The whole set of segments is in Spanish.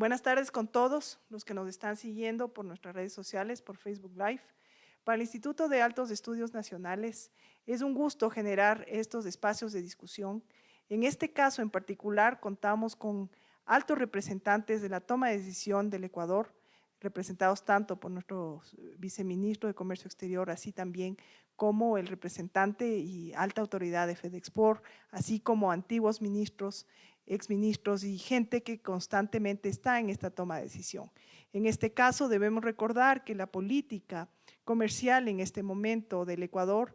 Buenas tardes con todos los que nos están siguiendo por nuestras redes sociales, por Facebook Live. Para el Instituto de Altos Estudios Nacionales es un gusto generar estos espacios de discusión. En este caso en particular contamos con altos representantes de la toma de decisión del Ecuador, representados tanto por nuestro viceministro de Comercio Exterior, así también como el representante y alta autoridad de FedExport, así como antiguos ministros, exministros y gente que constantemente está en esta toma de decisión. En este caso debemos recordar que la política comercial en este momento del Ecuador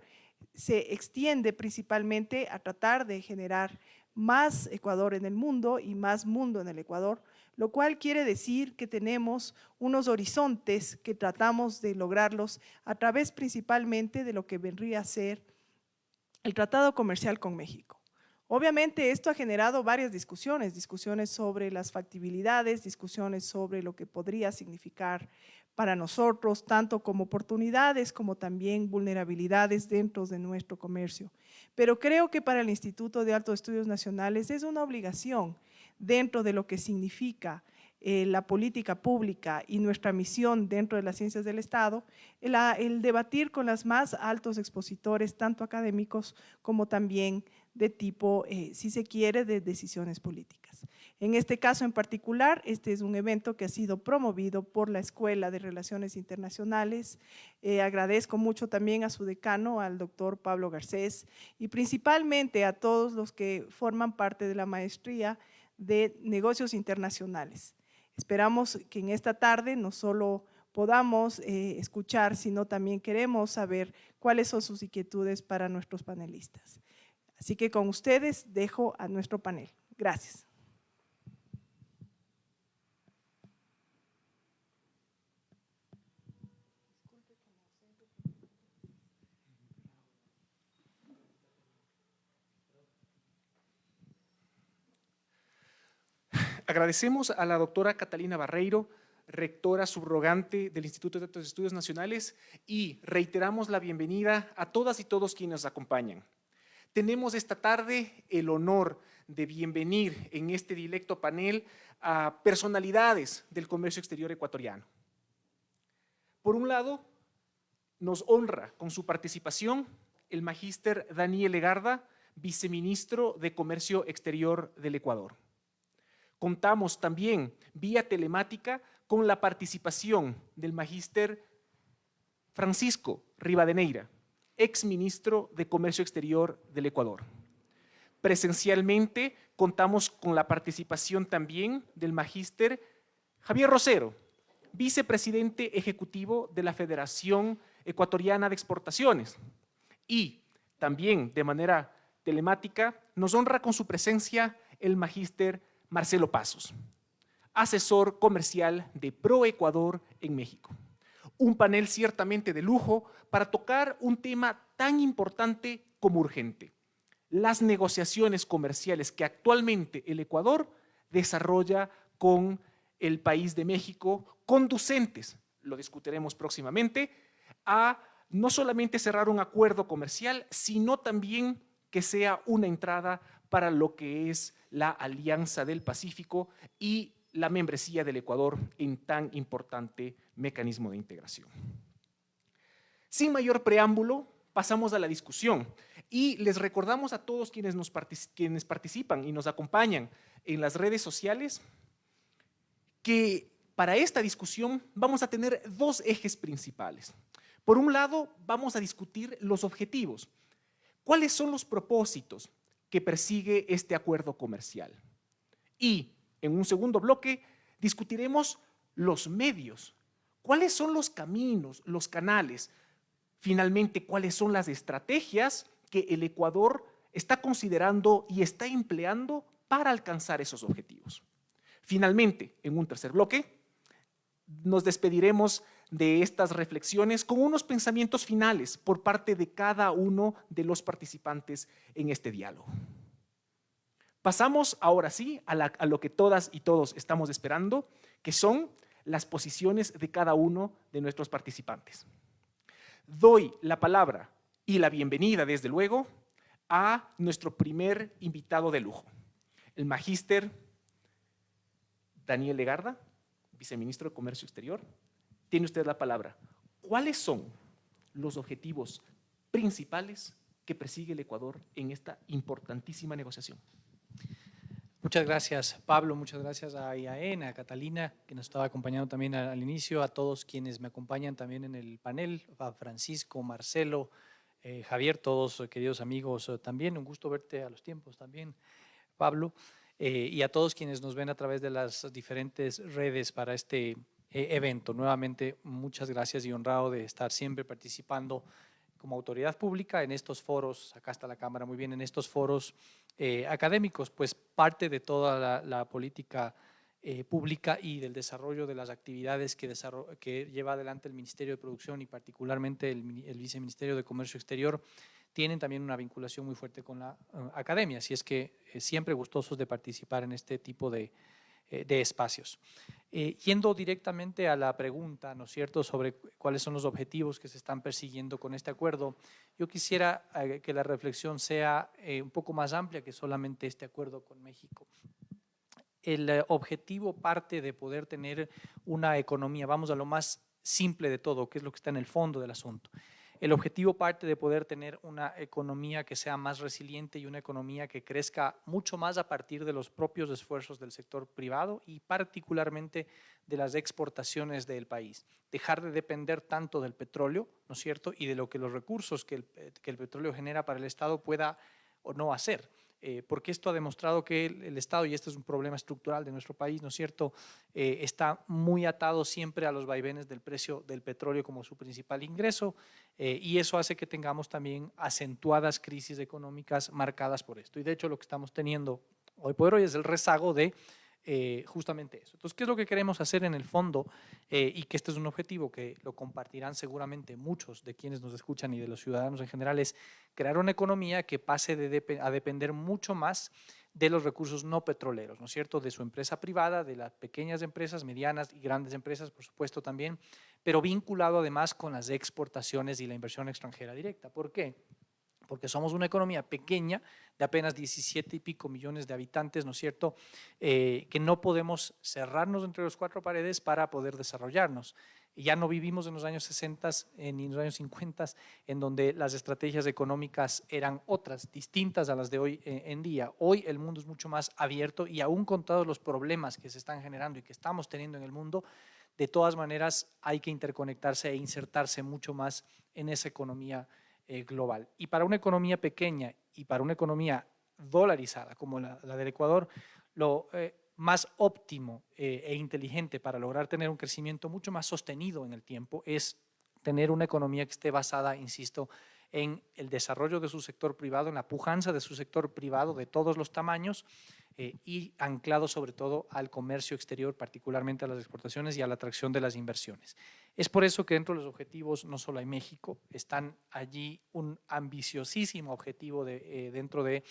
se extiende principalmente a tratar de generar más Ecuador en el mundo y más mundo en el Ecuador, lo cual quiere decir que tenemos unos horizontes que tratamos de lograrlos a través principalmente de lo que vendría a ser el Tratado Comercial con México. Obviamente esto ha generado varias discusiones, discusiones sobre las factibilidades, discusiones sobre lo que podría significar para nosotros, tanto como oportunidades como también vulnerabilidades dentro de nuestro comercio. Pero creo que para el Instituto de Altos Estudios Nacionales es una obligación dentro de lo que significa eh, la política pública y nuestra misión dentro de las ciencias del Estado, el, debatir con los más altos expositores, tanto académicos como también de tipo, eh, si se quiere, de decisiones políticas. En este caso en particular, este es un evento que ha sido promovido por la Escuela de Relaciones Internacionales. Eh, agradezco mucho también a su decano, al doctor Pablo Garcés, y principalmente a todos los que forman parte de la maestría de negocios internacionales. Esperamos que en esta tarde no solo podamos eh, escuchar, sino también queremos saber cuáles son sus inquietudes para nuestros panelistas. Así que con ustedes dejo a nuestro panel. Gracias. Agradecemos a la doctora Catalina Barreiro, rectora subrogante del Instituto de Estudios Nacionales y reiteramos la bienvenida a todas y todos quienes nos acompañan. Tenemos esta tarde el honor de bienvenir en este directo panel a personalidades del comercio exterior ecuatoriano. Por un lado, nos honra con su participación el magíster Daniel Legarda, viceministro de Comercio Exterior del Ecuador. Contamos también vía telemática con la participación del magíster Francisco Rivadeneira, ex ministro de Comercio Exterior del Ecuador. Presencialmente contamos con la participación también del magíster Javier Rosero, vicepresidente ejecutivo de la Federación Ecuatoriana de Exportaciones. Y también de manera telemática nos honra con su presencia el magíster Marcelo Pasos, asesor comercial de ProEcuador en México. Un panel ciertamente de lujo para tocar un tema tan importante como urgente, las negociaciones comerciales que actualmente el Ecuador desarrolla con el país de México, conducentes, lo discutiremos próximamente, a no solamente cerrar un acuerdo comercial, sino también que sea una entrada para lo que es la Alianza del Pacífico y la membresía del Ecuador en tan importante mecanismo de integración. Sin mayor preámbulo, pasamos a la discusión y les recordamos a todos quienes, nos participan y nos acompañan en las redes sociales que para esta discusión vamos a tener dos ejes principales. Por un lado, vamos a discutir los objetivos. ¿Cuáles son los propósitos que persigue este acuerdo comercial. Y en un segundo bloque discutiremos los medios. ¿Cuáles son los caminos, los canales? Finalmente, ¿cuáles son las estrategias que el Ecuador está considerando y está empleando para alcanzar esos objetivos? Finalmente, en un tercer bloque, nos despediremos de estas reflexiones con unos pensamientos finales por parte de cada uno de los participantes en este diálogo. Pasamos ahora sí a, lo que todas y todos estamos esperando, que son las posiciones de cada uno de nuestros participantes. Doy la palabra y la bienvenida, desde luego, a nuestro primer invitado de lujo, el magíster Daniel Legarda, viceministro de Comercio Exterior. Tiene usted la palabra. ¿Cuáles son los objetivos principales que persigue el Ecuador en esta importantísima negociación? Muchas gracias, Pablo. Muchas gracias a IAEN, a Catalina, que nos estaba acompañando también al, inicio, a todos quienes me acompañan también en el panel, a Francisco, Marcelo, eh, Javier, todos eh, queridos amigos eh, también. Un gusto verte a los tiempos también, Pablo. y a todos quienes nos ven a través de las diferentes redes para este evento. Nuevamente, muchas gracias y honrado de estar siempre participando como autoridad pública en estos foros, acá está la cámara muy bien, en estos foros eh, académicos, pues parte de toda la, política eh, pública y del desarrollo de las actividades que, que, lleva adelante el Ministerio de Producción y particularmente el, Viceministerio de Comercio Exterior, tienen también una vinculación muy fuerte con la eh, academia, así es que siempre gustosos de participar en este tipo de, de espacios. yendo directamente a la pregunta, ¿no es cierto?, sobre cuáles son los objetivos que se están persiguiendo con este acuerdo, yo quisiera eh, que la reflexión sea eh, un poco más amplia que solamente este acuerdo con México. El eh, objetivo parte de poder tener una economía, vamos a lo más simple de todo, que es lo que está en el fondo del asunto. El objetivo parte de poder tener una economía que sea más resiliente y una economía que crezca mucho más a partir de los propios esfuerzos del sector privado y particularmente de las exportaciones del país. Dejar de depender tanto del petróleo, ¿no es cierto?, y de lo que los recursos que el, que el petróleo genera para el Estado pueda o no hacer. Eh, porque esto ha demostrado que el, Estado, y este es un problema estructural de nuestro país, ¿no es cierto?, eh, está muy atado siempre a los vaivenes del precio del petróleo como su principal ingreso, eh, y eso hace que tengamos también acentuadas crisis económicas marcadas por esto. Y de hecho lo que estamos teniendo hoy por hoy es el rezago de eh, justamente eso. Entonces, ¿qué es lo que queremos hacer en el fondo? Eh, y que este es un objetivo que lo compartirán seguramente muchos de quienes nos escuchan y de los ciudadanos en general, es crear una economía que pase a depender mucho más de los recursos no petroleros, ¿no es cierto? De su empresa privada, de las pequeñas empresas, medianas y grandes empresas, por supuesto también, pero vinculado además con las exportaciones y la inversión extranjera directa. ¿Por qué? Porque somos una economía pequeña de apenas 17 y pico millones de habitantes, ¿no es cierto?, eh, que no podemos cerrarnos entre los cuatro paredes para poder desarrollarnos. Ya no vivimos en los años 60 ni en los años 50, en donde las estrategias económicas eran otras, distintas a las de hoy eh, en día. Hoy el mundo es mucho más abierto y aún con todos los problemas que se están generando y que estamos teniendo en el mundo, de todas maneras hay que interconectarse e insertarse mucho más en esa economía eh, global. Y para una economía pequeña y para una economía dolarizada como la, del Ecuador, lo eh, más óptimo eh, e inteligente para lograr tener un crecimiento mucho más sostenido en el tiempo es tener una economía que esté basada, insisto, en el desarrollo de su sector privado, en la pujanza de su sector privado de todos los tamaños y anclado sobre todo al comercio exterior, particularmente a las exportaciones y a la atracción de las inversiones. Es por eso que dentro de los objetivos no solo hay México, están allí un ambiciosísimo objetivo de, eh, dentro de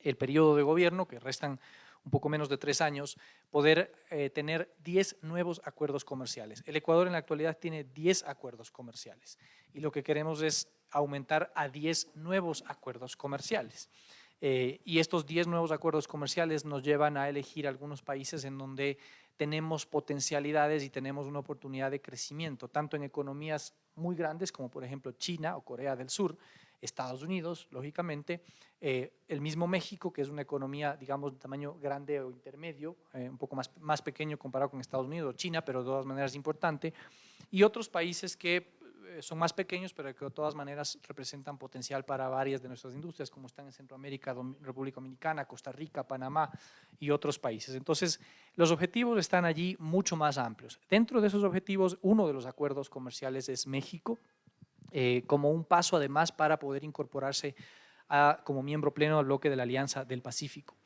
el periodo de gobierno, que restan un poco menos de tres años, poder eh, tener 10 nuevos acuerdos comerciales. El Ecuador en la actualidad tiene 10 acuerdos comerciales y lo que queremos es aumentar a 10 nuevos acuerdos comerciales. Eh, y estos 10 nuevos acuerdos comerciales nos llevan a elegir algunos países en donde tenemos potencialidades y tenemos una oportunidad de crecimiento, tanto en economías muy grandes como por ejemplo China o Corea del Sur, Estados Unidos, lógicamente, eh, el mismo México, que es una economía, digamos, de tamaño grande o intermedio, eh, un poco más, más pequeño comparado con Estados Unidos o China, pero de todas maneras importante, y otros países que son más pequeños, pero que de todas maneras representan potencial para varias de nuestras industrias, como están en Centroamérica, República Dominicana, Costa Rica, Panamá y otros países. Entonces, los objetivos están allí mucho más amplios. Dentro de esos objetivos, uno de los acuerdos comerciales es México, eh, como un paso además para poder incorporarse como miembro pleno al bloque de la Alianza del Pacífico.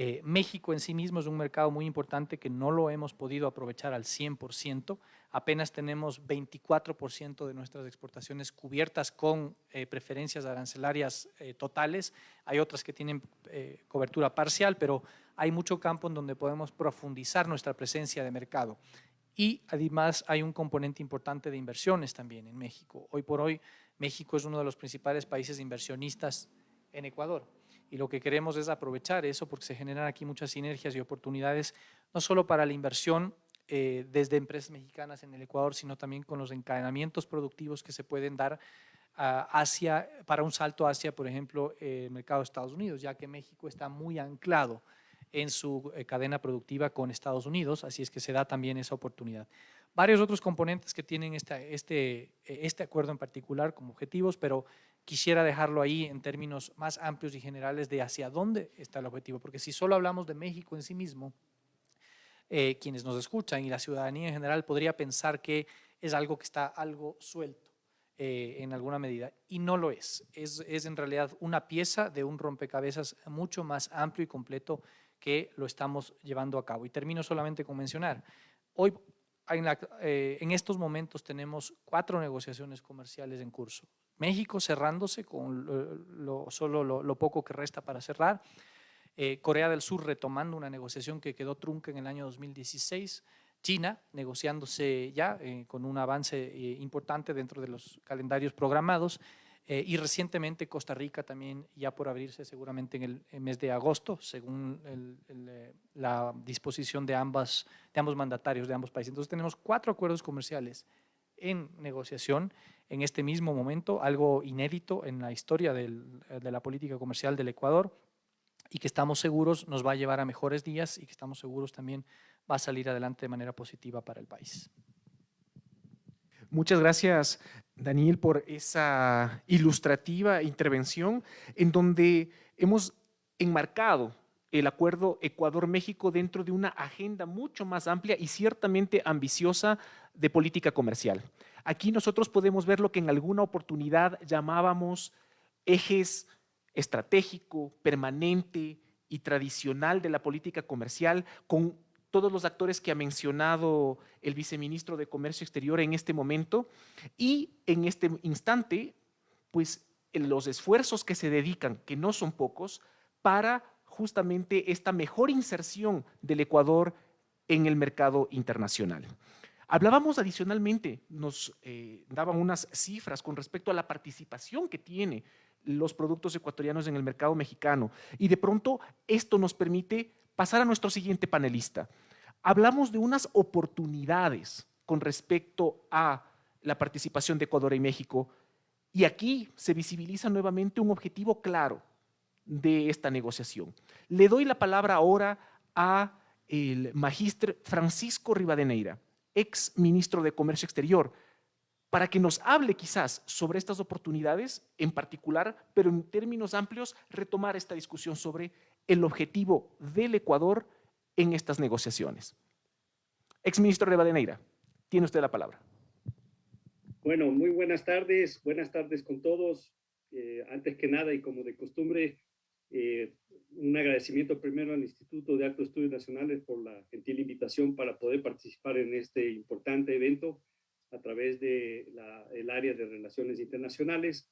Eh, México en sí mismo es un mercado muy importante que no lo hemos podido aprovechar al 100%. Apenas tenemos 24% de nuestras exportaciones cubiertas con eh, preferencias arancelarias eh, totales. Hay otras que tienen cobertura parcial, pero hay mucho campo en donde podemos profundizar nuestra presencia de mercado. Y además hay un componente importante de inversiones también en México. Hoy por hoy México es uno de los principales países inversionistas en Ecuador Y lo que queremos es aprovechar eso porque se generan aquí muchas sinergias y oportunidades, no solo para la inversión eh, desde empresas mexicanas en el Ecuador, sino también con los encadenamientos productivos que se pueden dar hacia, para un salto hacia, por ejemplo, el mercado de Estados Unidos, ya que México está muy anclado en su eh, cadena productiva con Estados Unidos, así es que se da también esa oportunidad. Varios otros componentes que tienen este, este, este acuerdo en particular como objetivos, pero quisiera dejarlo ahí en términos más amplios y generales de hacia dónde está el objetivo, porque si solo hablamos de México en sí mismo, eh, quienes nos escuchan y la ciudadanía en general podría pensar que es algo que está algo suelto eh, en alguna medida, y no lo es. es. Es en realidad una pieza de un rompecabezas mucho más amplio y completo que lo estamos llevando a cabo. Y termino solamente con mencionar, hoy en, eh, en estos momentos tenemos cuatro negociaciones comerciales en curso. México cerrándose con lo, solo lo, poco que resta para cerrar. Eh, Corea del Sur retomando una negociación que quedó trunca en el año 2016. China negociándose ya eh, con un avance eh, importante dentro de los calendarios programados. y recientemente Costa Rica también ya por abrirse seguramente en el, mes de agosto, según la disposición de, de ambos mandatarios de ambos países. Entonces tenemos cuatro acuerdos comerciales en negociación en este mismo momento, algo inédito en la historia de la política comercial del Ecuador y que estamos seguros nos va a llevar a mejores días y que estamos seguros también va a salir adelante de manera positiva para el país. Muchas gracias, Daniel, por esa ilustrativa intervención en donde hemos enmarcado el acuerdo Ecuador-México dentro de una agenda mucho más amplia y ciertamente ambiciosa de política comercial. Aquí nosotros podemos ver lo que en alguna oportunidad llamábamos ejes estratégico, permanente y tradicional de la política comercial con todos los actores que ha mencionado el viceministro de Comercio Exterior en este momento y en este instante, pues los esfuerzos que se dedican, que no son pocos, para justamente esta mejor inserción del Ecuador en el mercado internacional. Hablábamos adicionalmente, nos eh, daban unas cifras con respecto a la participación que tiene los productos ecuatorianos en el mercado mexicano y de pronto esto nos permite pasar a nuestro siguiente panelista. Hablamos de unas oportunidades con respecto a la participación de Ecuador y México y aquí se visibiliza nuevamente un objetivo claro, de esta negociación. Le doy la palabra ahora a el magíster Francisco Rivadeneira, ex ministro de Comercio Exterior, para que nos hable quizás sobre estas oportunidades en particular, pero en términos amplios retomar esta discusión sobre el objetivo del Ecuador en estas negociaciones. Ex ministro Rivadeneira, tiene usted la palabra. Bueno, muy buenas tardes, buenas tardes con todos. Eh, antes que nada y como de costumbre, eh, un agradecimiento primero al Instituto de Altos Estudios Nacionales por la gentil invitación para poder participar en este importante evento a través del el área de Relaciones Internacionales.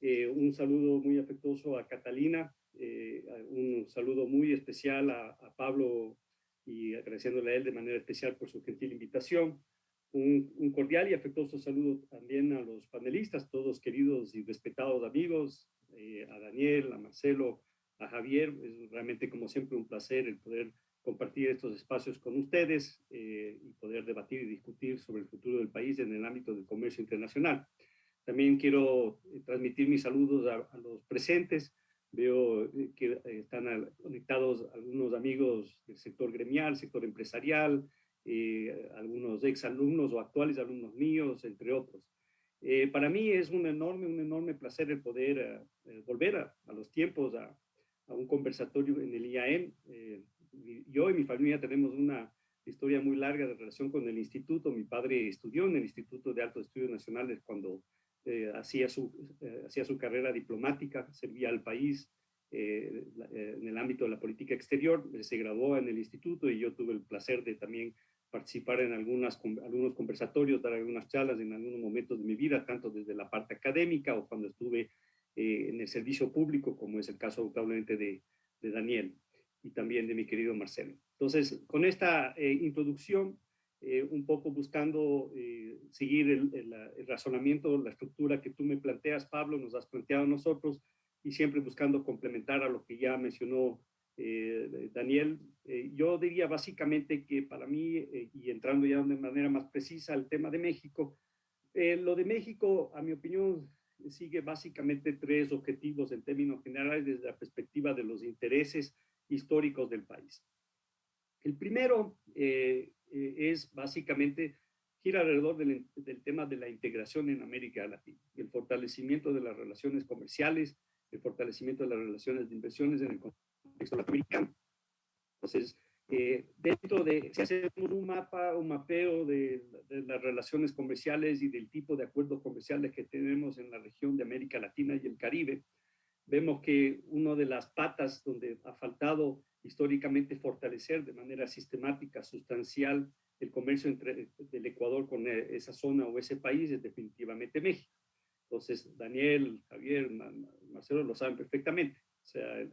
Eh, un saludo muy afectuoso a Catalina, eh, un saludo muy especial a, Pablo y agradeciéndole a él de manera especial por su gentil invitación. Un, cordial y afectuoso saludo también a los panelistas, todos queridos y respetados amigos, a Daniel, a Marcelo, a Javier. Es realmente, como siempre, un placer el poder compartir estos espacios con ustedes eh, y poder debatir y discutir sobre el futuro del país en el ámbito del comercio internacional. También quiero eh, transmitir mis saludos a, los presentes. Veo eh, que están conectados algunos amigos del sector gremial, sector empresarial, algunos exalumnos o actuales alumnos míos, entre otros. para mí es un enorme, un enorme placer el poder volver a, a, los tiempos, a, a un conversatorio en el IAM. Eh, yo y mi familia tenemos una historia muy larga de relación con el instituto. Mi padre estudió en el Instituto de Altos Estudios Nacionales cuando eh, hacía, su, eh, hacía su carrera diplomática, servía al país en el ámbito de la política exterior. Se graduó en el instituto y yo tuve el placer de también participar en algunos conversatorios, dar algunas charlas en algunos momentos de mi vida, tanto desde la parte académica o cuando estuve eh, en el servicio público, como es el caso probablemente de, de, Daniel y también de mi querido Marcelo. Entonces, con esta eh, introducción, eh, un poco buscando seguir el, el, razonamiento, la estructura que tú me planteas, Pablo, nos has planteado nosotros, y siempre buscando complementar a lo que ya mencionó eh, Daniel. Eh, yo diría básicamente que para mí, eh, y entrando ya de manera más precisa al tema de México, lo de México, a mi opinión, sigue básicamente tres objetivos en términos generales desde la perspectiva de los intereses históricos del país. El primero es básicamente gira alrededor del, del, tema de la integración en América Latina, el fortalecimiento de las relaciones comerciales, el fortalecimiento de las relaciones de inversiones en el contexto latinoamericano. Entonces, eh, dentro de, si hacemos un mapa, un mapeo de, de, las relaciones comerciales y del tipo de acuerdos comerciales que tenemos en la región de América Latina y el Caribe, vemos que una de las patas donde ha faltado históricamente fortalecer de manera sistemática, sustancial, el comercio entre, del Ecuador con eh, esa zona o ese país es definitivamente México. Entonces, Daniel, Javier, Marcelo lo saben perfectamente. O sea,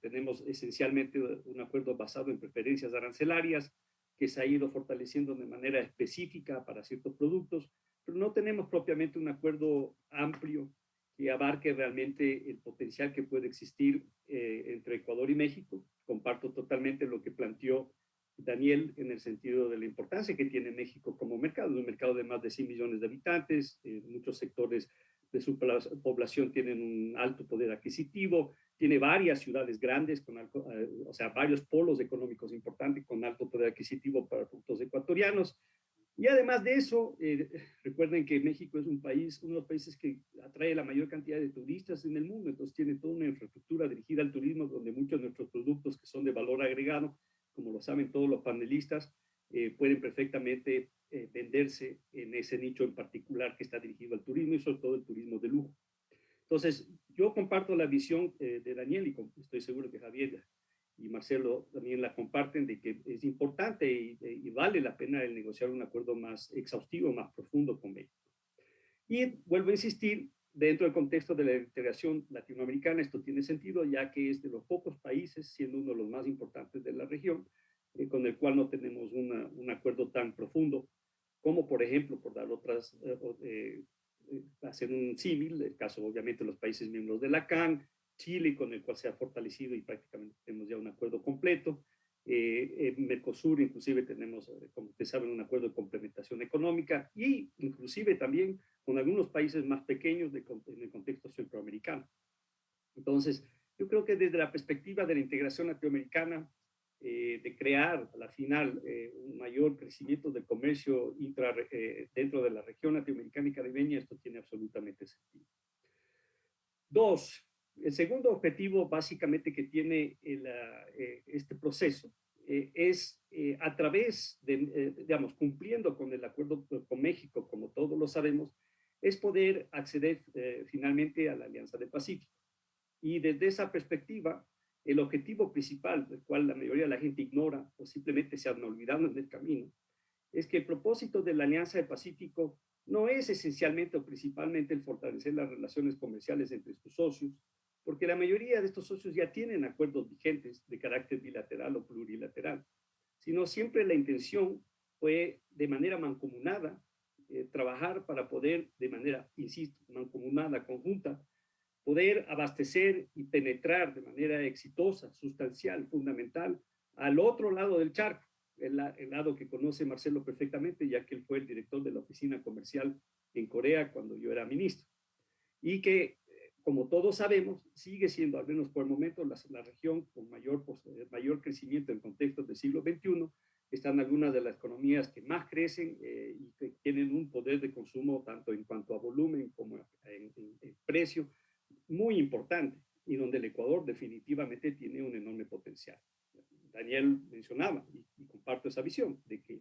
tenemos esencialmente un acuerdo basado en preferencias arancelarias que se ha ido fortaleciendo de manera específica para ciertos productos, pero no tenemos propiamente un acuerdo amplio que abarque realmente el potencial que puede existir eh, entre Ecuador y México. Comparto totalmente lo que planteó Daniel en el sentido de la importancia que tiene México como mercado, un mercado de más de 100 millones de habitantes, eh, muchos sectores de su población tienen un alto poder adquisitivo, tiene varias ciudades grandes, con eh, o sea, varios polos económicos importantes con alto poder adquisitivo para productos ecuatorianos. Y además de eso, eh, recuerden que México es un país, uno de los países que atrae la mayor cantidad de turistas en el mundo, entonces tiene toda una infraestructura dirigida al turismo donde muchos de nuestros productos que son de valor agregado, como lo saben todos los panelistas, eh, pueden perfectamente eh, venderse en ese nicho en particular que está dirigido al turismo y sobre todo el turismo de lujo. Entonces, yo comparto la visión eh, de Daniel y estoy seguro que Javier y Marcelo también la comparten de que es importante y, y vale la pena el negociar un acuerdo más exhaustivo, más profundo con México. Y vuelvo a insistir, dentro del contexto de la integración latinoamericana, esto tiene sentido ya que es de los pocos países, siendo uno de los más importantes de la región, eh, con el cual no tenemos una, un acuerdo tan profundo, como por ejemplo, por dar otras, eh, eh, hacer un símil, el caso obviamente de los países miembros de la CAN, Chile, con el cual se ha fortalecido y prácticamente tenemos ya un acuerdo completo, en Mercosur inclusive tenemos, como ustedes saben, un acuerdo de complementación económica y inclusive también con algunos países más pequeños de, en el contexto centroamericano. Entonces, yo creo que desde la perspectiva de la integración latinoamericana, eh, de crear a la final eh, un mayor crecimiento del comercio intra, eh, dentro de la región latinoamericana y caribeña, esto tiene absolutamente sentido. Dos, el segundo objetivo básicamente que tiene el, este proceso es a través de, digamos, cumpliendo con el acuerdo con México, como todos lo sabemos, es poder acceder finalmente a la Alianza del Pacífico. Y desde esa perspectiva, el objetivo principal, del cual la mayoría de la gente ignora o simplemente se han olvidado en el camino, es que el propósito de la Alianza del Pacífico no es esencialmente o principalmente el fortalecer las relaciones comerciales entre sus socios, porque la mayoría de estos socios ya tienen acuerdos vigentes de carácter bilateral o plurilateral, sino siempre la intención fue de manera mancomunada eh, trabajar para poder de manera, insisto, mancomunada, conjunta, poder abastecer y penetrar de manera exitosa, sustancial, fundamental, al otro lado del charco, el, lado que conoce Marcelo perfectamente, ya que él fue el director de la oficina comercial en Corea cuando yo era ministro. Y que, como todos sabemos, sigue siendo, al menos por el momento, la, región con mayor, mayor crecimiento en contextos del siglo XXI. Están algunas de las economías que más crecen eh, y que tienen un poder de consumo tanto en cuanto a volumen como en, en precio muy importante y donde el Ecuador definitivamente tiene un enorme potencial. Daniel mencionaba, y, comparto esa visión, de que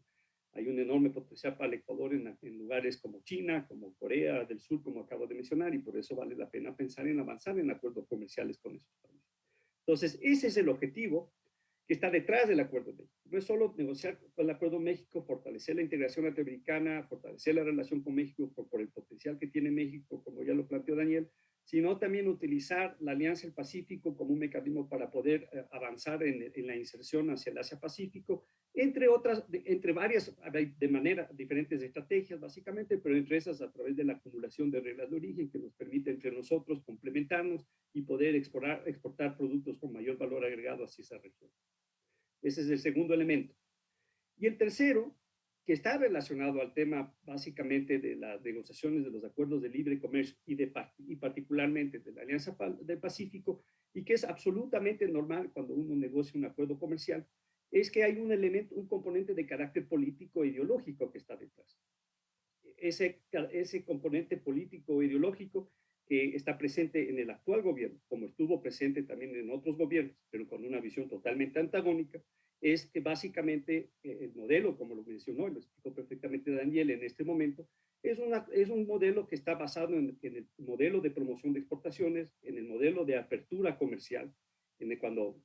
hay un enorme potencial para el Ecuador en, en, lugares como China, como Corea del Sur, como acabo de mencionar, y por eso vale la pena pensar en avanzar en acuerdos comerciales con esos países. Entonces, ese es el objetivo que está detrás del Acuerdo México. No es solo negociar con el Acuerdo México, fortalecer la integración latinoamericana, fortalecer la relación con México por, por el potencial que tiene México, como ya lo planteó Daniel, sino también utilizar la Alianza del Pacífico como un mecanismo para poder eh, avanzar en, la inserción hacia el Asia-Pacífico entre otras, entre varias, de manera, diferentes estrategias básicamente, pero entre esas a través de la acumulación de reglas de origen que nos permite entre nosotros complementarnos y poder exportar, exportar productos con mayor valor agregado hacia esa región. Ese es el segundo elemento. Y el tercero, que está relacionado al tema básicamente de las negociaciones de los acuerdos de libre comercio y, de, y particularmente de la Alianza del Pacífico, y que es absolutamente normal cuando uno negocia un acuerdo comercial, es que hay un elemento, un componente de carácter político e ideológico que está detrás. Ese, ese componente político e ideológico que está presente en el actual gobierno, como estuvo presente también en otros gobiernos, pero con una visión totalmente antagónica, es que básicamente eh, el modelo, como lo mencionó y lo explicó perfectamente Daniel en este momento, es, una, es un modelo que está basado en, el modelo de promoción de exportaciones, en el modelo de apertura comercial, cuando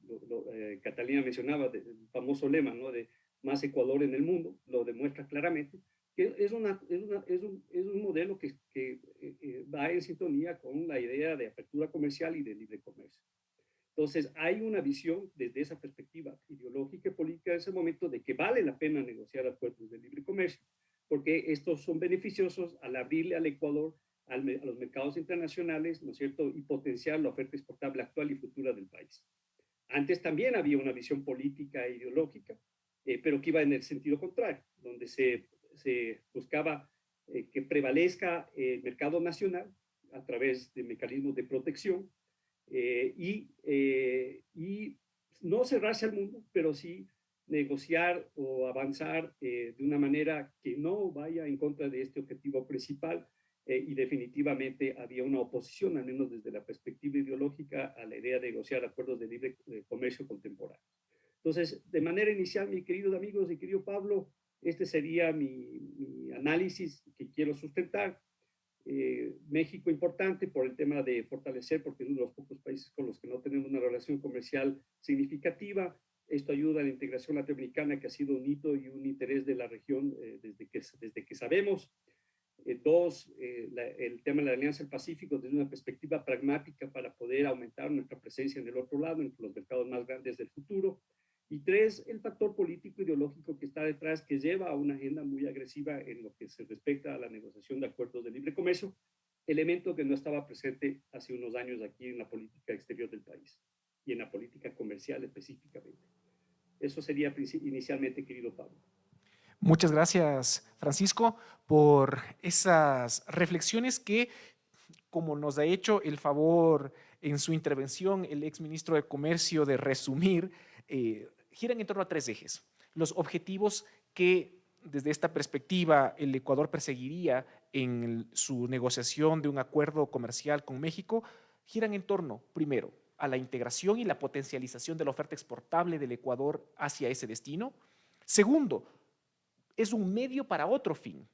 eh, Catalina mencionaba el famoso lema ¿no? de más Ecuador en el mundo, lo demuestra claramente, que es, una, es, una, es, un, es un, modelo que, que eh, va en sintonía con la idea de apertura comercial y de libre comercio. Entonces, hay una visión desde esa perspectiva ideológica y política en ese momento de que vale la pena negociar acuerdos de libre comercio, porque estos son beneficiosos al abrirle al Ecuador a los mercados internacionales, ¿no es cierto?, y potenciar la oferta exportable actual y futura del país. Antes también había una visión política e ideológica, eh, pero que iba en el sentido contrario, donde se, se buscaba eh, que prevalezca el mercado nacional a través de mecanismos de protección eh, y, y no cerrarse al mundo, pero sí negociar o avanzar de una manera que no vaya en contra de este objetivo principal eh, y definitivamente había una oposición, al menos desde la perspectiva ideológica, a la idea de negociar acuerdos de libre eh, comercio contemporáneo. Entonces, de manera inicial, mis queridos amigos y querido Pablo, este sería mi, análisis que quiero sustentar. Eh, México importante por el tema de fortalecer, porque es uno de los pocos países con los que no tenemos una relación comercial significativa. Esto ayuda a la integración latinoamericana, que ha sido un hito y un interés de la región desde, que, desde que sabemos. Eh, dos, eh, el tema de la Alianza del Pacífico desde una perspectiva pragmática para poder aumentar nuestra presencia en el otro lado, en los mercados más grandes del futuro. Y tres, el factor político ideológico que está detrás, que lleva a una agenda muy agresiva en lo que se respecta a la negociación de acuerdos de libre comercio, elemento que no estaba presente hace unos años aquí en la política exterior del país y en la política comercial específicamente. Eso sería inicialmente, querido Pablo. Muchas gracias, Francisco, por esas reflexiones que, como nos ha hecho el favor en su intervención el exministro de Comercio de resumir, eh, giran en torno a tres ejes. Los objetivos que desde esta perspectiva el Ecuador perseguiría en su negociación de un acuerdo comercial con México giran en torno, primero, a la integración y la potencialización de la oferta exportable del Ecuador hacia ese destino. Segundo, es un medio para otro fin.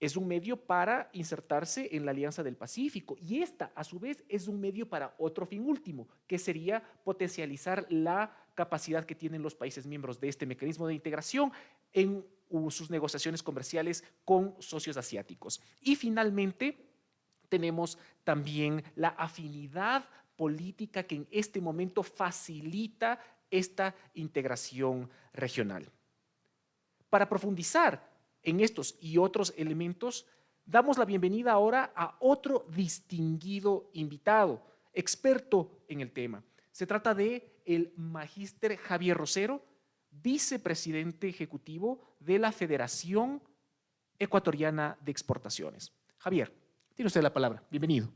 Es un medio para insertarse en la Alianza del Pacífico y esta, a su vez, es un medio para otro fin último, que sería potencializar la capacidad que tienen los países miembros de este mecanismo de integración en sus negociaciones comerciales con socios asiáticos. Y finalmente, tenemos también la afinidad política que en este momento facilita esta integración regional. Para profundizar en estos y otros elementos, damos la bienvenida ahora a otro distinguido invitado, experto en el tema. Se trata de el magíster Javier Rosero, vicepresidente ejecutivo de la Federación Ecuatoriana de Exportaciones. Javier, tiene usted la palabra. Bienvenido.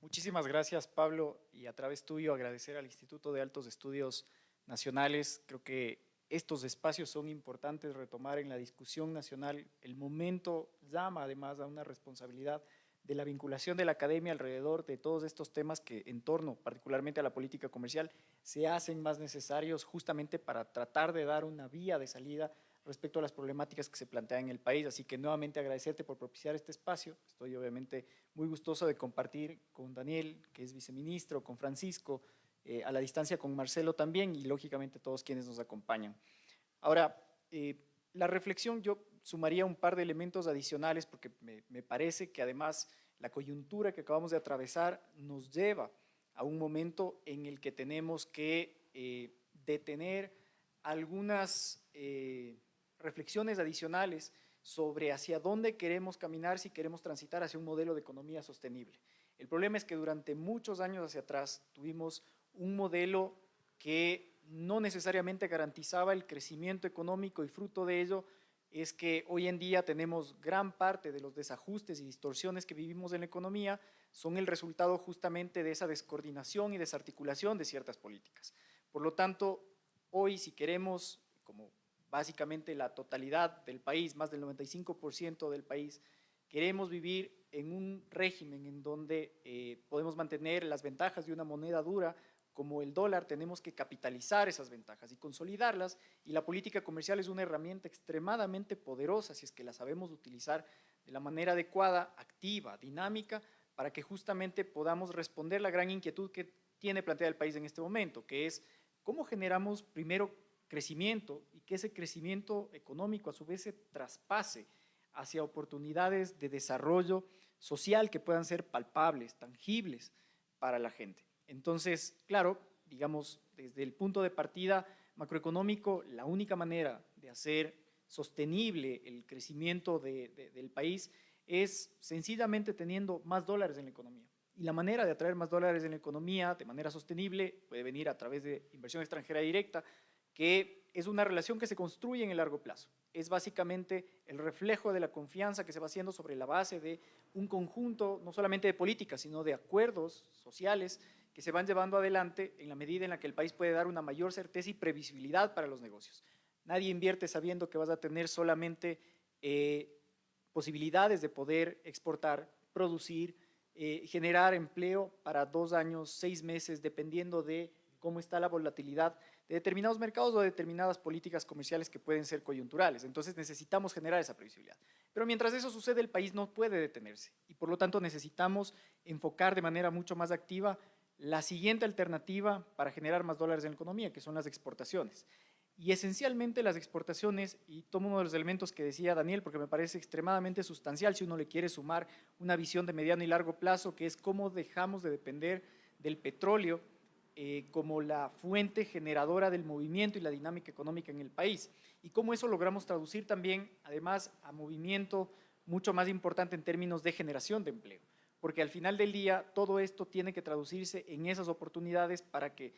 Muchísimas gracias, Pablo, y a través tuyo agradecer al Instituto de Altos Estudios Nacionales. Creo que estos espacios son importantes retomar en la discusión nacional. El momento llama además a una responsabilidad de la vinculación de la academia alrededor de todos estos temas que en torno particularmente a la política comercial se hacen más necesarios justamente para tratar de dar una vía de salida respecto a las problemáticas que se plantean en el país. Así que nuevamente agradecerte por propiciar este espacio. Estoy obviamente muy gustoso de compartir con Daniel, que es viceministro, con Francisco, eh, a la distancia con Marcelo también y lógicamente todos quienes nos acompañan. Ahora, eh, la reflexión yo sumaría un par de elementos adicionales porque me, parece que además la coyuntura que acabamos de atravesar nos lleva a un momento en el que tenemos que eh, detener algunas eh, reflexiones adicionales sobre hacia dónde queremos caminar si queremos transitar hacia un modelo de economía sostenible. El problema es que durante muchos años hacia atrás tuvimos un modelo que no necesariamente garantizaba el crecimiento económico y fruto de ello es que hoy en día tenemos gran parte de los desajustes y distorsiones que vivimos en la economía son el resultado justamente de esa descoordinación y desarticulación de ciertas políticas. Por lo tanto, hoy si queremos, como básicamente la totalidad del país, más del 95% del país, queremos vivir en un régimen en donde eh, podemos mantener las ventajas de una moneda dura como el dólar, tenemos que capitalizar esas ventajas y consolidarlas y la política comercial es una herramienta extremadamente poderosa si es que la sabemos utilizar de la manera adecuada, activa, dinámica, para que justamente podamos responder la gran inquietud que tiene planteada el país en este momento, que es cómo generamos primero crecimiento y que ese crecimiento económico a su vez se traspase hacia oportunidades de desarrollo social que puedan ser palpables, tangibles para la gente. Entonces, claro, digamos, desde el punto de partida macroeconómico, la única manera de hacer sostenible el crecimiento del país es sencillamente teniendo más dólares en la economía. Y la manera de atraer más dólares en la economía de manera sostenible puede venir a través de inversión extranjera directa, que es una relación que se construye en el largo plazo. Es básicamente el reflejo de la confianza que se va haciendo sobre la base de un conjunto, no solamente de políticas, sino de acuerdos sociales que se van llevando adelante en la medida en la que el país puede dar una mayor certeza y previsibilidad para los negocios. Nadie invierte sabiendo que vas a tener solamente eh, posibilidades de poder exportar, producir, eh, generar empleo para dos años, seis meses, dependiendo de cómo está la volatilidad de determinados mercados o de determinadas políticas comerciales que pueden ser coyunturales. Entonces necesitamos generar esa previsibilidad. Pero mientras eso sucede, el país no puede detenerse y por lo tanto necesitamos enfocar de manera mucho más activa la siguiente alternativa para generar más dólares en la economía, que son las exportaciones. Y esencialmente las exportaciones, y tomo uno de los elementos que decía Daniel, porque me parece extremadamente sustancial si uno le quiere sumar una visión de mediano y largo plazo, que es cómo dejamos de depender del petróleo eh, como la fuente generadora del movimiento y la dinámica económica en el país. Y cómo eso logramos traducir también, además, a movimiento mucho más importante en términos de generación de empleo porque al final del día todo esto tiene que traducirse en esas oportunidades para que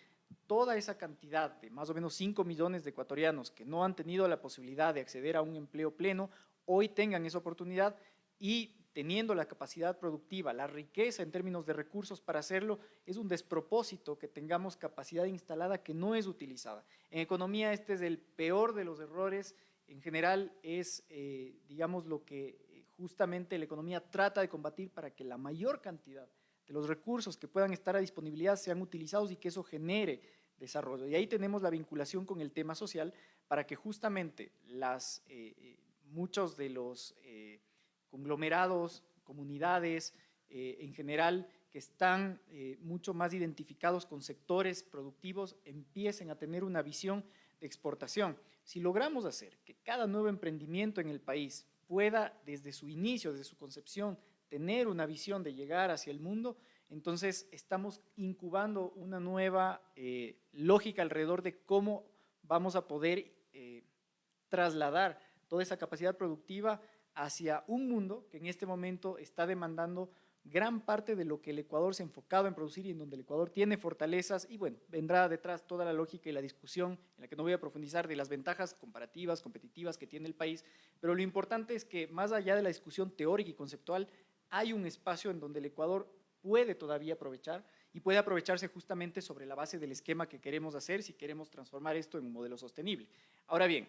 toda esa cantidad de más o menos 5 millones de ecuatorianos que no han tenido la posibilidad de acceder a un empleo pleno, hoy tengan esa oportunidad y teniendo la capacidad productiva, la riqueza en términos de recursos para hacerlo, es un despropósito que tengamos capacidad instalada que no es utilizada. En economía este es el peor de los errores, en general es, eh, digamos, lo que justamente la economía trata de combatir para que la mayor cantidad de los recursos que puedan estar a disponibilidad sean utilizados y que eso genere desarrollo. Y ahí tenemos la vinculación con el tema social para que justamente las, eh, eh, muchos de los eh, conglomerados, comunidades en general que están mucho más identificados con sectores productivos empiecen a tener una visión de exportación. Si logramos hacer que cada nuevo emprendimiento en el país pueda desde su inicio, desde su concepción, tener una visión de llegar hacia el mundo, entonces estamos incubando una nueva eh, lógica alrededor de cómo vamos a poder eh, trasladar toda esa capacidad productiva hacia un mundo que en este momento está demandando gran parte de lo que el Ecuador se ha enfocado en producir y en donde el Ecuador tiene fortalezas y bueno, vendrá detrás toda la lógica y la discusión en la que no voy a profundizar de las ventajas comparativas, competitivas que tiene el país, pero lo importante es que más allá de la discusión teórica y conceptual, hay un espacio en donde el Ecuador puede todavía aprovechar y puede aprovecharse justamente sobre la base del esquema que queremos hacer si queremos transformar esto en un modelo sostenible. Ahora bien,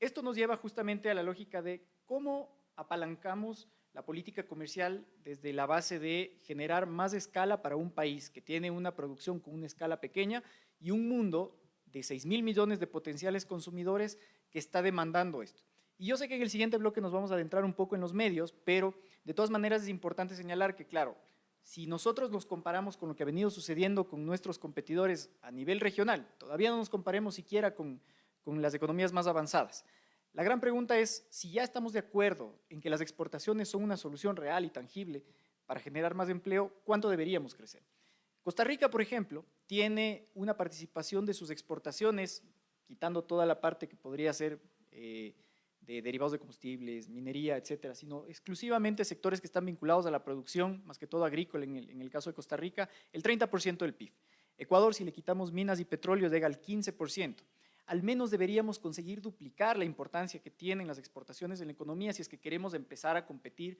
esto nos lleva justamente a la lógica de cómo apalancamos la política comercial desde la base de generar más escala para un país que tiene una producción con una escala pequeña y un mundo de 6 mil millones de potenciales consumidores que está demandando esto. Y yo sé que en el siguiente bloque nos vamos a adentrar un poco en los medios, pero de todas maneras es importante señalar que, claro, si nosotros nos comparamos con lo que ha venido sucediendo con nuestros competidores a nivel regional, todavía no nos comparemos siquiera con, con las economías más avanzadas, la gran pregunta es, si ya estamos de acuerdo en que las exportaciones son una solución real y tangible para generar más empleo, ¿cuánto deberíamos crecer? Costa Rica, por ejemplo, tiene una participación de sus exportaciones quitando toda la parte que podría ser eh, de derivados de combustibles, minería, etcétera, sino exclusivamente sectores que están vinculados a la producción, más que todo agrícola en el, en el caso de Costa Rica, el 30% del PIB. Ecuador, si le quitamos minas y petróleo, llega al 15%. Al menos deberíamos conseguir duplicar la importancia que tienen las exportaciones en la economía si es que queremos empezar a competir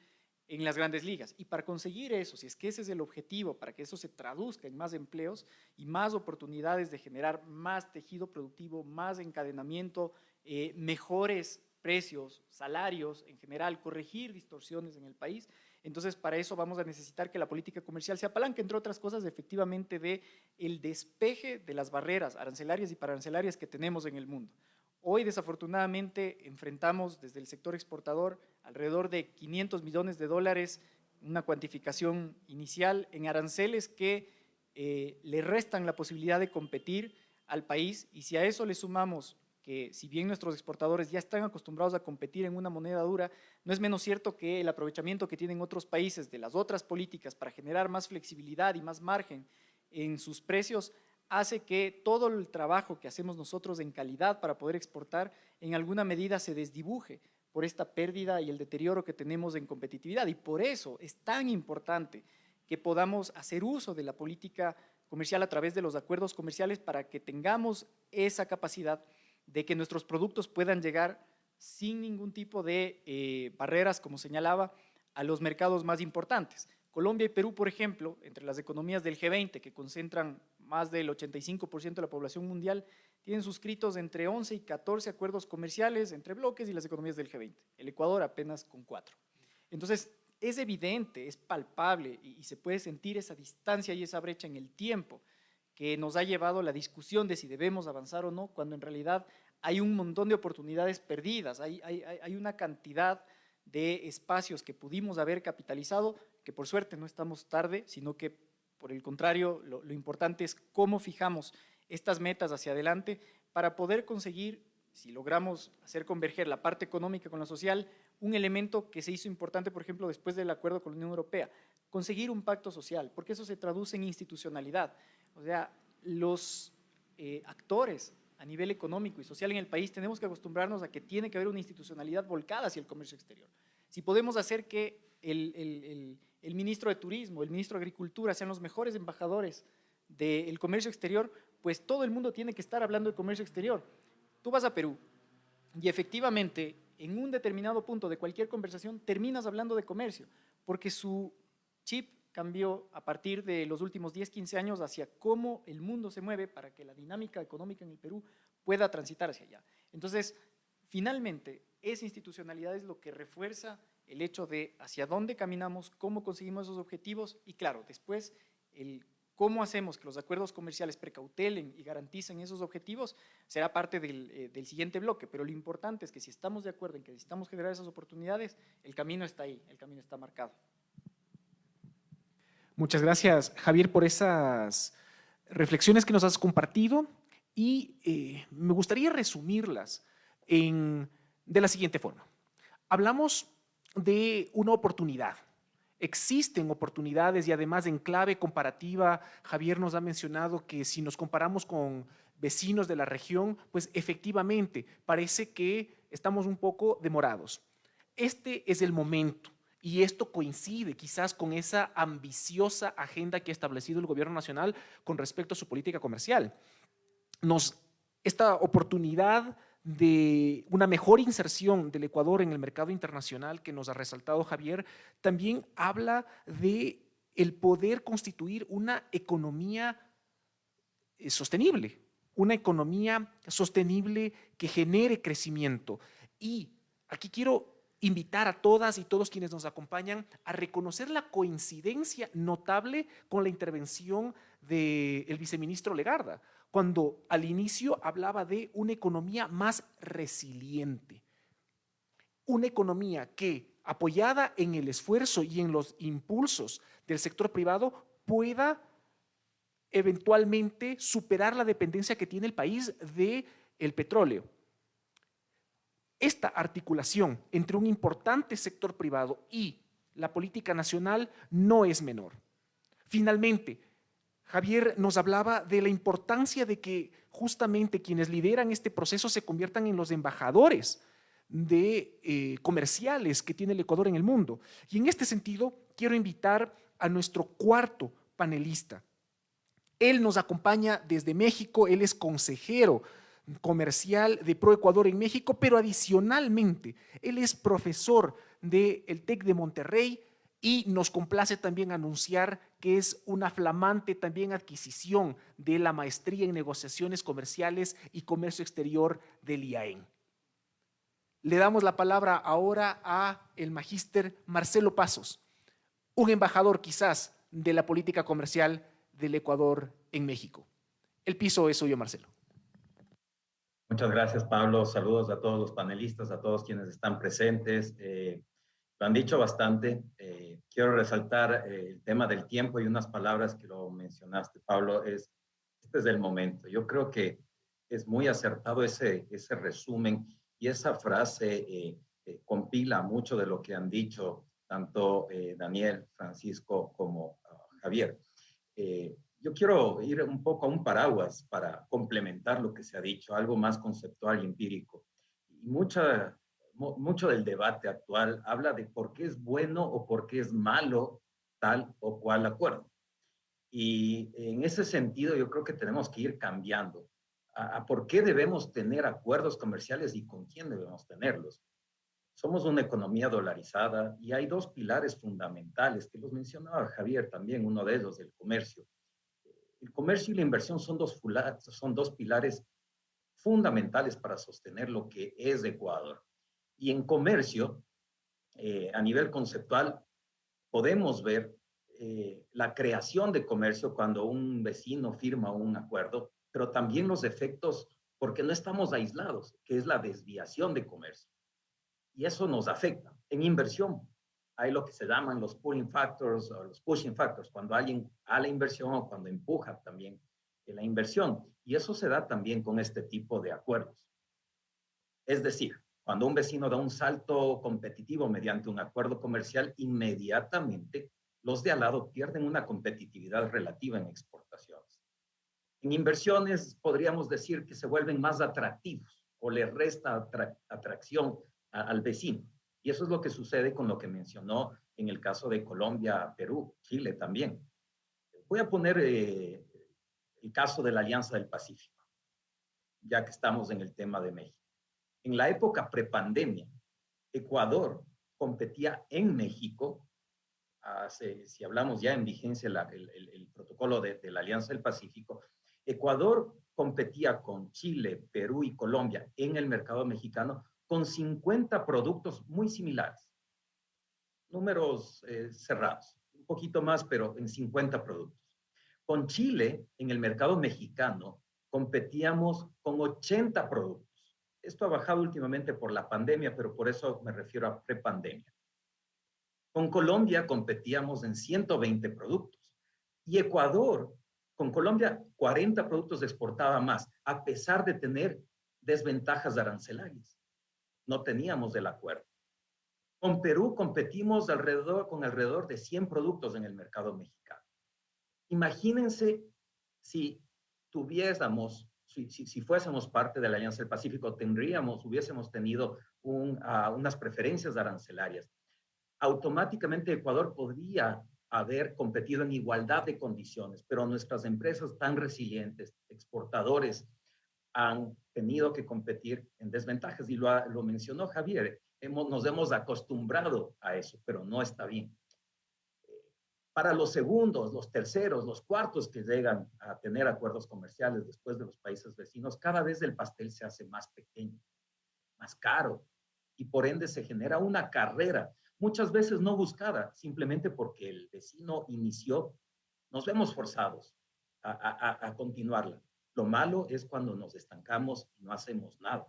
en las grandes ligas. Y para conseguir eso, si es que ese es el objetivo, para que eso se traduzca en más empleos y más oportunidades de generar más tejido productivo, más encadenamiento, eh, mejores precios, salarios en general, corregir distorsiones en el país, entonces, para eso vamos a necesitar que la política comercial se apalanque, entre otras cosas, efectivamente, de el despeje de las barreras arancelarias y pararancelarias que tenemos en el mundo. Hoy, desafortunadamente, enfrentamos desde el sector exportador alrededor de 500 millones de dólares, una cuantificación inicial en aranceles que eh, le restan la posibilidad de competir al país y si a eso le sumamos que si bien nuestros exportadores ya están acostumbrados a competir en una moneda dura, no es menos cierto que el aprovechamiento que tienen otros países de las otras políticas para generar más flexibilidad y más margen en sus precios hace que todo el trabajo que hacemos nosotros en calidad para poder exportar en alguna medida se desdibuje por esta pérdida y el deterioro que tenemos en competitividad. Y por eso es tan importante que podamos hacer uso de la política comercial a través de los acuerdos comerciales para que tengamos esa capacidad de que nuestros productos puedan llegar sin ningún tipo de eh, barreras, como señalaba, a los mercados más importantes. Colombia y Perú, por ejemplo, entre las economías del G20, que concentran más del 85% de la población mundial, tienen suscritos entre 11 y 14 acuerdos comerciales entre bloques y las economías del G20. El Ecuador apenas con cuatro. Entonces, es evidente, es palpable y, y se puede sentir esa distancia y esa brecha en el tiempo que nos ha llevado la discusión de si debemos avanzar o no, cuando en realidad hay un montón de oportunidades perdidas, hay, hay, una cantidad de espacios que pudimos haber capitalizado, que por suerte no estamos tarde, sino que por el contrario, lo, lo importante es cómo fijamos estas metas hacia adelante para poder conseguir, si logramos hacer converger la parte económica con la social, un elemento que se hizo importante, por ejemplo, después del acuerdo con la Unión Europea, conseguir un pacto social, porque eso se traduce en institucionalidad. O sea, los eh, actores a nivel económico y social en el país tenemos que acostumbrarnos a que tiene que haber una institucionalidad volcada hacia el comercio exterior. Si podemos hacer que el, ministro de Turismo, el ministro de Agricultura sean los mejores embajadores del comercio exterior, pues todo el mundo tiene que estar hablando de comercio exterior. Tú vas a Perú y efectivamente en un determinado punto de cualquier conversación terminas hablando de comercio, porque su chip cambió a partir de los últimos 10, 15 años hacia cómo el mundo se mueve para que la dinámica económica en el Perú pueda transitar hacia allá. Entonces, finalmente, esa institucionalidad es lo que refuerza el hecho de hacia dónde caminamos, cómo conseguimos esos objetivos y claro, después el cómo hacemos que los acuerdos comerciales precautelen y garanticen esos objetivos será parte del, eh, del, siguiente bloque, pero lo importante es que si estamos de acuerdo en que necesitamos generar esas oportunidades, el camino está ahí, el camino está marcado. Muchas gracias, Javier, por esas reflexiones que nos has compartido y eh, me gustaría resumirlas en, de la siguiente forma. Hablamos de una oportunidad. Existen oportunidades y además en clave comparativa, Javier nos ha mencionado que si nos comparamos con vecinos de la región, pues efectivamente parece que estamos un poco demorados. Este es el momento y esto coincide quizás con esa ambiciosa agenda que ha establecido el gobierno nacional con respecto a su política comercial. Nos, esta oportunidad de una mejor inserción del Ecuador en el mercado internacional que nos ha resaltado Javier, también habla de el poder constituir una economía eh, sostenible, una economía sostenible que genere crecimiento. Y aquí quiero invitar a todas y todos quienes nos acompañan a reconocer la coincidencia notable con la intervención del viceministro Legarda, cuando al inicio hablaba de una economía más resiliente, una economía que, apoyada en el esfuerzo y en los impulsos del sector privado, pueda eventualmente superar la dependencia que tiene el país del el petróleo. Esta articulación entre un importante sector privado y la política nacional no es menor. Finalmente, Javier nos hablaba de la importancia de que justamente quienes lideran este proceso se conviertan en los embajadores de eh, comerciales que tiene el Ecuador en el mundo. Y en este sentido, quiero invitar a nuestro cuarto panelista. Él nos acompaña desde México, él es consejero comercial de ProEcuador en México, pero adicionalmente, él es profesor del TEC de Monterrey y nos complace también anunciar que es una flamante también adquisición de la maestría en negociaciones comerciales y comercio exterior del IAEN. Le damos la palabra ahora a el magíster Marcelo Pasos, un embajador quizás de la política comercial del Ecuador en México. El piso es suyo, Marcelo. Muchas gracias, Pablo. Saludos a todos los panelistas, a todos quienes están presentes. Eh, lo han dicho bastante. Eh, quiero resaltar eh, el tema del tiempo y unas palabras que lo mencionaste, Pablo. Es, este es el momento. Yo creo que es muy acertado ese, ese resumen y esa frase compila mucho de lo que han dicho tanto Daniel, Francisco como ah, Javier yo quiero ir un poco a un paraguas para complementar lo que se ha dicho, algo más conceptual y empírico. Y mucha, mucho del debate actual habla de por qué es bueno o por qué es malo tal o cual acuerdo. Y en ese sentido yo creo que tenemos que ir cambiando a, a por qué debemos tener acuerdos comerciales y con quién debemos tenerlos. Somos una economía dolarizada y hay dos pilares fundamentales que los mencionaba Javier también, uno de ellos, el comercio el comercio y la inversión son dos, son dos pilares fundamentales para sostener lo que es Ecuador. Y en comercio, eh, a nivel conceptual, podemos ver eh, la creación de comercio cuando un vecino firma un acuerdo, pero también los efectos, porque no estamos aislados, que es la desviación de comercio. Y eso nos afecta. En inversión, hay lo que se llaman los pulling factors o los pushing factors, cuando alguien a la inversión o cuando empuja también la inversión. Y eso se da también con este tipo de acuerdos. Es decir, cuando un vecino da un salto competitivo mediante un acuerdo comercial, inmediatamente los de al lado pierden una competitividad relativa en exportaciones. En inversiones podríamos decir que se vuelven más atractivos o le resta atracción al vecino. Y eso es lo que sucede con lo que mencionó en el caso de Colombia, Perú, Chile también. Voy a poner eh, el caso de la Alianza del Pacífico, ya que estamos en el tema de México. En la época prepandemia, Ecuador competía en México, si hablamos ya en vigencia el, protocolo de la Alianza del Pacífico, Ecuador competía con Chile, Perú y Colombia en el mercado mexicano con 50 productos muy similares. Números eh, cerrados, un poquito más, pero en 50 productos. Con Chile, en el mercado mexicano, competíamos con 80 productos. Esto ha bajado últimamente por la pandemia, pero por eso me refiero a prepandemia. Con Colombia competíamos en 120 productos. Y Ecuador, con Colombia, 40 productos exportaba más, a pesar de tener desventajas arancelarias no teníamos el acuerdo. Con Perú competimos alrededor, con alrededor de 100 productos en el mercado mexicano. Imagínense si tuviésemos, si, si, fuésemos parte de la Alianza del Pacífico, tendríamos, hubiésemos tenido ah, unas preferencias arancelarias. Automáticamente Ecuador podría haber competido en igualdad de condiciones, pero nuestras empresas tan resilientes, exportadores, han tenido que competir en desventajas. Y lo, lo mencionó Javier, hemos, nos hemos acostumbrado a eso, pero no está bien. Para los segundos, los terceros, los cuartos que llegan a tener acuerdos comerciales después de los países vecinos, cada vez el pastel se hace más pequeño, más caro, y por ende se genera una carrera, muchas veces no buscada, simplemente porque el vecino inició, nos vemos forzados a, a, a continuarla. Lo malo es cuando nos estancamos y no hacemos nada.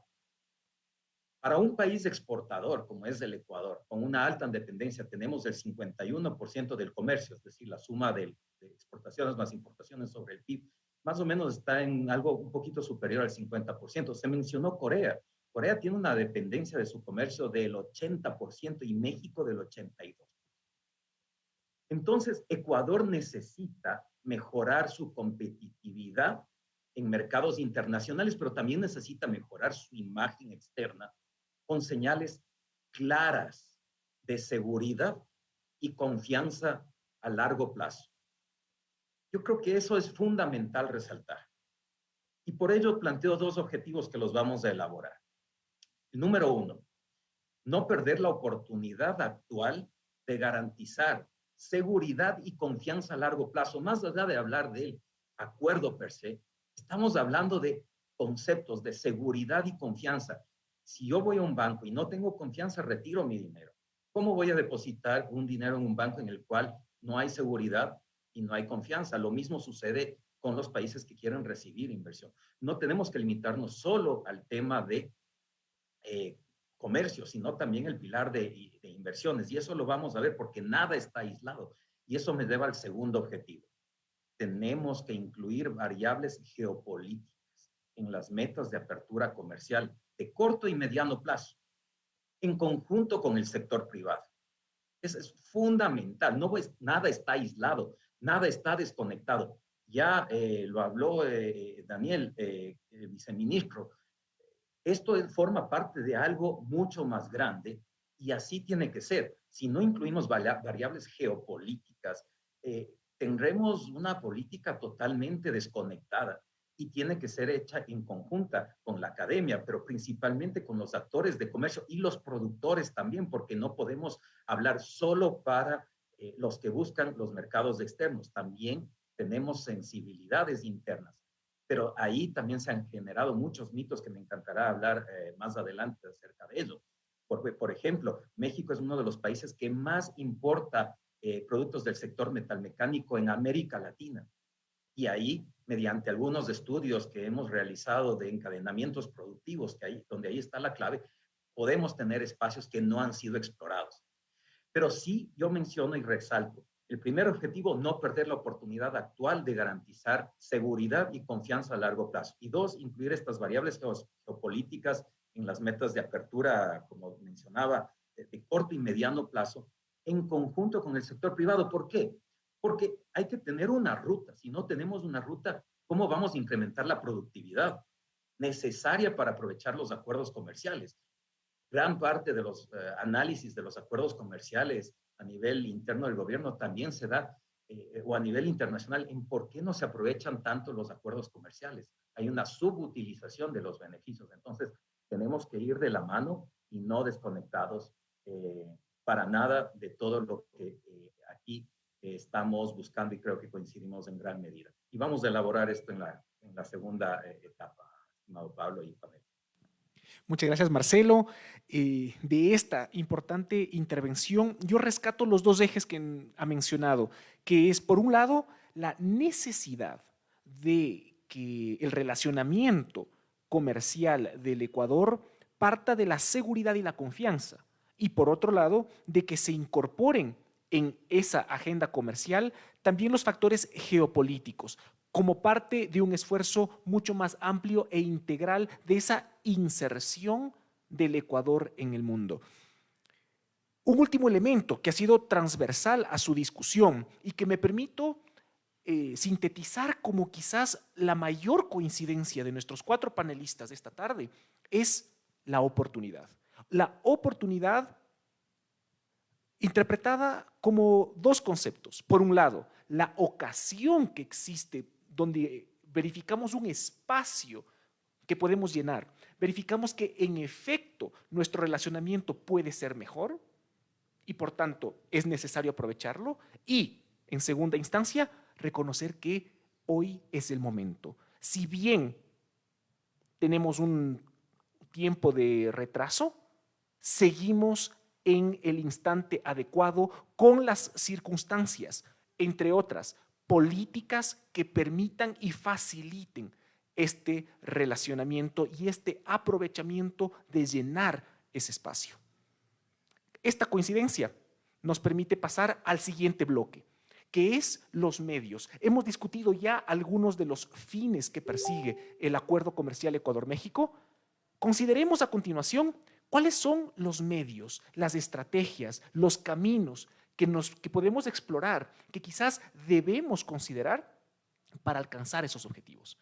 Para un país exportador como es el Ecuador, con una alta dependencia, tenemos el 51% del comercio, es decir, la suma de, exportaciones más importaciones sobre el PIB, más o menos está en algo un poquito superior al 50%. Se mencionó Corea. Corea tiene una dependencia de su comercio del 80% y México del 82%. Entonces, Ecuador necesita mejorar su competitividad en mercados internacionales, pero también necesita mejorar su imagen externa con señales claras de seguridad y confianza a largo plazo. Yo creo que eso es fundamental resaltar. Y por ello planteo dos objetivos que los vamos a elaborar. número uno, no perder la oportunidad actual de garantizar seguridad y confianza a largo plazo, más allá de hablar del acuerdo per se, estamos hablando de conceptos de seguridad y confianza. Si yo voy a un banco y no tengo confianza, retiro mi dinero. ¿Cómo voy a depositar un dinero en un banco en el cual no hay seguridad y no hay confianza? Lo mismo sucede con los países que quieren recibir inversión. No tenemos que limitarnos solo al tema de eh, comercio, sino también el pilar de, de inversiones. Y eso lo vamos a ver porque nada está aislado. Y eso me lleva al segundo objetivo. Tenemos que incluir variables geopolíticas en las metas de apertura comercial de corto y mediano plazo, en conjunto con el sector privado. Eso es fundamental. No es, nada está aislado, nada está desconectado. Ya eh, lo habló eh, Daniel, eh, el viceministro, esto forma parte de algo mucho más grande y así tiene que ser. Si no incluimos variables geopolíticas, eh, tendremos una política totalmente desconectada y tiene que ser hecha en conjunta con la academia, pero principalmente con los actores de comercio y los productores también, porque no podemos hablar solo para eh, los que buscan los mercados externos, también tenemos sensibilidades internas pero ahí también se han generado muchos mitos que me encantará hablar eh, más adelante acerca de ello. Por, por ejemplo, México es uno de los países que más importa eh, productos del sector metalmecánico en América Latina. Y ahí, mediante algunos estudios que hemos realizado de encadenamientos productivos, que ahí, donde ahí está la clave, podemos tener espacios que no han sido explorados. Pero sí, yo menciono y resalto, el primer objetivo, no perder la oportunidad actual de garantizar seguridad y confianza a largo plazo. Y dos, incluir estas variables geopolíticas en las metas de apertura, como mencionaba, de, corto y mediano plazo, en conjunto con el sector privado. ¿Por qué? Porque hay que tener una ruta. Si no tenemos una ruta, ¿cómo vamos a incrementar la productividad necesaria para aprovechar los acuerdos comerciales? Gran parte de los eh, análisis de los acuerdos comerciales a nivel interno del gobierno también se da, eh, o a nivel internacional, en por qué no se aprovechan tanto los acuerdos comerciales. Hay una subutilización de los beneficios. Entonces, tenemos que ir de la mano y no desconectados eh, para nada de todo lo que eh, aquí estamos buscando y creo que coincidimos en gran medida. Y vamos a elaborar esto en la, en la segunda etapa, estimado Pablo y Pamela. Muchas gracias, Marcelo. Eh, de esta importante intervención, yo rescato los dos ejes que ha mencionado, que es, por un lado, la necesidad de que el relacionamiento comercial del Ecuador parta de la seguridad y la confianza, y por otro lado, de que se incorporen en esa agenda comercial también los factores geopolíticos, como parte de un esfuerzo mucho más amplio e integral de esa inserción del Ecuador en el mundo. Un último elemento que ha sido transversal a su discusión y que me permito eh, sintetizar como quizás la mayor coincidencia de nuestros cuatro panelistas de esta tarde es la oportunidad. La oportunidad interpretada como dos conceptos. Por un lado, la ocasión que existe donde verificamos un espacio que podemos llenar, verificamos que en efecto nuestro relacionamiento puede ser mejor y por tanto es necesario aprovecharlo y en segunda instancia reconocer que hoy es el momento. Si bien tenemos un tiempo de retraso, seguimos en el instante adecuado con las circunstancias, entre otras, políticas que permitan y faciliten este relacionamiento y este aprovechamiento de llenar ese espacio. Esta coincidencia nos permite pasar al siguiente bloque, que es los medios. Hemos discutido ya algunos de los fines que persigue el Acuerdo Comercial Ecuador-México. Consideremos a continuación cuáles son los medios, las estrategias, los caminos que, nos, que podemos explorar, que quizás debemos considerar para alcanzar esos objetivos.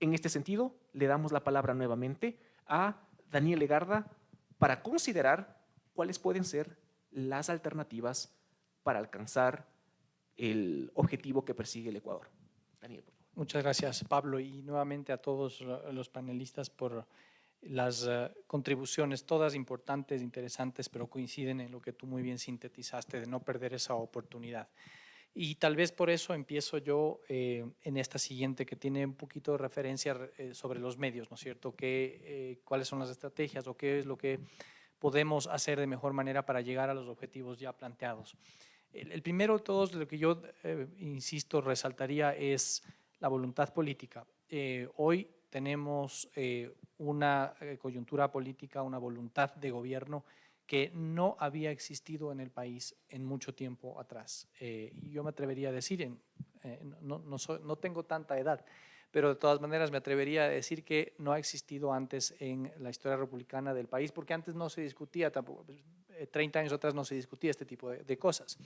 En este sentido, le damos la palabra nuevamente a Daniel Legarda para considerar cuáles pueden ser las alternativas para alcanzar el objetivo que persigue el Ecuador. Daniel, Muchas gracias, Pablo, y nuevamente a todos los panelistas por las eh, contribuciones, todas importantes, interesantes, pero coinciden en lo que tú muy bien sintetizaste, de no perder esa oportunidad. Y tal vez por eso empiezo yo eh, en esta siguiente, que tiene un poquito de referencia eh, sobre los medios, ¿no es cierto? ¿Qué, ¿Cuáles son las estrategias o qué es lo que podemos hacer de mejor manera para llegar a los objetivos ya planteados? El, primero de todos, lo que yo, insisto, resaltaría es la voluntad política. Hoy tenemos una eh, coyuntura política, una voluntad de gobierno que no había existido en el país en mucho tiempo atrás. yo me atrevería a decir, no, no, tengo tanta edad, pero de todas maneras me atrevería a decir que no ha existido antes en la historia republicana del país, porque antes no se discutía, tampoco, 30 años atrás no se discutía este tipo de, cosas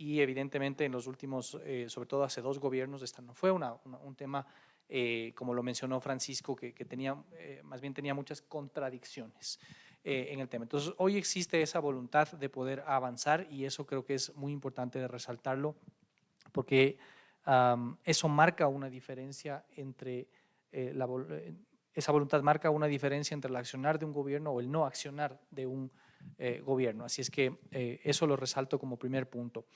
y evidentemente en los últimos, eh, sobre todo hace dos gobiernos, esta no fue un tema, eh, como lo mencionó Francisco, que, tenía, eh, más bien tenía muchas contradicciones en el tema. Entonces, hoy existe esa voluntad de poder avanzar y eso creo que es muy importante de resaltarlo, porque eso marca una diferencia entre la, esa voluntad marca una diferencia entre el accionar de un gobierno o el no accionar de un eh, gobierno. Así es que eh, eso lo resalto como primer punto.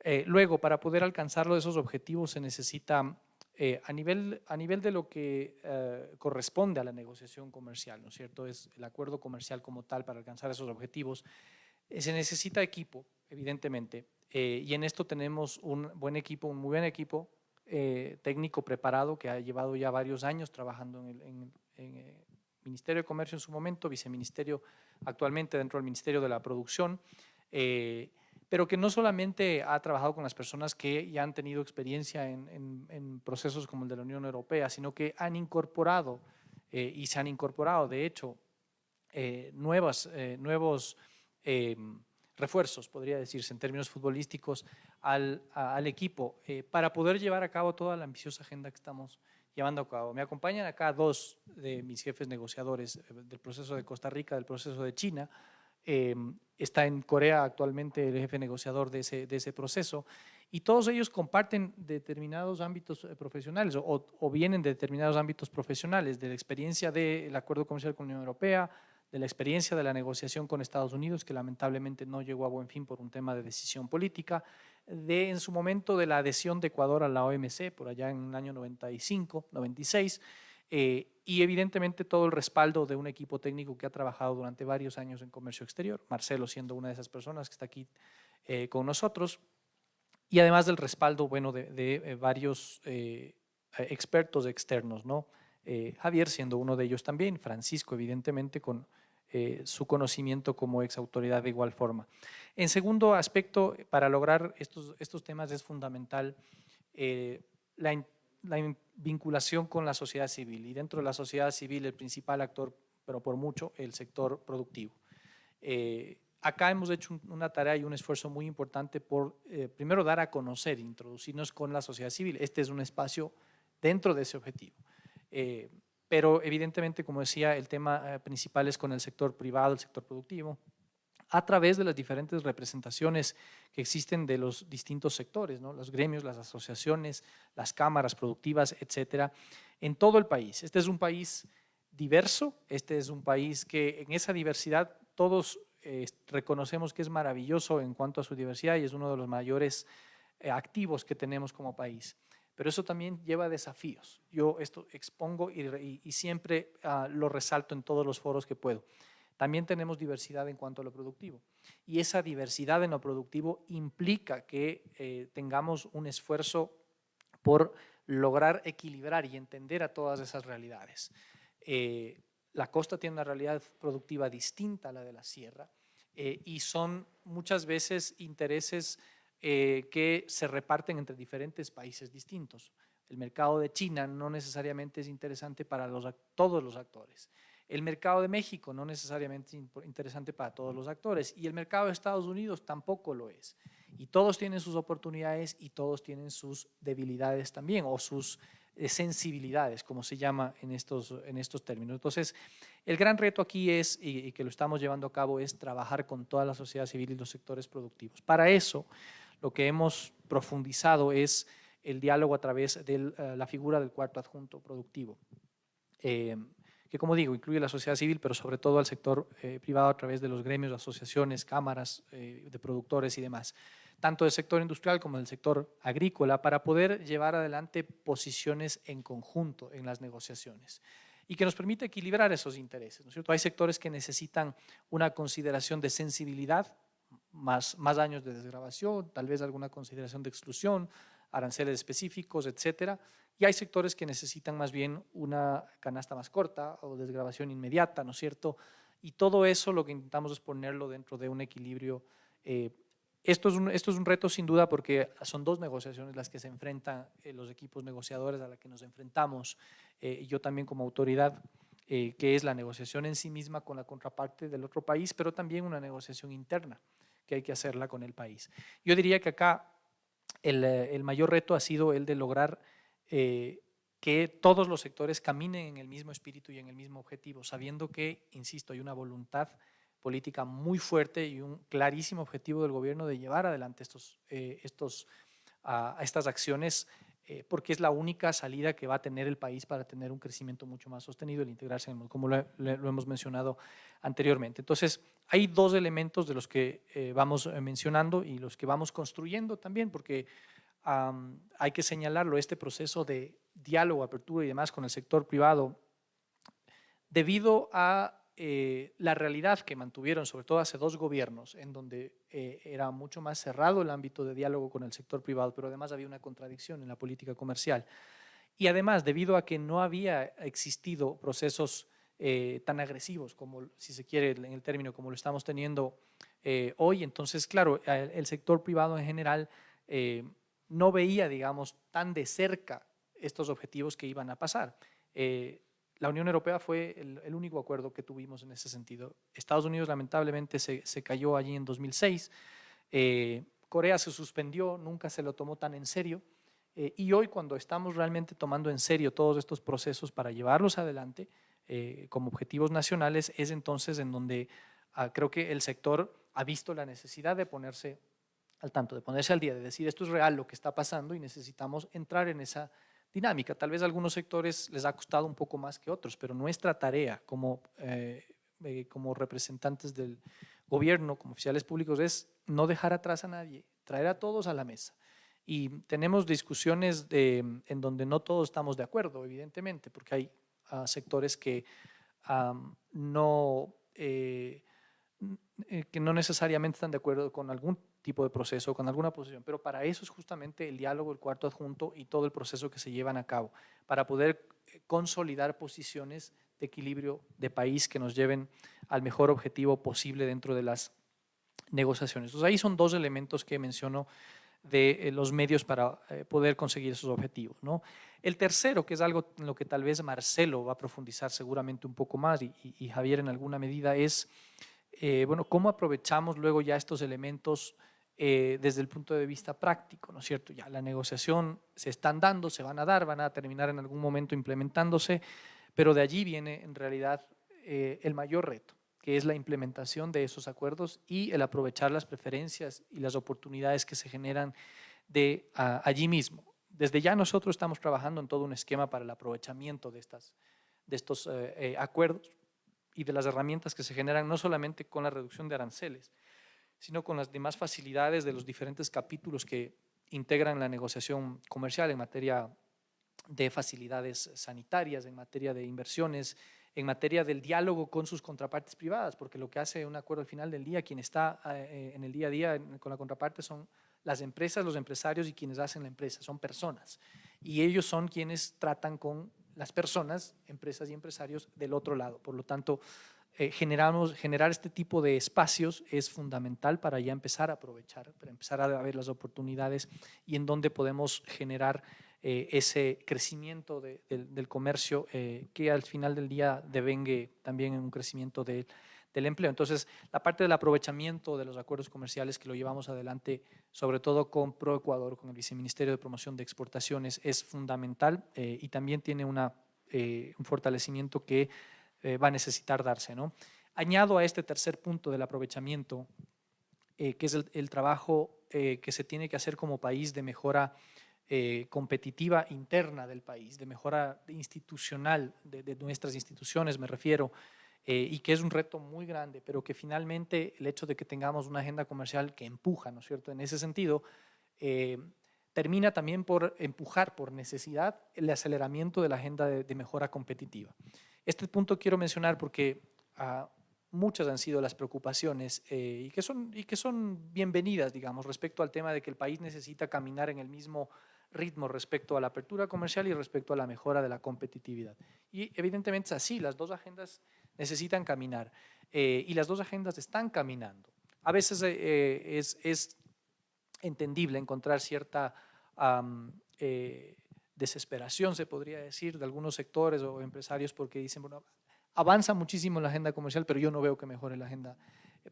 Eh, luego, para poder alcanzar esos objetivos se necesita, a, nivel, a nivel de lo que corresponde a la negociación comercial, ¿no es cierto? Es el acuerdo comercial como tal para alcanzar esos objetivos. se necesita equipo, evidentemente, y en esto tenemos un buen equipo, un muy buen equipo técnico preparado que ha llevado ya varios años trabajando en, el, Ministerio de Comercio en su momento, viceministerio actualmente dentro del Ministerio de la Producción, eh, pero que no solamente ha trabajado con las personas que ya han tenido experiencia en, procesos como el de la Unión Europea, sino que han incorporado eh, y se han incorporado, de hecho, eh, nuevas, nuevos refuerzos, podría decirse, en términos futbolísticos, al, al equipo para poder llevar a cabo toda la ambiciosa agenda que estamos llevando a cabo. Me acompañan acá dos de mis jefes negociadores eh, del proceso de Costa Rica, del proceso de China. Em, está en Corea actualmente el jefe negociador de ese, proceso y todos ellos comparten determinados ámbitos eh, profesionales o, o, vienen de determinados ámbitos profesionales, de la experiencia del acuerdo comercial con la Unión Europea, de la experiencia de la negociación con Estados Unidos, que lamentablemente no llegó a buen fin por un tema de decisión política, de en su momento de la adhesión de Ecuador a la OMC, por allá en el año 95, 96, eh, y evidentemente todo el respaldo de un equipo técnico que ha trabajado durante varios años en comercio exterior, Marcelo siendo una de esas personas que está aquí eh, con nosotros, y además del respaldo bueno, de, de eh, varios expertos externos, ¿no? Javier siendo uno de ellos también, Francisco evidentemente con eh, su conocimiento como ex autoridad de igual forma. En segundo aspecto, para lograr estos, estos temas es fundamental eh, la, vinculación con la sociedad civil y dentro de la sociedad civil el principal actor, pero por mucho, el sector productivo. Eh, acá hemos hecho una tarea y un esfuerzo muy importante por, primero, dar a conocer, introducirnos con la sociedad civil. Este es un espacio dentro de ese objetivo pero evidentemente, como decía, el tema eh, principal es con el sector privado, el sector productivo, a través de las diferentes representaciones que existen de los distintos sectores, ¿no? los gremios, las asociaciones, las cámaras productivas, etcétera, en todo el país. Este es un país diverso, este es un país que en esa diversidad todos eh, reconocemos que es maravilloso en cuanto a su diversidad y es uno de los mayores eh, activos que tenemos como país pero eso también lleva desafíos. Yo esto expongo y, siempre ah, lo resalto en todos los foros que puedo. También tenemos diversidad en cuanto a lo productivo y esa diversidad en lo productivo implica que eh, tengamos un esfuerzo por lograr equilibrar y entender a todas esas realidades. Eh, la costa tiene una realidad productiva distinta a la de la sierra eh, y son muchas veces intereses que se reparten entre diferentes países distintos. El mercado de China no necesariamente es interesante para todos los actores. El mercado de México no necesariamente es interesante para todos los actores y el mercado de Estados Unidos tampoco lo es. Y todos tienen sus oportunidades y todos tienen sus debilidades también o sus sensibilidades, como se llama en estos, en estos términos. Entonces, el gran reto aquí es, y, que lo estamos llevando a cabo, es trabajar con toda la sociedad civil y los sectores productivos. Para eso, lo que hemos profundizado es el diálogo a través de eh, la figura del cuarto adjunto productivo, eh, que como digo, incluye la sociedad civil, pero sobre todo al sector eh, privado a través de los gremios, asociaciones, cámaras de productores y demás tanto del sector industrial como del sector agrícola, para poder llevar adelante posiciones en conjunto en las negociaciones y que nos permite equilibrar esos intereses. ¿no cierto? Hay sectores que necesitan una consideración de sensibilidad, más, más años de desgrabación, tal vez alguna consideración de exclusión, aranceles específicos, etcétera, y hay sectores que necesitan más bien una canasta más corta o desgrabación inmediata, ¿no es cierto? Y todo eso lo que intentamos es ponerlo dentro de un equilibrio eh, esto es, un, esto es un reto sin duda porque son dos negociaciones las que se enfrentan eh, los equipos negociadores a las que nos enfrentamos, eh, yo también como autoridad, eh, que es la negociación en sí misma con la contraparte del otro país, pero también una negociación interna que hay que hacerla con el país. Yo diría que acá el, el mayor reto ha sido el de lograr que todos los sectores caminen en el mismo espíritu y en el mismo objetivo, sabiendo que, insisto, hay una voluntad política muy fuerte y un clarísimo objetivo del gobierno de llevar adelante estos, eh, estos, estas acciones eh, porque es la única salida que va a tener el país para tener un crecimiento mucho más sostenido, el integrarse en el como lo, hemos mencionado anteriormente. Entonces, hay dos elementos de los que eh, vamos mencionando y los que vamos construyendo también, porque hay que señalarlo, este proceso de diálogo, apertura y demás con el sector privado, debido a eh, la realidad que mantuvieron, sobre todo hace dos gobiernos, en donde eh, era mucho más cerrado el ámbito de diálogo con el sector privado, pero además había una contradicción en la política comercial. Y además, debido a que no había existido procesos eh, tan agresivos como, si se quiere, en el término como lo estamos teniendo hoy, entonces, claro, el, sector privado en general no veía, digamos, tan de cerca estos objetivos que iban a pasar la Unión Europea fue el, único acuerdo que tuvimos en ese sentido. Estados Unidos lamentablemente se, cayó allí en 2006, eh, Corea se suspendió, nunca se lo tomó tan en serio, eh, y hoy cuando estamos realmente tomando en serio todos estos procesos para llevarlos adelante eh, como objetivos nacionales, es entonces en donde ah, creo que el sector ha visto la necesidad de ponerse al tanto, de ponerse al día, de decir esto es real lo que está pasando y necesitamos entrar en esa dinámica. Tal vez a algunos sectores les ha costado un poco más que otros, pero nuestra tarea como, eh, eh, como representantes del gobierno, como oficiales públicos, es no dejar atrás a nadie, traer a todos a la mesa. Y tenemos discusiones en donde no todos estamos de acuerdo, evidentemente, porque hay ah, sectores que no, eh, que no necesariamente están de acuerdo con algún tipo de proceso, con alguna posición, pero para eso es justamente el diálogo, el cuarto adjunto y todo el proceso que se llevan a cabo, para poder eh, consolidar posiciones de equilibrio de país que nos lleven al mejor objetivo posible dentro de las negociaciones. Entonces ahí son dos elementos que menciono de eh, los medios para eh, poder conseguir esos objetivos. ¿no? El tercero, que es algo en lo que tal vez Marcelo va a profundizar seguramente un poco más y, y Javier en alguna medida, es bueno, cómo aprovechamos luego ya estos elementos eh, desde el punto de vista práctico, ¿no es cierto? Ya la negociación se están dando, se van a dar, van a terminar en algún momento implementándose, pero de allí viene en realidad eh, el mayor reto, que es la implementación de esos acuerdos y el aprovechar las preferencias y las oportunidades que se generan de allí mismo. Desde ya nosotros estamos trabajando en todo un esquema para el aprovechamiento de, estas, de estos eh, acuerdos y de las herramientas que se generan no solamente con la reducción de aranceles, sino con las demás facilidades de los diferentes capítulos que integran la negociación comercial en materia de facilidades sanitarias, en materia de inversiones, en materia del diálogo con sus contrapartes privadas, porque lo que hace un acuerdo al final del día, quien está eh, en el día a día con la contraparte son las empresas, los empresarios y quienes hacen la empresa, son personas. Y ellos son quienes tratan con las personas, empresas y empresarios del otro lado. Por lo tanto, eh, generamos, generar este tipo de espacios es fundamental para ya empezar a aprovechar, para empezar a ver las oportunidades y en dónde podemos generar eh, ese crecimiento del comercio eh, que al final del día devengue también en un crecimiento del empleo. Entonces, la parte del aprovechamiento de los acuerdos comerciales que lo llevamos adelante, sobre todo con ProEcuador, con el Viceministerio de Promoción de Exportaciones, es fundamental eh, y también tiene un fortalecimiento que eh, va a necesitar darse. ¿no? Añado a este tercer punto del aprovechamiento, que es el, trabajo que se tiene que hacer como país de mejora competitiva interna del país, de mejora institucional de, nuestras instituciones, me refiero, eh, y que es un reto muy grande, pero que finalmente el hecho de que tengamos una agenda comercial que empuja, ¿no es cierto?, en ese sentido, eh, termina también por empujar por necesidad el aceleramiento de la agenda de, mejora competitiva. Este punto quiero mencionar porque ah, muchas han sido las preocupaciones eh, y, que son, y que son bienvenidas, digamos, respecto al tema de que el país necesita caminar en el mismo ritmo respecto a la apertura comercial y respecto a la mejora de la competitividad. Y evidentemente es así, las dos agendas necesitan caminar eh, y las dos agendas están caminando. A veces eh, eh, es, entendible encontrar cierta desesperación, se podría decir, de algunos sectores o empresarios porque dicen, bueno, avanza muchísimo la agenda comercial, pero yo no veo que mejore la agenda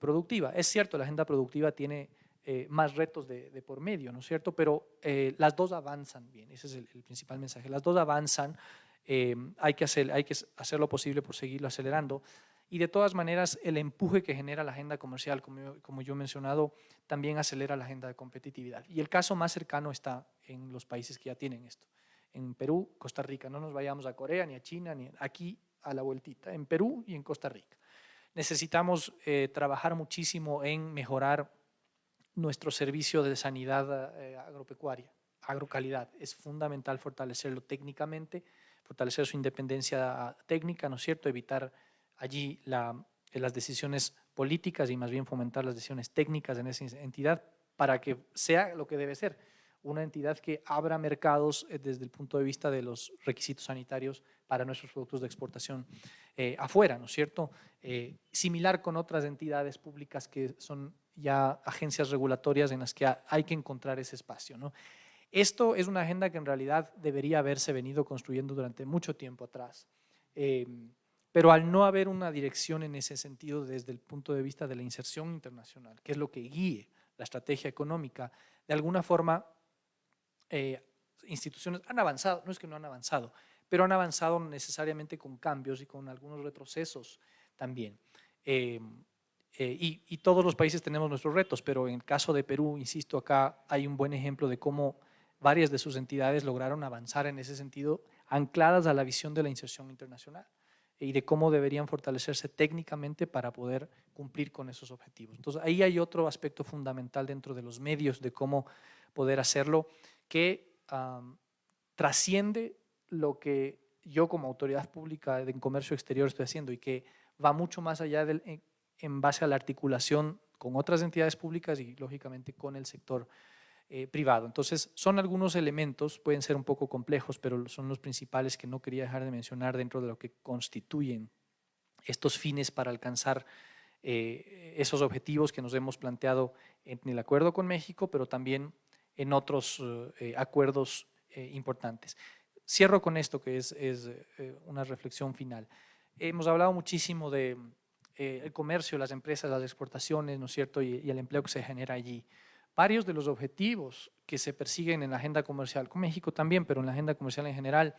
productiva. Es cierto, la agenda productiva tiene más retos de, por medio, ¿no es cierto? Pero las dos avanzan bien, ese es el, principal mensaje. Las dos avanzan eh, hay, que hacer, hay que hacer lo posible por seguirlo acelerando. Y de todas maneras, el empuje que genera la agenda comercial, como como yo he mencionado, también acelera la agenda de competitividad. Y el caso más cercano está en los países que ya tienen esto. En Perú, Costa Rica. No nos vayamos a Corea, ni a China, ni aquí a la vueltita. En Perú y en Costa Rica. Necesitamos eh, trabajar muchísimo en mejorar nuestro servicio de sanidad eh, agropecuaria, agrocalidad. Es fundamental fortalecerlo técnicamente, fortalecer su independencia técnica, ¿no es cierto?, evitar allí eh, las decisiones políticas y más bien fomentar las decisiones técnicas en esa entidad para que sea lo que debe ser, una entidad que abra mercados eh, desde el punto de vista de los requisitos sanitarios para nuestros productos de exportación eh, afuera, ¿no es cierto? similar con otras entidades públicas que son ya agencias regulatorias en las que hay que encontrar ese espacio, ¿no? Esto es una agenda que en realidad debería haberse venido construyendo durante mucho tiempo atrás. Pero al no haber una dirección en ese sentido desde el punto de vista de la inserción internacional, que es lo que guíe la estrategia económica, de alguna forma eh, instituciones han avanzado, no es que no han avanzado, pero han avanzado necesariamente con cambios y con algunos retrocesos también. Em, eh, y, y, todos los países tenemos nuestros retos, pero en el caso de Perú, insisto, acá hay un buen ejemplo de cómo varias de sus entidades lograron avanzar en ese sentido, ancladas a la visión de la inserción internacional y de cómo deberían fortalecerse técnicamente para poder cumplir con esos objetivos. Entonces, ahí hay otro aspecto fundamental dentro de los medios de cómo poder hacerlo que trasciende lo que yo como autoridad pública en comercio exterior estoy haciendo y que va mucho más allá del, en, base a la articulación con otras entidades públicas y lógicamente con el sector eh, privado. Entonces, son algunos elementos, pueden ser un poco complejos, pero son los principales que no quería dejar de mencionar dentro de lo que constituyen estos fines para alcanzar eh, esos objetivos que nos hemos planteado en el acuerdo con México, pero también en otros eh, acuerdos importantes. Cierro con esto, que es, una reflexión final. Hemos hablado muchísimo de el comercio, las empresas, las exportaciones, ¿no es cierto?, y el empleo que se genera allí varios de los objetivos que se persiguen en la agenda comercial, con México también, pero en la agenda comercial en general,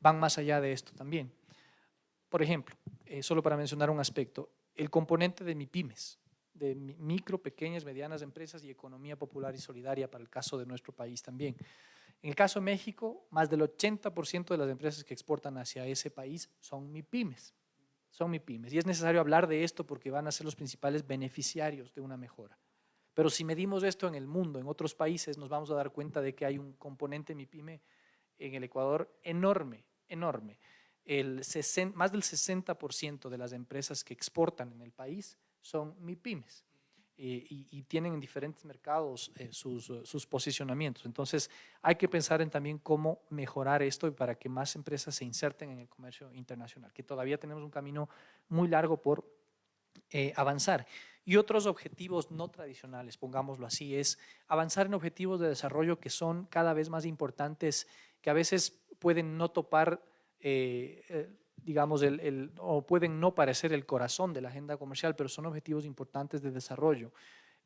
van más allá de esto también. Por ejemplo, eh, solo para mencionar un aspecto, el componente de MIPIMES, de micro, pequeñas, medianas empresas y economía popular y solidaria para el caso de nuestro país también. En el caso de México, más del 80% de las empresas que exportan hacia ese país son MIPIMES. Son MIPIMES. Y es necesario hablar de esto porque van a ser los principales beneficiarios de una mejora. Pero si medimos esto en el mundo, en otros países, nos vamos a dar cuenta de que hay un componente MIPYME en el Ecuador enorme, enorme. El más del 60% de las empresas que exportan en el país son MIPYMES eh, y, tienen en diferentes mercados eh, sus, sus, posicionamientos. Entonces, hay que pensar en también cómo mejorar esto para que más empresas se inserten en el comercio internacional, que todavía tenemos un camino muy largo por eh, avanzar. Y otros objetivos no tradicionales, pongámoslo así, es avanzar en objetivos de desarrollo que son cada vez más importantes, que a veces pueden no topar, eh, eh, digamos, el, o pueden no parecer el corazón de la agenda comercial, pero son objetivos importantes de desarrollo.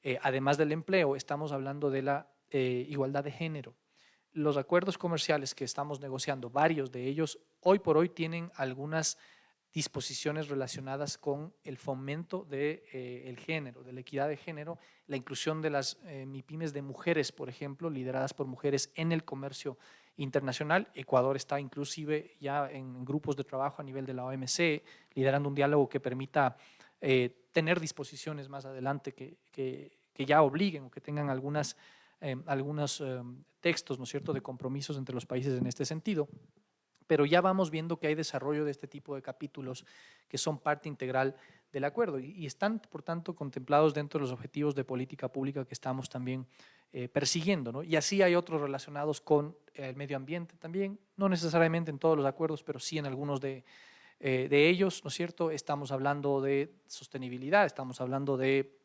Eh, además del empleo, estamos hablando de la eh, igualdad de género. Los acuerdos comerciales que estamos negociando, varios de ellos, hoy por hoy tienen algunas disposiciones relacionadas con el fomento del de, eh, género, de la equidad de género, la inclusión de las MIPIMES de mujeres, por ejemplo, lideradas por mujeres en el comercio internacional. Ecuador está inclusive ya en grupos de trabajo a nivel de la OMC, liderando un diálogo que permita tener disposiciones más adelante que, que, que ya obliguen o que tengan algunas, eh, algunos eh, textos, ¿no es cierto?, de compromisos entre los países en este sentido. Pero ya vamos viendo que hay desarrollo de este tipo de capítulos que son parte integral del acuerdo y, están, por tanto, contemplados dentro de los objetivos de política pública que estamos también eh, persiguiendo. ¿no? Y así hay otros relacionados con el medio ambiente también, no necesariamente en todos los acuerdos, pero sí en algunos de, de ellos, ¿no es cierto? Estamos hablando de sostenibilidad, estamos hablando de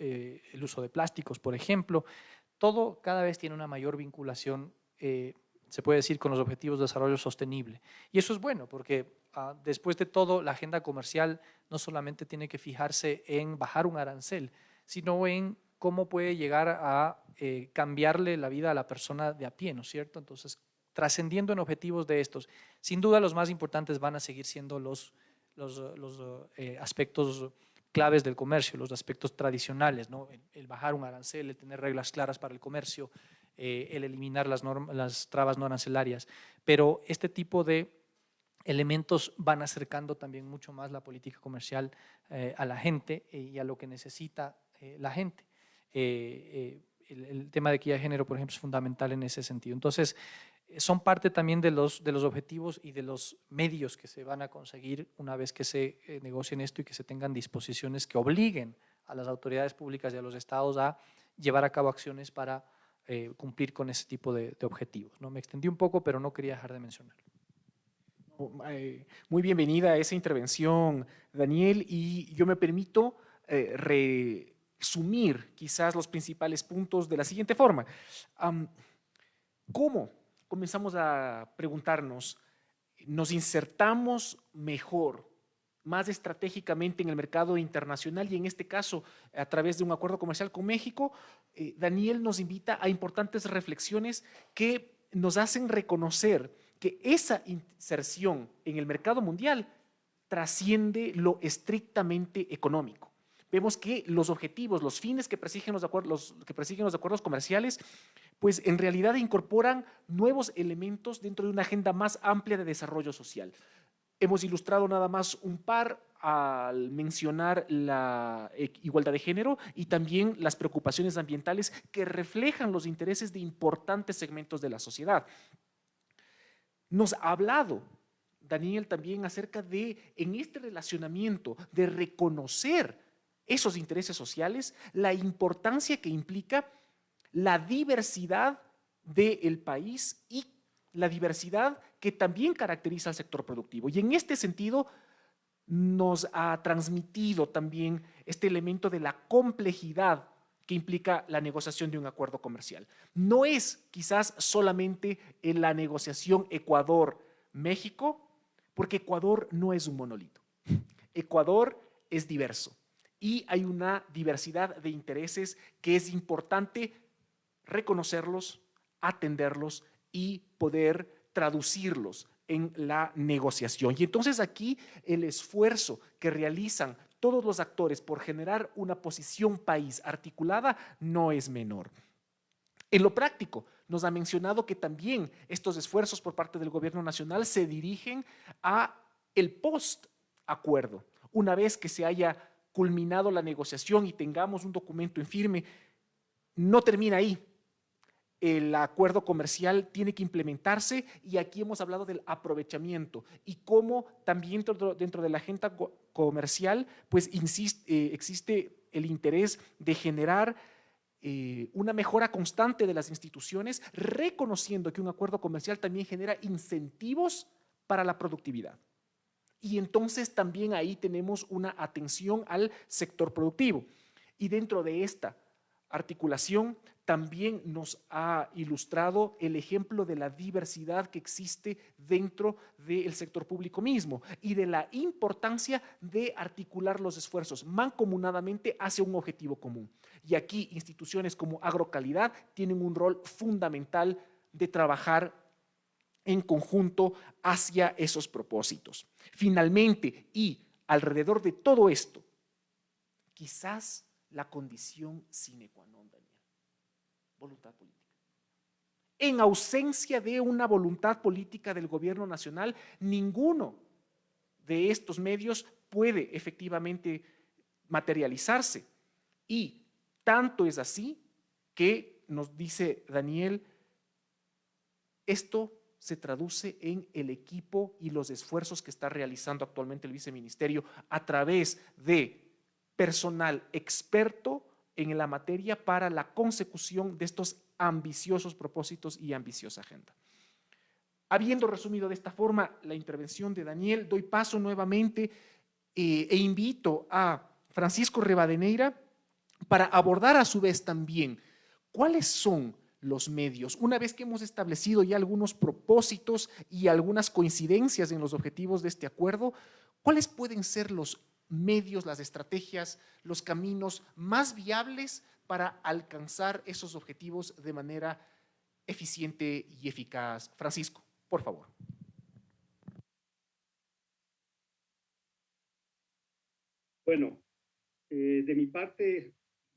eh, el uso de plásticos, por ejemplo. Todo cada vez tiene una mayor vinculación, eh, se puede decir, con los objetivos de desarrollo sostenible. Y eso es bueno, porque ah, después de todo, la agenda comercial no solamente tiene que fijarse en bajar un arancel, sino en cómo puede llegar a eh, cambiarle la vida a la persona de a pie, ¿no es cierto? Entonces, trascendiendo en objetivos de estos, sin duda los más importantes van a seguir siendo los, los, los aspectos claves del comercio, los aspectos tradicionales, ¿no? el, bajar un arancel, el tener reglas claras para el comercio, eh, el eliminar las, las trabas no arancelarias. Pero este tipo de elementos van acercando también mucho más la política comercial eh, a la gente eh, y a lo que necesita la gente. El, el, tema de equidad de género, por ejemplo, es fundamental en ese sentido. Entonces, son parte también de los, de los objetivos y de los medios que se van a conseguir una vez que se eh, negocien esto y que se tengan disposiciones que obliguen a las autoridades públicas y a los estados a llevar a cabo acciones para eh, cumplir con ese tipo de, objetivos. ¿no? Me extendí un poco, pero no quería dejar de mencionarlo. Eh, muy bienvenida a esa intervención, Daniel, y yo me permito resumir quizás los principales puntos de la siguiente forma. ¿Cómo comenzamos a preguntarnos, ¿nos insertamos mejor, más estratégicamente en el mercado internacional y en este caso a través de un acuerdo comercial con México? Eh, Daniel nos invita a importantes reflexiones que nos hacen reconocer que esa inserción en el mercado mundial trasciende lo estrictamente económico. Vemos que los objetivos, los fines que persiguen los, acuerdos, que persiguen los acuerdos comerciales pues en realidad incorporan nuevos elementos dentro de una agenda más amplia de desarrollo social. Hemos ilustrado nada más un par al mencionar la igualdad de género y también las preocupaciones ambientales que reflejan los intereses de importantes segmentos de la sociedad. Nos ha hablado Daniel también acerca de, en este relacionamiento, de reconocer esos intereses sociales, la importancia que implica la diversidad del país y la diversidad que también caracteriza al sector productivo. Y en este sentido nos ha transmitido también este elemento de la complejidad que implica la negociación de un acuerdo comercial. No es quizás solamente en la negociación Ecuador-México, porque Ecuador no es un monolito. Ecuador es diverso y hay una diversidad de intereses que es importante reconocerlos, atenderlos y poder traducirlos en la negociación. Y entonces aquí el esfuerzo que realizan todos los actores por generar una posición país articulada no es menor. En lo práctico, nos ha mencionado que también estos esfuerzos por parte del gobierno nacional se dirigen a el post-acuerdo. Una vez que se haya culminado la negociación y tengamos un documento en firme, no termina ahí el acuerdo comercial tiene que implementarse y aquí hemos hablado del aprovechamiento y cómo también dentro, de la agenda comercial pues eh, existe el interés de generar eh, una mejora constante de las instituciones, reconociendo que un acuerdo comercial también genera incentivos para la productividad. Y entonces también ahí tenemos una atención al sector productivo. Y dentro de esta articulación también nos ha ilustrado el ejemplo de la diversidad que existe dentro del sector público mismo y de la importancia de articular los esfuerzos mancomunadamente hacia un objetivo común. Y aquí instituciones como Agrocalidad tienen un rol fundamental de trabajar en conjunto hacia esos propósitos. Finalmente, y alrededor de todo esto, quizás la condición sine qua non, Daniel. Voluntad política. En ausencia de una voluntad política del gobierno nacional, ninguno de estos medios puede efectivamente materializarse. Y tanto es así que nos dice Daniel, esto se traduce en el equipo y los esfuerzos que está realizando actualmente el viceministerio a través de personal experto en la materia para la consecución de estos ambiciosos propósitos y ambiciosa agenda. Habiendo resumido de esta forma la intervención de Daniel, doy paso nuevamente eh, e invito a Francisco Rebadeneira para abordar a su vez también cuáles son los medios. Una vez que hemos establecido ya algunos propósitos y algunas coincidencias en los objetivos de este acuerdo, ¿cuáles pueden ser los medios, las estrategias, los caminos más viables para alcanzar esos objetivos de manera eficiente y eficaz. Francisco, por favor. Bueno, eh, de mi parte,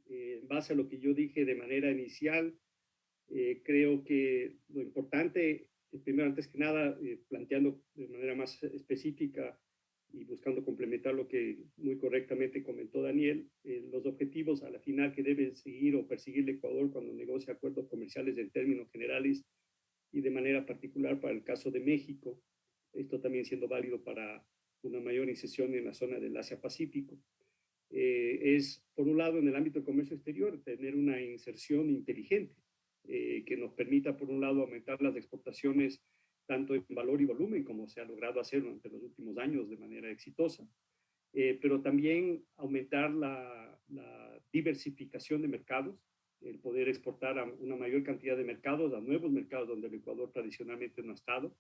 eh, en base a lo que yo dije de manera inicial, eh, creo que lo importante, primero, antes que nada, planteando de manera más específica y buscando complementar lo que muy correctamente comentó Daniel, eh, los objetivos a la final que debe seguir o perseguir el Ecuador cuando negocia acuerdos comerciales en términos generales y de manera particular para el caso de México, esto también siendo válido para una mayor incisión en la zona del Asia-Pacífico, eh, es, por un lado, en el ámbito del comercio exterior, tener una inserción inteligente eh, que nos permita, por un lado, aumentar las exportaciones tanto en valor y volumen como se ha logrado hacer durante los últimos años de manera exitosa, eh, pero también aumentar la, la, diversificación de mercados, el poder exportar a una mayor cantidad de mercados, a nuevos mercados donde el Ecuador tradicionalmente no ha estado.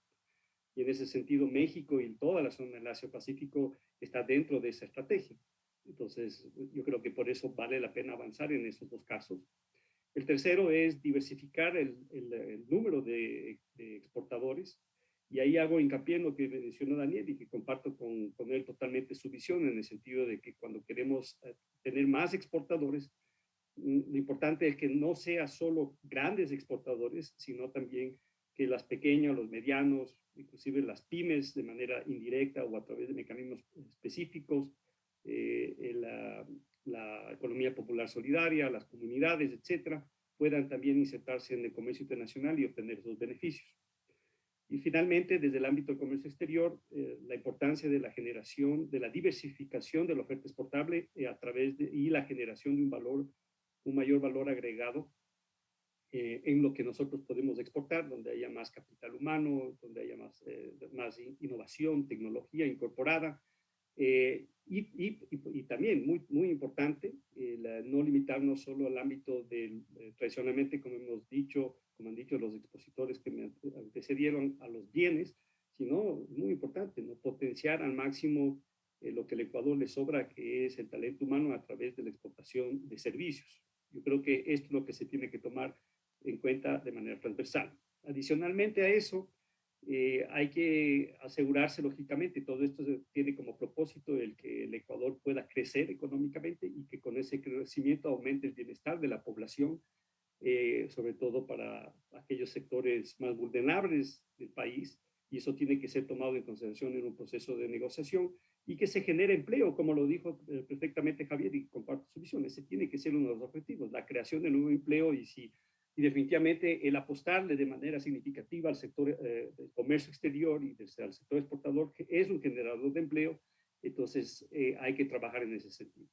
Y en ese sentido, México y toda la zona del Asia-Pacífico está dentro de esa estrategia. Entonces, yo creo que por eso vale la pena avanzar en esos dos casos. El tercero es diversificar el, el, número de, exportadores. Y ahí hago hincapié en lo que mencionó Daniel y que comparto con, con, él totalmente su visión en el sentido de que cuando queremos eh, tener más exportadores, mm, lo importante es que no sea solo grandes exportadores, sino también que las pequeñas, los medianos, inclusive las pymes de manera indirecta o a través de mecanismos específicos, eh, la, la economía popular solidaria, las comunidades, etcétera, puedan también insertarse en el comercio internacional y obtener esos beneficios. Y finalmente, desde el ámbito del comercio exterior, eh, la importancia de la generación, de la diversificación de la oferta exportable eh, a través de, y la generación de un valor, un mayor valor agregado eh, en lo que nosotros podemos exportar, donde haya más capital humano, donde haya más, más innovación, tecnología incorporada, eh, y, y, también, muy, muy importante, no limitarnos solo al ámbito del, eh, tradicionalmente, como hemos dicho, como han dicho los expositores que me antecedieron, a los bienes, sino, muy importante, ¿no? potenciar al máximo eh, lo que el Ecuador le sobra, que es el talento humano a través de la exportación de servicios. Yo creo que esto es lo que se tiene que tomar en cuenta de manera transversal. Adicionalmente a eso, eh, hay que asegurarse, lógicamente, todo esto tiene como propósito el que el Ecuador pueda crecer económicamente y que con ese crecimiento aumente el bienestar de la población, eh, sobre todo para aquellos sectores más vulnerables del país, y eso tiene que ser tomado en consideración en un proceso de negociación y que se genere empleo, como lo dijo eh, perfectamente Javier, y comparto su visión, ese tiene que ser uno de los objetivos, la creación de nuevo empleo y si y definitivamente el apostarle de manera significativa al sector eh, del comercio exterior y al sector exportador, que es un generador de empleo, entonces eh, hay que trabajar en ese sentido.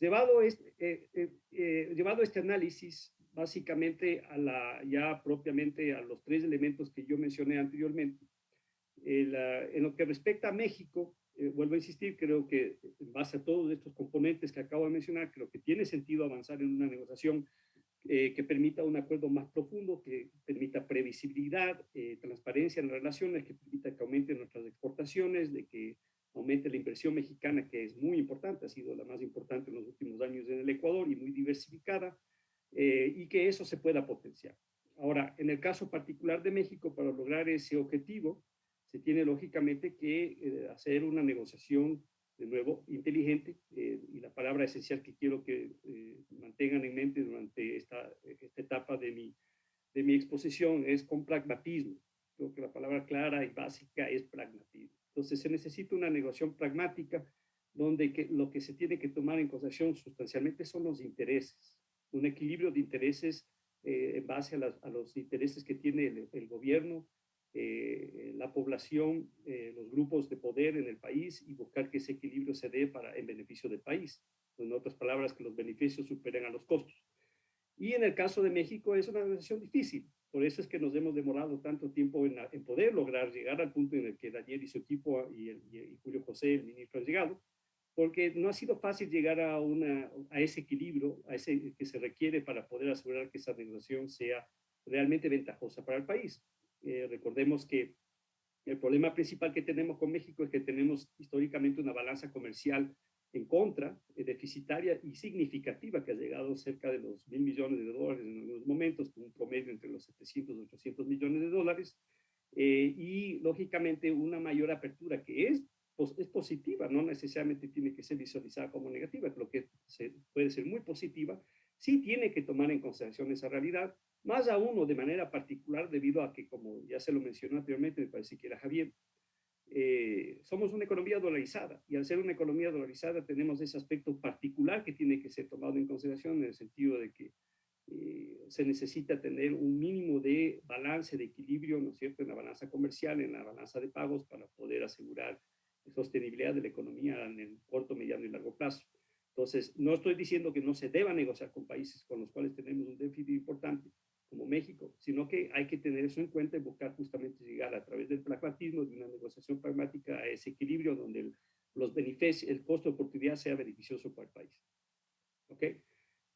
Llevado este, llevado este análisis básicamente a la, ya propiamente a los tres elementos que yo mencioné anteriormente, en lo que respecta a México, vuelvo a insistir, creo que en base a todos estos componentes que acabo de mencionar, creo que tiene sentido avanzar en una negociación eh, que permita un acuerdo más profundo, que permita previsibilidad, eh, transparencia en las relaciones, que permita que aumenten nuestras exportaciones, de que aumente la inversión mexicana, que es muy importante, ha sido la más importante en los últimos años en el Ecuador y muy diversificada, y que eso se pueda potenciar. Ahora, en el caso particular de México, para lograr ese objetivo, se tiene lógicamente que eh, hacer una negociación, de nuevo, inteligente, eh, y la palabra esencial que quiero que eh, mantengan en mente durante esta, esta etapa de mi, de mi exposición es con pragmatismo. Creo que la palabra clara y básica es pragmatismo. Entonces se necesita una negociación pragmática donde que, lo que se tiene que tomar en consideración sustancialmente son los intereses, un equilibrio de intereses en base a, los intereses que tiene el gobierno, eh, la población, eh, los grupos de poder en el país y buscar que ese equilibrio se dé para, en beneficio del país. En otras palabras, que los beneficios superen a los costos. Y en el caso de México es una negociación difícil. Por eso es que nos hemos demorado tanto tiempo en, en poder lograr llegar al punto en el que Daniel y su equipo y, el, y Julio José, el ministro, han llegado, porque no ha sido fácil llegar a, una, a ese equilibrio a ese que se requiere para poder asegurar que esa negociación sea realmente ventajosa para el país. Eh, recordemos que el problema principal que tenemos con México es que tenemos históricamente una balanza comercial en contra, eh, deficitaria y significativa, que ha llegado cerca de los mil millones de dólares en algunos momentos, con un promedio entre los 700 y 800 millones de dólares, eh, y lógicamente una mayor apertura que es, pues, es positiva, no necesariamente tiene que ser visualizada como negativa, pero que se, puede ser muy positiva, sí tiene que tomar en consideración esa realidad, más aún o de manera particular debido a que, como ya se lo mencionó anteriormente, me parece que era Javier, eh, somos una economía dolarizada y al ser una economía dolarizada tenemos ese aspecto particular que tiene que ser tomado en consideración en el sentido de que eh, se necesita tener un mínimo de balance, de equilibrio, ¿no es cierto?, en la balanza comercial, en la balanza de pagos para poder asegurar la sostenibilidad de la economía en el corto, mediano y largo plazo. Entonces, no estoy diciendo que no se deba negociar con países con los cuales tenemos un déficit importante, como México, sino que hay que tener eso en cuenta y buscar justamente llegar a través del pragmatismo, de una negociación pragmática a ese equilibrio donde el, los beneficios, el costo de oportunidad sea beneficioso para el país. ¿Ok?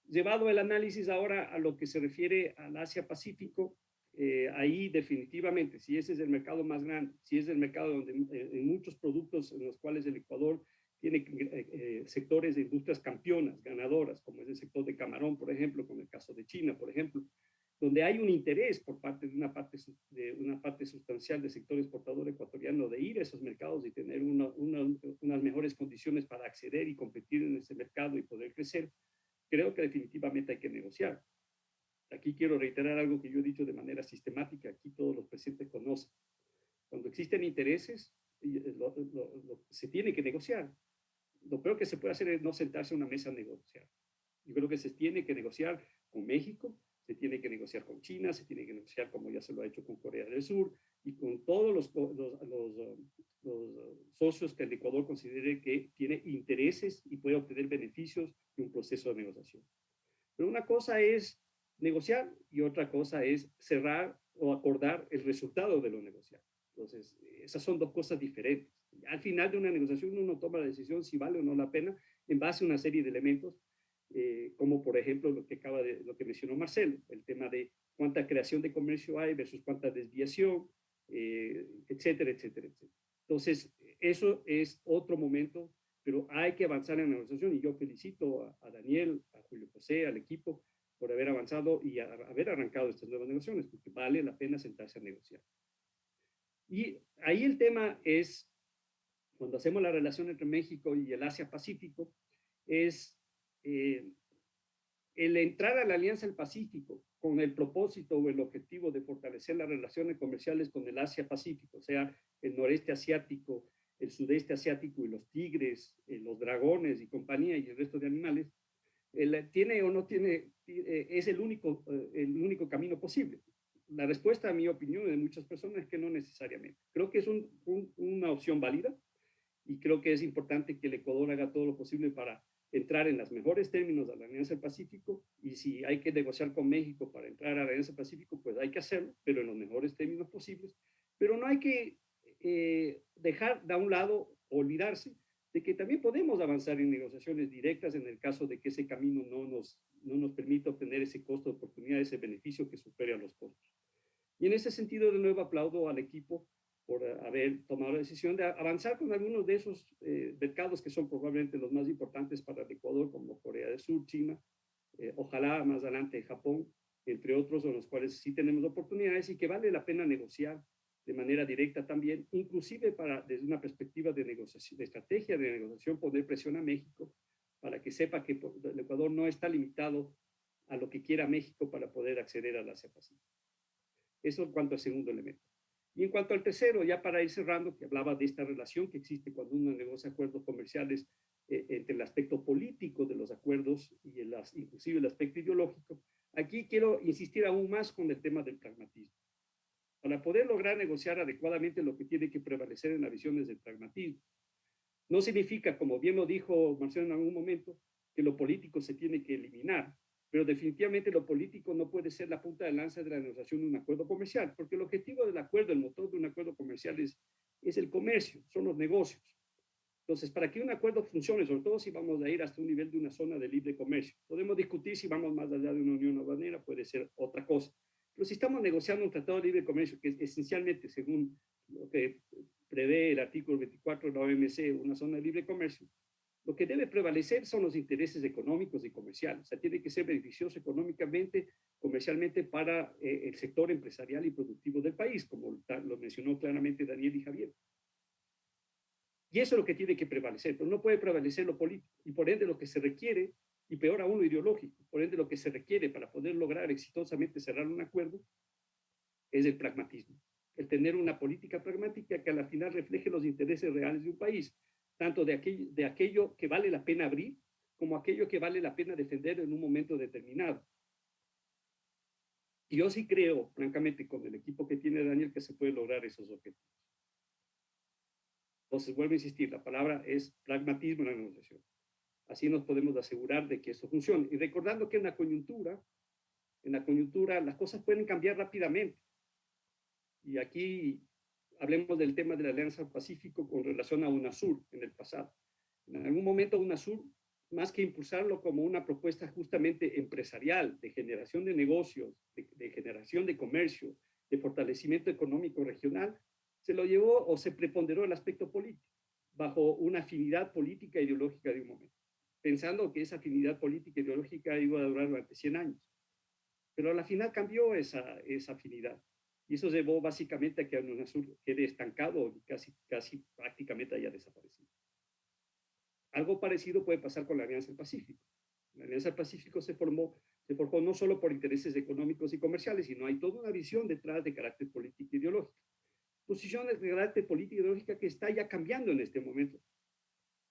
Llevado el análisis ahora a lo que se refiere al Asia-Pacífico, eh, ahí definitivamente, si ese es el mercado más grande, si es el mercado donde eh, en muchos productos en los cuales el Ecuador tiene eh, sectores de industrias campeonas, ganadoras, como es el sector de camarón, por ejemplo, como el caso de China, por ejemplo, donde hay un interés por parte de una parte, de una parte sustancial del sector exportador ecuatoriano de ir a esos mercados y tener una, unas mejores condiciones para acceder y competir en ese mercado y poder crecer, creo que definitivamente hay que negociar. Aquí quiero reiterar algo que yo he dicho de manera sistemática, aquí todos los presidentes conocen. Cuando existen intereses, eh, se tiene que negociar. Lo peor que se puede hacer es no sentarse a una mesa a negociar. Yo creo que se tiene que negociar con México, se tiene que negociar con China, se tiene que negociar como ya se lo ha hecho con Corea del Sur y con todos los, los, los, socios que el Ecuador considere que tiene intereses y puede obtener beneficios de un proceso de negociación. Pero una cosa es negociar y otra cosa es cerrar o acordar el resultado de lo negociado. Entonces, esas son dos cosas diferentes. Al final de una negociación uno toma la decisión si vale o no la pena en base a una serie de elementos eh, como por ejemplo lo que acaba de, lo que mencionó Marcelo, el tema de cuánta creación de comercio hay versus cuánta desviación, eh, etcétera, etcétera, etcétera. Entonces, eso es otro momento, pero hay que avanzar en la negociación y yo felicito a, Daniel, a Julio José, al equipo por haber avanzado y haber arrancado estas nuevas negociaciones, porque vale la pena sentarse a negociar. Y ahí el tema es, cuando hacemos la relación entre México y el Asia-Pacífico, es eh, el entrar a la Alianza del Pacífico con el propósito o el objetivo de fortalecer las relaciones comerciales con el Asia-Pacífico, sea, el noreste asiático, el sudeste asiático y los tigres, eh, los dragones y compañía y el resto de animales, tiene o no tiene, eh, es el único, el único camino posible. La respuesta, a mi opinión, de muchas personas es que no necesariamente. Creo que es una opción válida y creo que es importante que el Ecuador haga todo lo posible para entrar en los mejores términos a la Alianza del Pacífico y si hay que negociar con México para entrar a la Alianza del Pacífico, pues hay que hacerlo, pero en los mejores términos posibles. Pero no hay que eh, dejar de un lado olvidarse de que también podemos avanzar en negociaciones directas en el caso de que ese camino no nos, no nos permita obtener ese costo de oportunidad, ese beneficio que supere a los costos. Y en ese sentido, de nuevo, aplaudo al equipo por haber tomado la decisión de avanzar con algunos de esos eh, mercados que son probablemente los más importantes para el Ecuador, como Corea del Sur, China, eh, ojalá más adelante Japón, entre otros, con los cuales sí tenemos oportunidades y que vale la pena negociar de manera directa también, inclusive para, desde una perspectiva de negociación, de estrategia de negociación, poner presión a México para que sepa que el Ecuador no está limitado a lo que quiera México para poder acceder a la CEPA. Eso en cuanto al segundo elemento. Y en cuanto al tercero, ya para ir cerrando, que hablaba de esta relación que existe cuando uno negocia acuerdos comerciales eh, entre el aspecto político de los acuerdos y el, inclusive el aspecto ideológico, aquí quiero insistir aún más con el tema del pragmatismo. Para poder lograr negociar adecuadamente lo que tiene que prevalecer en la visión es el pragmatismo. No significa, como bien lo dijo Marcelo en algún momento, que lo político se tiene que eliminar, pero definitivamente lo político no puede ser la punta de lanza de la negociación de un acuerdo comercial, porque el objetivo del acuerdo, el motor de un acuerdo comercial es, es el comercio, son los negocios. Entonces, para que un acuerdo funcione, sobre todo si vamos a ir hasta un nivel de una zona de libre comercio, podemos discutir si vamos más allá de una unión aduanera, puede ser otra cosa. Pero si estamos negociando un tratado de libre comercio, que es esencialmente, según lo que prevé el artículo 24 de la OMC, una zona de libre comercio, lo que debe prevalecer son los intereses económicos y comerciales. O sea, tiene que ser beneficioso económicamente, comercialmente para eh, el sector empresarial y productivo del país, como lo mencionó claramente Daniel y Javier. Y eso es lo que tiene que prevalecer, pero no puede prevalecer lo político. Y por ende lo que se requiere, y peor aún lo ideológico, por ende lo que se requiere para poder lograr exitosamente cerrar un acuerdo, es el pragmatismo. El tener una política pragmática que a la final refleje los intereses reales de un país tanto de aquello, de aquello que vale la pena abrir como aquello que vale la pena defender en un momento determinado. Y yo sí creo, francamente, con el equipo que tiene Daniel, que se puede lograr esos objetivos. Entonces, vuelvo a insistir, la palabra es pragmatismo en la negociación. Así nos podemos asegurar de que esto funcione. Y recordando que en la coyuntura, en la coyuntura las cosas pueden cambiar rápidamente. Y aquí hablemos del tema de la Alianza Pacífico con relación a UNASUR en el pasado. En algún momento UNASUR, más que impulsarlo como una propuesta justamente empresarial, de generación de negocios, de, generación de comercio, de fortalecimiento económico regional, se lo llevó o se preponderó el aspecto político, bajo una afinidad política e ideológica de un momento, pensando que esa afinidad política e ideológica iba a durar durante 100 años. Pero a la final cambió esa, esa afinidad. Y eso llevó básicamente a que UNASUR quede estancado casi, casi prácticamente haya desaparecido. Algo parecido puede pasar con la Alianza del Pacífico. La Alianza del Pacífico se formó, se formó no solo por intereses económicos y comerciales, sino hay toda una visión detrás de carácter político e ideológico. Posiciones de carácter político e ideológica que está ya cambiando en este momento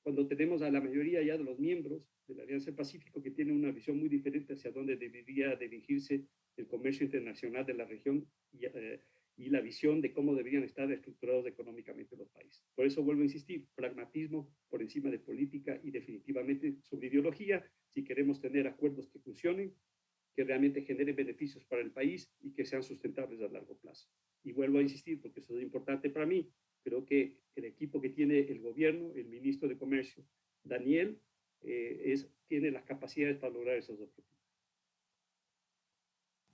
cuando tenemos a la mayoría ya de los miembros de la Alianza del Pacífico que tienen una visión muy diferente hacia dónde debería dirigirse el comercio internacional de la región y, eh, y, la visión de cómo deberían estar estructurados económicamente los países. Por eso vuelvo a insistir, pragmatismo por encima de política y definitivamente sobre ideología, si queremos tener acuerdos que funcionen, que realmente generen beneficios para el país y que sean sustentables a largo plazo. Y vuelvo a insistir, porque eso es importante para mí, Creo que el equipo que tiene el gobierno, el ministro de Comercio, Daniel, eh, es, tiene las capacidades para lograr esos objetivos.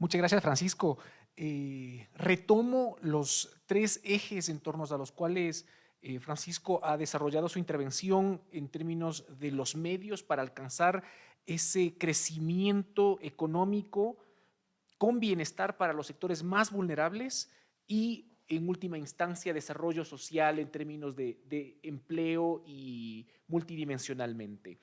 Muchas gracias, Francisco. Eh, retomo los tres ejes en torno a los cuales eh, Francisco ha desarrollado su intervención en términos de los medios para alcanzar ese crecimiento económico con bienestar para los sectores más vulnerables y en última instancia desarrollo social en términos de, empleo y multidimensionalmente.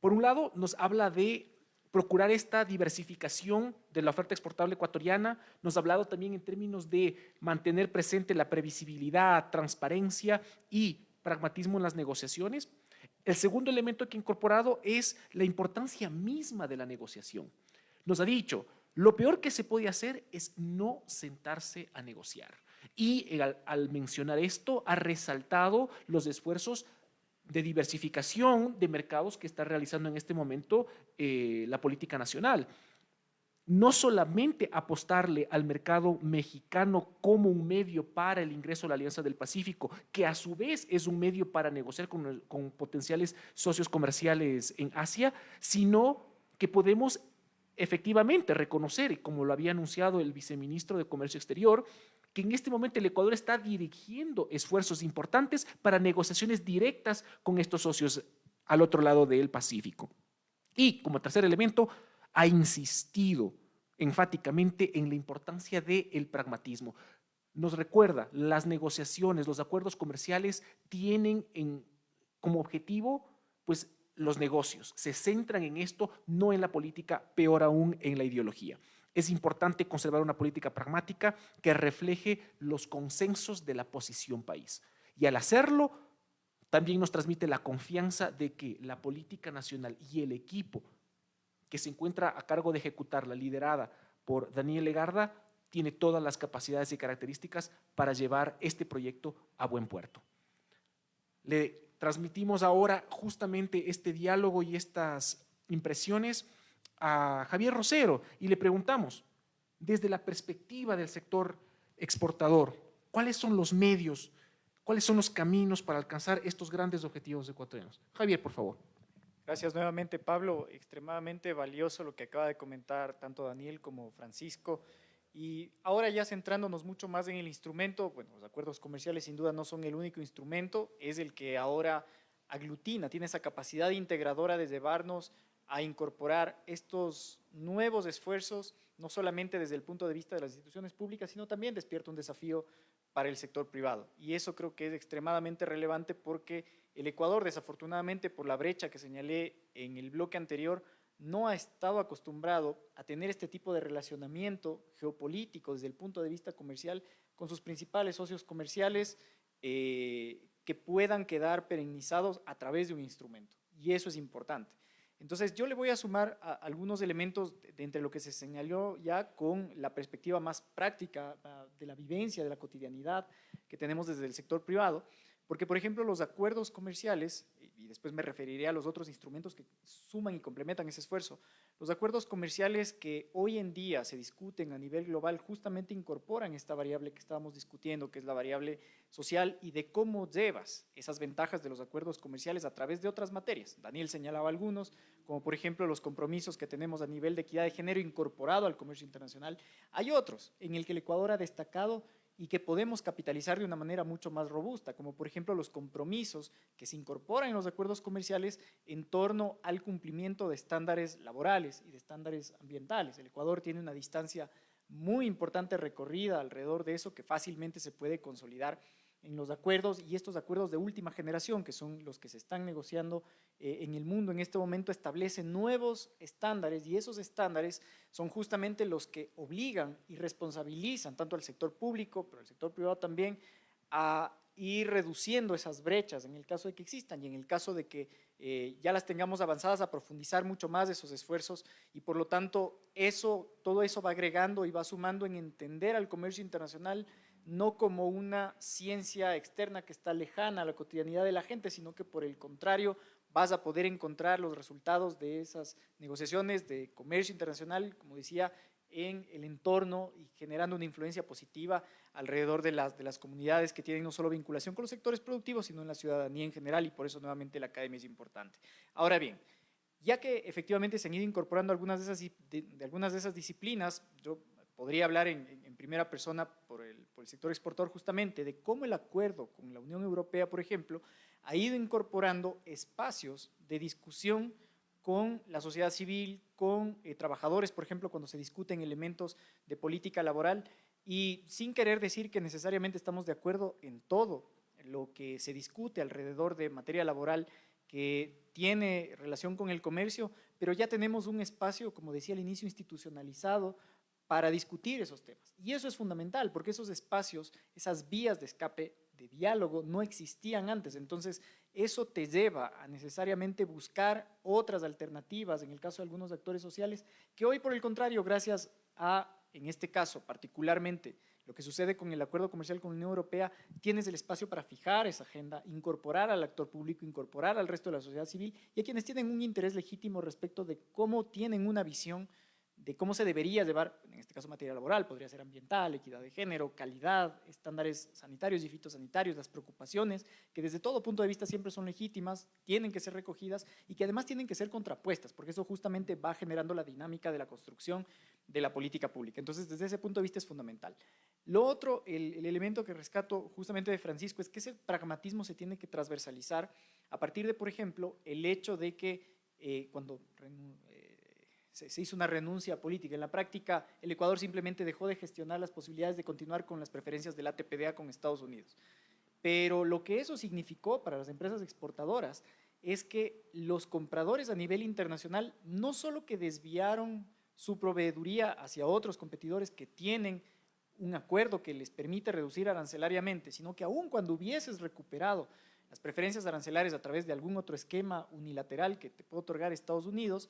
Por un lado, nos habla de procurar esta diversificación de la oferta exportable ecuatoriana, nos ha hablado también en términos de mantener presente la previsibilidad, transparencia y pragmatismo en las negociaciones. El segundo elemento que ha incorporado es la importancia misma de la negociación. Nos ha dicho, lo peor que se puede hacer es no sentarse a negociar. Y al, mencionar esto, ha resaltado los esfuerzos de diversificación de mercados que está realizando en este momento eh, la política nacional. no solamente apostarle al mercado mexicano como un medio para el ingreso a la Alianza del Pacífico, que a su vez es un medio para negociar con, con potenciales socios comerciales en Asia, sino que podemos efectivamente reconocer, como lo había anunciado el viceministro de Comercio Exterior, que en este momento el Ecuador está dirigiendo esfuerzos importantes para negociaciones directas con estos socios al otro lado del Pacífico. Y como tercer elemento, ha insistido enfáticamente en la importancia del pragmatismo. Nos recuerda, las negociaciones, los acuerdos comerciales tienen como objetivo pues, los negocios, se centran en esto, no en la política, peor aún en la ideología. Es importante conservar una política pragmática que refleje los consensos de la posición país. Y al hacerlo, también nos transmite la confianza de que la política nacional y el equipo que se encuentra a cargo de ejecutarla, liderada por Daniel Legarda, tiene todas las capacidades y características para llevar este proyecto a buen puerto. Le transmitimos ahora justamente este diálogo y estas impresiones a Javier Rosero y le preguntamos, desde la perspectiva del sector exportador, ¿cuáles son los medios, cuáles son los caminos para alcanzar estos grandes objetivos ecuatorianos? Javier, por favor. Gracias nuevamente, Pablo. Extremadamente valioso lo que acaba de comentar tanto Daniel como Francisco. Y ahora ya centrándonos mucho más en el instrumento, bueno, los acuerdos comerciales sin duda no son el único instrumento, es el que ahora aglutina, tiene esa capacidad integradora de llevarnos a incorporar estos nuevos esfuerzos, no solamente desde el punto de vista de las instituciones públicas, sino también despierta un desafío para el sector privado. Y eso creo que es extremadamente relevante porque el Ecuador, desafortunadamente, por la brecha que señalé en el bloque anterior, no ha estado acostumbrado a tener este tipo de relacionamiento geopolítico desde el punto de vista comercial con sus principales socios comerciales eh, que puedan quedar perenizados a través de un instrumento. Y eso es importante. Entonces, yo le voy a sumar algunos elementos de, entre lo que se señaló ya con la perspectiva más práctica de la vivencia, de la cotidianidad que tenemos desde el sector privado, porque, por ejemplo, los acuerdos comerciales, y después me referiré a los otros instrumentos que suman y complementan ese esfuerzo, los acuerdos comerciales que hoy en día se discuten a nivel global justamente incorporan esta variable que estábamos discutiendo, que es la variable social y de cómo llevas esas ventajas de los acuerdos comerciales a través de otras materias. Daniel señalaba algunos, como por ejemplo los compromisos que tenemos a nivel de equidad de género incorporado al comercio internacional. Hay otros en el que el Ecuador ha destacado y que podemos capitalizar de una manera mucho más robusta, como por ejemplo los compromisos que se incorporan en los acuerdos comerciales en torno al cumplimiento de estándares laborales y de estándares ambientales. El Ecuador tiene una distancia muy importante recorrida alrededor de eso que fácilmente se puede consolidar en los acuerdos y estos acuerdos de última generación, que son los que se están negociando eh, en el mundo en este momento, establecen nuevos estándares y esos estándares son justamente los que obligan y responsabilizan tanto al sector público, pero al sector privado también, a ir reduciendo esas brechas en el caso de que existan y en el caso de que eh, ya las tengamos avanzadas a profundizar mucho más esos esfuerzos y por lo tanto eso, todo eso va agregando y va sumando en entender al comercio internacional no como una ciencia externa que está lejana a la cotidianidad de la gente, sino que por el contrario vas a poder encontrar los resultados de esas negociaciones de comercio internacional, como decía, en el entorno y generando una influencia positiva alrededor de las, de las comunidades que tienen no solo vinculación con los sectores productivos, sino en la ciudadanía en general y por eso nuevamente la academia es importante. Ahora bien, ya que efectivamente se han ido incorporando algunas de esas, de algunas de esas disciplinas, yo podría hablar en, primera persona por el, sector exportador justamente de cómo el acuerdo con la Unión Europea, por ejemplo, ha ido incorporando espacios de discusión con la sociedad civil, con eh, trabajadores, por ejemplo, cuando se discuten elementos de política laboral y sin querer decir que necesariamente estamos de acuerdo en todo lo que se discute alrededor de materia laboral que tiene relación con el comercio, pero ya tenemos un espacio, como decía al inicio, institucionalizado, para discutir esos temas. Y eso es fundamental, porque esos espacios, esas vías de escape, de diálogo, no existían antes. Entonces, eso te lleva a necesariamente buscar otras alternativas, en el caso de algunos actores sociales, que hoy, por el contrario, gracias a, en este caso, particularmente, lo que sucede con el acuerdo comercial con la Unión Europea, tienes el espacio para fijar esa agenda, incorporar al actor público, incorporar al resto de la sociedad civil y a quienes tienen un interés legítimo respecto de cómo tienen una visión de cómo se debería llevar, en este caso materia laboral, podría ser ambiental, equidad de género, calidad, estándares sanitarios y fitosanitarios, las preocupaciones, que desde todo punto de vista siempre son legítimas, tienen que ser recogidas y que además tienen que ser contrapuestas, porque eso justamente va generando la dinámica de la construcción de la política pública. Entonces, desde ese punto de vista es fundamental. Lo otro, el, elemento que rescato justamente de Francisco, es que ese pragmatismo se tiene que transversalizar a partir de, por ejemplo, el hecho de que eh, cuando se, hizo una renuncia política. En la práctica, el Ecuador simplemente dejó de gestionar las posibilidades de continuar con las preferencias del ATPDA con Estados Unidos. Pero lo que eso significó para las empresas exportadoras es que los compradores a nivel internacional no solo que desviaron su proveeduría hacia otros competidores que tienen un acuerdo que les permite reducir arancelariamente, sino que aún cuando hubieses recuperado las preferencias arancelarias a través de algún otro esquema unilateral que te puede otorgar Estados Unidos,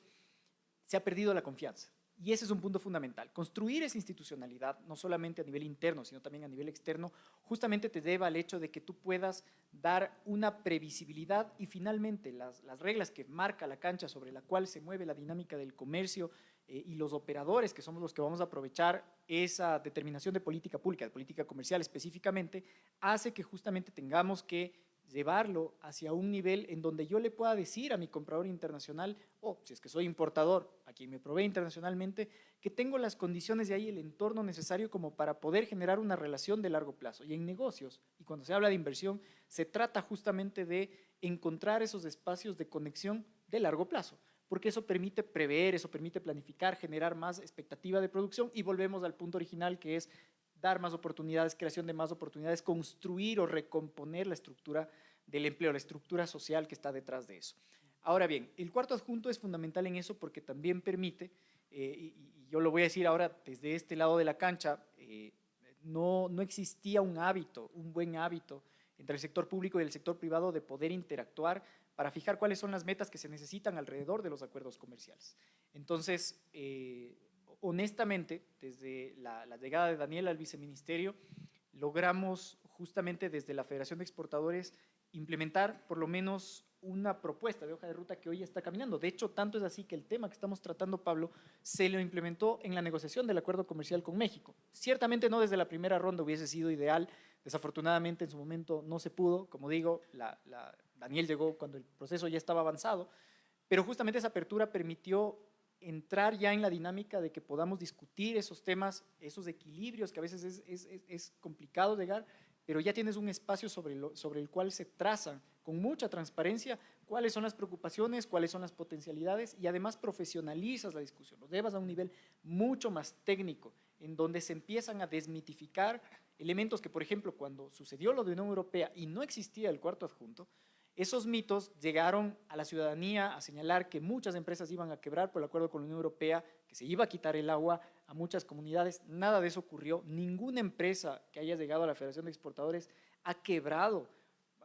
se ha perdido la confianza. Y ese es un punto fundamental. Construir esa institucionalidad, no solamente a nivel interno, sino también a nivel externo, justamente te deba al hecho de que tú puedas dar una previsibilidad y finalmente las, reglas que marca la cancha sobre la cual se mueve la dinámica del comercio eh, y los operadores, que somos los que vamos a aprovechar esa determinación de política pública, de política comercial específicamente, hace que justamente tengamos que llevarlo hacia un nivel en donde yo le pueda decir a mi comprador internacional, o si es que soy importador, a quien me provee internacionalmente, que tengo las condiciones de ahí, el entorno necesario como para poder generar una relación de largo plazo. Y en negocios, y cuando se habla de inversión, se trata justamente de encontrar esos espacios de conexión de largo plazo, porque eso permite prever, eso permite planificar, generar más expectativa de producción y volvemos al punto original que es dar más oportunidades, creación de más oportunidades, construir o recomponer la estructura del empleo, la estructura social que está detrás de eso. Ahora bien, el cuarto adjunto es fundamental en eso porque también permite, eh, y, yo lo voy a decir ahora desde este lado de la cancha, eh, no, no existía un hábito, un buen hábito entre el sector público y el sector privado de poder interactuar para fijar cuáles son las metas que se necesitan alrededor de los acuerdos comerciales. Entonces, eh, honestamente, desde la, llegada de Daniel al viceministerio, logramos justamente desde la Federación de Exportadores implementar por lo menos una propuesta de hoja de ruta que hoy está caminando. De hecho, tanto es así que el tema que estamos tratando, Pablo, se lo implementó en la negociación del acuerdo comercial con México. Ciertamente no desde la primera ronda hubiese sido ideal, desafortunadamente en su momento no se pudo, como digo, Daniel llegó cuando el proceso ya estaba avanzado, pero justamente esa apertura permitió entrar ya en la dinámica de que podamos discutir esos temas, esos equilibrios que a veces es, es, es complicado llegar, pero ya tienes un espacio sobre, lo, sobre el cual se trazan con mucha transparencia cuáles son las preocupaciones, cuáles son las potencialidades y además profesionalizas la discusión, lo llevas a un nivel mucho más técnico, en donde se empiezan a desmitificar elementos que, por ejemplo, cuando sucedió lo de Unión Europea y no existía el cuarto adjunto, esos mitos llegaron a la ciudadanía a señalar que muchas empresas iban a quebrar por el acuerdo con la Unión Europea, que se iba a quitar el agua a muchas comunidades. Nada de eso ocurrió. Ninguna empresa que haya llegado a la Federación de Exportadores ha quebrado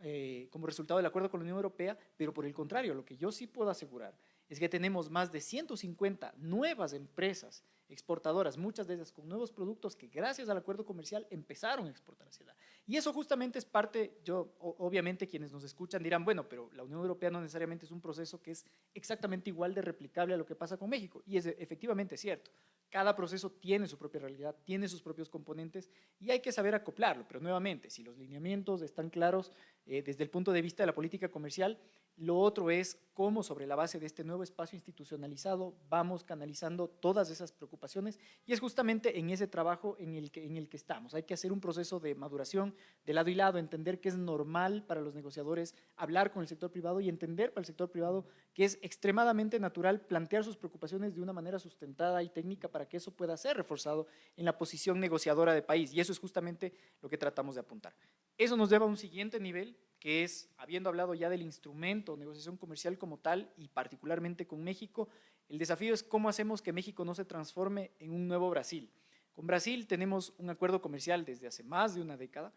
eh, como resultado del acuerdo con la Unión Europea, pero por el contrario, lo que yo sí puedo asegurar es que tenemos más de 150 nuevas empresas exportadoras, muchas de ellas con nuevos productos que gracias al acuerdo comercial empezaron a exportar hacia allá. Y eso justamente es parte, yo obviamente quienes nos escuchan dirán, bueno, pero la Unión Europea no necesariamente es un proceso que es exactamente igual de replicable a lo que pasa con México, y es efectivamente cierto. Cada proceso tiene su propia realidad, tiene sus propios componentes y hay que saber acoplarlo, pero nuevamente, si los lineamientos están claros eh, desde el punto de vista de la política comercial, lo otro es cómo sobre la base de este nuevo espacio institucionalizado vamos canalizando todas esas preocupaciones y es justamente en ese trabajo en el que, en el que estamos. Hay que hacer un proceso de maduración de lado y lado, entender que es normal para los negociadores hablar con el sector privado y entender para el sector privado que es extremadamente natural plantear sus preocupaciones de una manera sustentada y técnica para que eso pueda ser reforzado en la posición negociadora de país y eso es justamente lo que tratamos de apuntar. Eso nos lleva a un siguiente nivel que es, habiendo hablado ya del instrumento, negociación comercial como tal, y particularmente con México, el desafío es cómo hacemos que México no se transforme en un nuevo Brasil. Con Brasil tenemos un acuerdo comercial desde hace más de una década,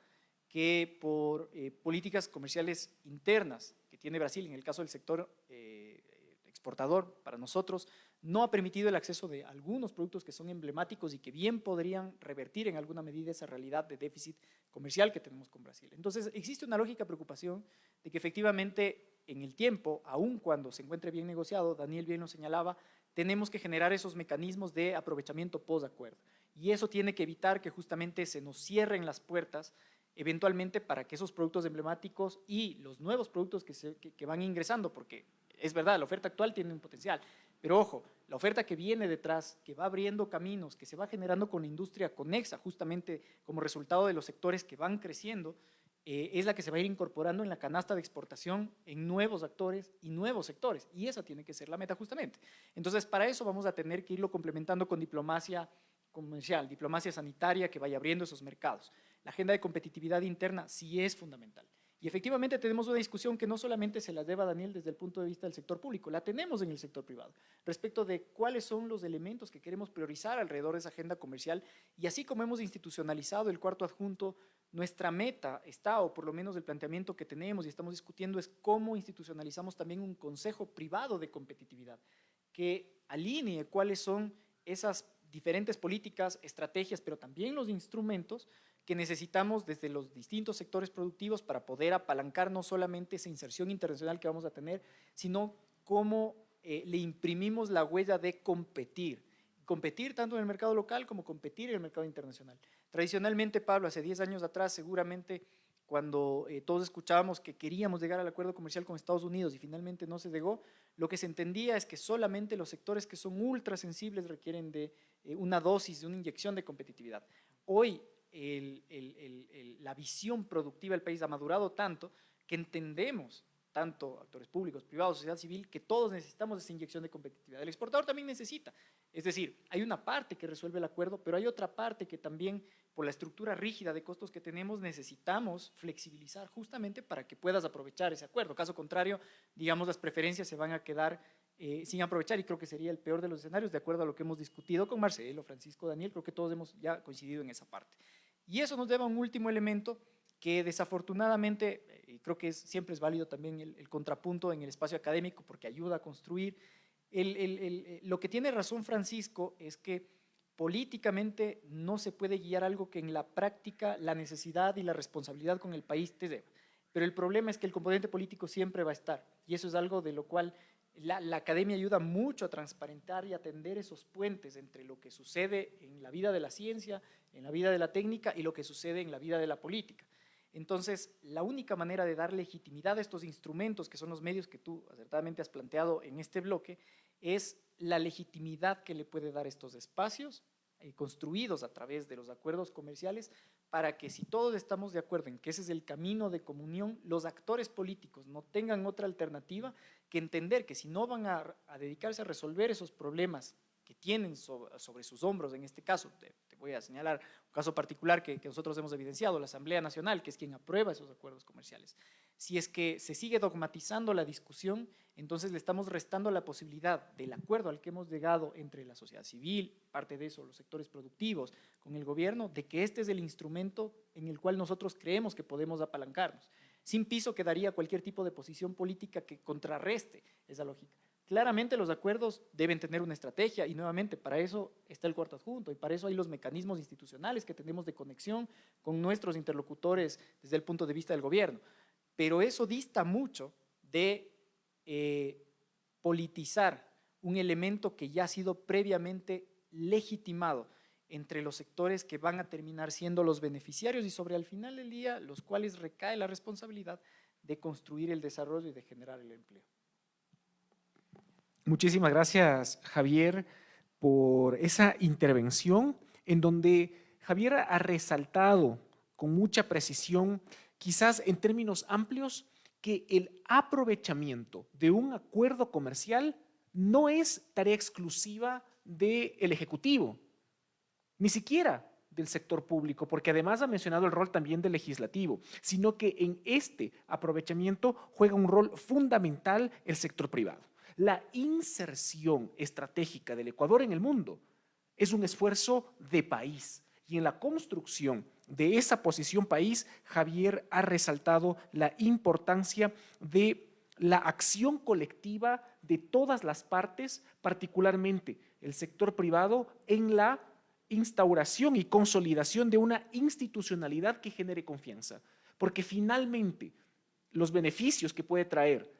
que por eh, políticas comerciales internas que tiene Brasil, en el caso del sector eh, exportador para nosotros, no ha permitido el acceso de algunos productos que son emblemáticos y que bien podrían revertir en alguna medida esa realidad de déficit comercial que tenemos con Brasil. Entonces, existe una lógica preocupación de que efectivamente en el tiempo, aun cuando se encuentre bien negociado, Daniel bien lo señalaba, tenemos que generar esos mecanismos de aprovechamiento post-acuerdo. Y eso tiene que evitar que justamente se nos cierren las puertas eventualmente para que esos productos emblemáticos y los nuevos productos que, se, que, van ingresando, porque es verdad, la oferta actual tiene un potencial, pero ojo, la oferta que viene detrás, que va abriendo caminos, que se va generando con la industria conexa, justamente como resultado de los sectores que van creciendo, eh, es la que se va a ir incorporando en la canasta de exportación en nuevos actores y nuevos sectores, y esa tiene que ser la meta justamente. Entonces, para eso vamos a tener que irlo complementando con diplomacia comercial, diplomacia sanitaria que vaya abriendo esos mercados. La agenda de competitividad interna sí es fundamental. Y efectivamente tenemos una discusión que no solamente se la deba Daniel desde el punto de vista del sector público, la tenemos en el sector privado, respecto de cuáles son los elementos que queremos priorizar alrededor de esa agenda comercial. Y así como hemos institucionalizado el cuarto adjunto, nuestra meta está, o por lo menos el planteamiento que tenemos y estamos discutiendo es cómo institucionalizamos también un consejo privado de competitividad que alinee cuáles son esas diferentes políticas, estrategias, pero también los instrumentos que necesitamos desde los distintos sectores productivos para poder apalancar no solamente esa inserción internacional que vamos a tener, sino cómo eh, le imprimimos la huella de competir. Competir tanto en el mercado local como competir en el mercado internacional. Tradicionalmente, Pablo, hace 10 años atrás, seguramente cuando eh, todos escuchábamos que queríamos llegar al acuerdo comercial con Estados Unidos y finalmente no se llegó, lo que se entendía es que solamente los sectores que son ultra sensibles requieren de eh, una dosis, de una inyección de competitividad. Hoy la visión productiva del país ha madurado tanto que entendemos, tanto actores públicos, privados, sociedad civil, que todos necesitamos esa inyección de competitividad. El exportador también necesita. Es decir, hay una parte que resuelve el acuerdo, pero hay otra parte que también, por la estructura rígida de costos que tenemos, necesitamos flexibilizar justamente para que puedas aprovechar ese acuerdo. Caso contrario, digamos, las preferencias se van a quedar eh, sin aprovechar y creo que sería el peor de los escenarios, de acuerdo a lo que hemos discutido con Marcelo, Francisco, Daniel, creo que todos hemos ya coincidido en esa parte. Y eso nos lleva a un último elemento que desafortunadamente, y creo que siempre es válido también el, contrapunto en el espacio académico porque ayuda a construir, lo que tiene razón Francisco es que políticamente no se puede guiar algo que en la práctica la necesidad y la responsabilidad con el país te lleva. Pero el problema es que el componente político siempre va a estar y eso es algo de lo cual la, academia ayuda mucho a transparentar y atender esos puentes entre lo que sucede en la vida de la ciencia, en la vida de la técnica y lo que sucede en la vida de la política. Entonces, la única manera de dar legitimidad a estos instrumentos, que son los medios que tú acertadamente has planteado en este bloque, es la legitimidad que le puede dar estos espacios eh, construidos a través de los acuerdos comerciales para que si todos estamos de acuerdo en que ese es el camino de comunión, los actores políticos no tengan otra alternativa que entender que si no van a, dedicarse a resolver esos problemas que tienen sobre, sus hombros, en este caso, te, voy a señalar un caso particular que, nosotros hemos evidenciado, la Asamblea Nacional, que es quien aprueba esos acuerdos comerciales. Si es que se sigue dogmatizando la discusión, entonces le estamos restando la posibilidad del acuerdo al que hemos llegado entre la sociedad civil, parte de eso, los sectores productivos, con el gobierno, de que este es el instrumento en el cual nosotros creemos que podemos apalancarnos. Sin piso quedaría cualquier tipo de posición política que contrarreste esa lógica. Claramente los acuerdos deben tener una estrategia y nuevamente para eso está el cuarto adjunto y para eso hay los mecanismos institucionales que tenemos de conexión con nuestros interlocutores desde el punto de vista del gobierno. Pero eso dista mucho de eh, politizar un elemento que ya ha sido previamente legitimado entre los sectores que van a terminar siendo los beneficiarios y sobre al final del día los cuales recae la responsabilidad de construir el desarrollo y de generar el empleo. Muchísimas gracias, Javier, por esa intervención en donde Javier ha resaltado con mucha precisión, quizás en términos amplios, que el aprovechamiento de un acuerdo comercial no es tarea exclusiva del Ejecutivo, ni siquiera del sector público, porque además ha mencionado el rol también del legislativo, sino que en este aprovechamiento juega un rol fundamental el sector privado. La inserción estratégica del Ecuador en el mundo es un esfuerzo de país y en la construcción de esa posición país, Javier ha resaltado la importancia de la acción colectiva de todas las partes, particularmente el sector privado, en la instauración y consolidación de una institucionalidad que genere confianza. Porque finalmente los beneficios que puede traer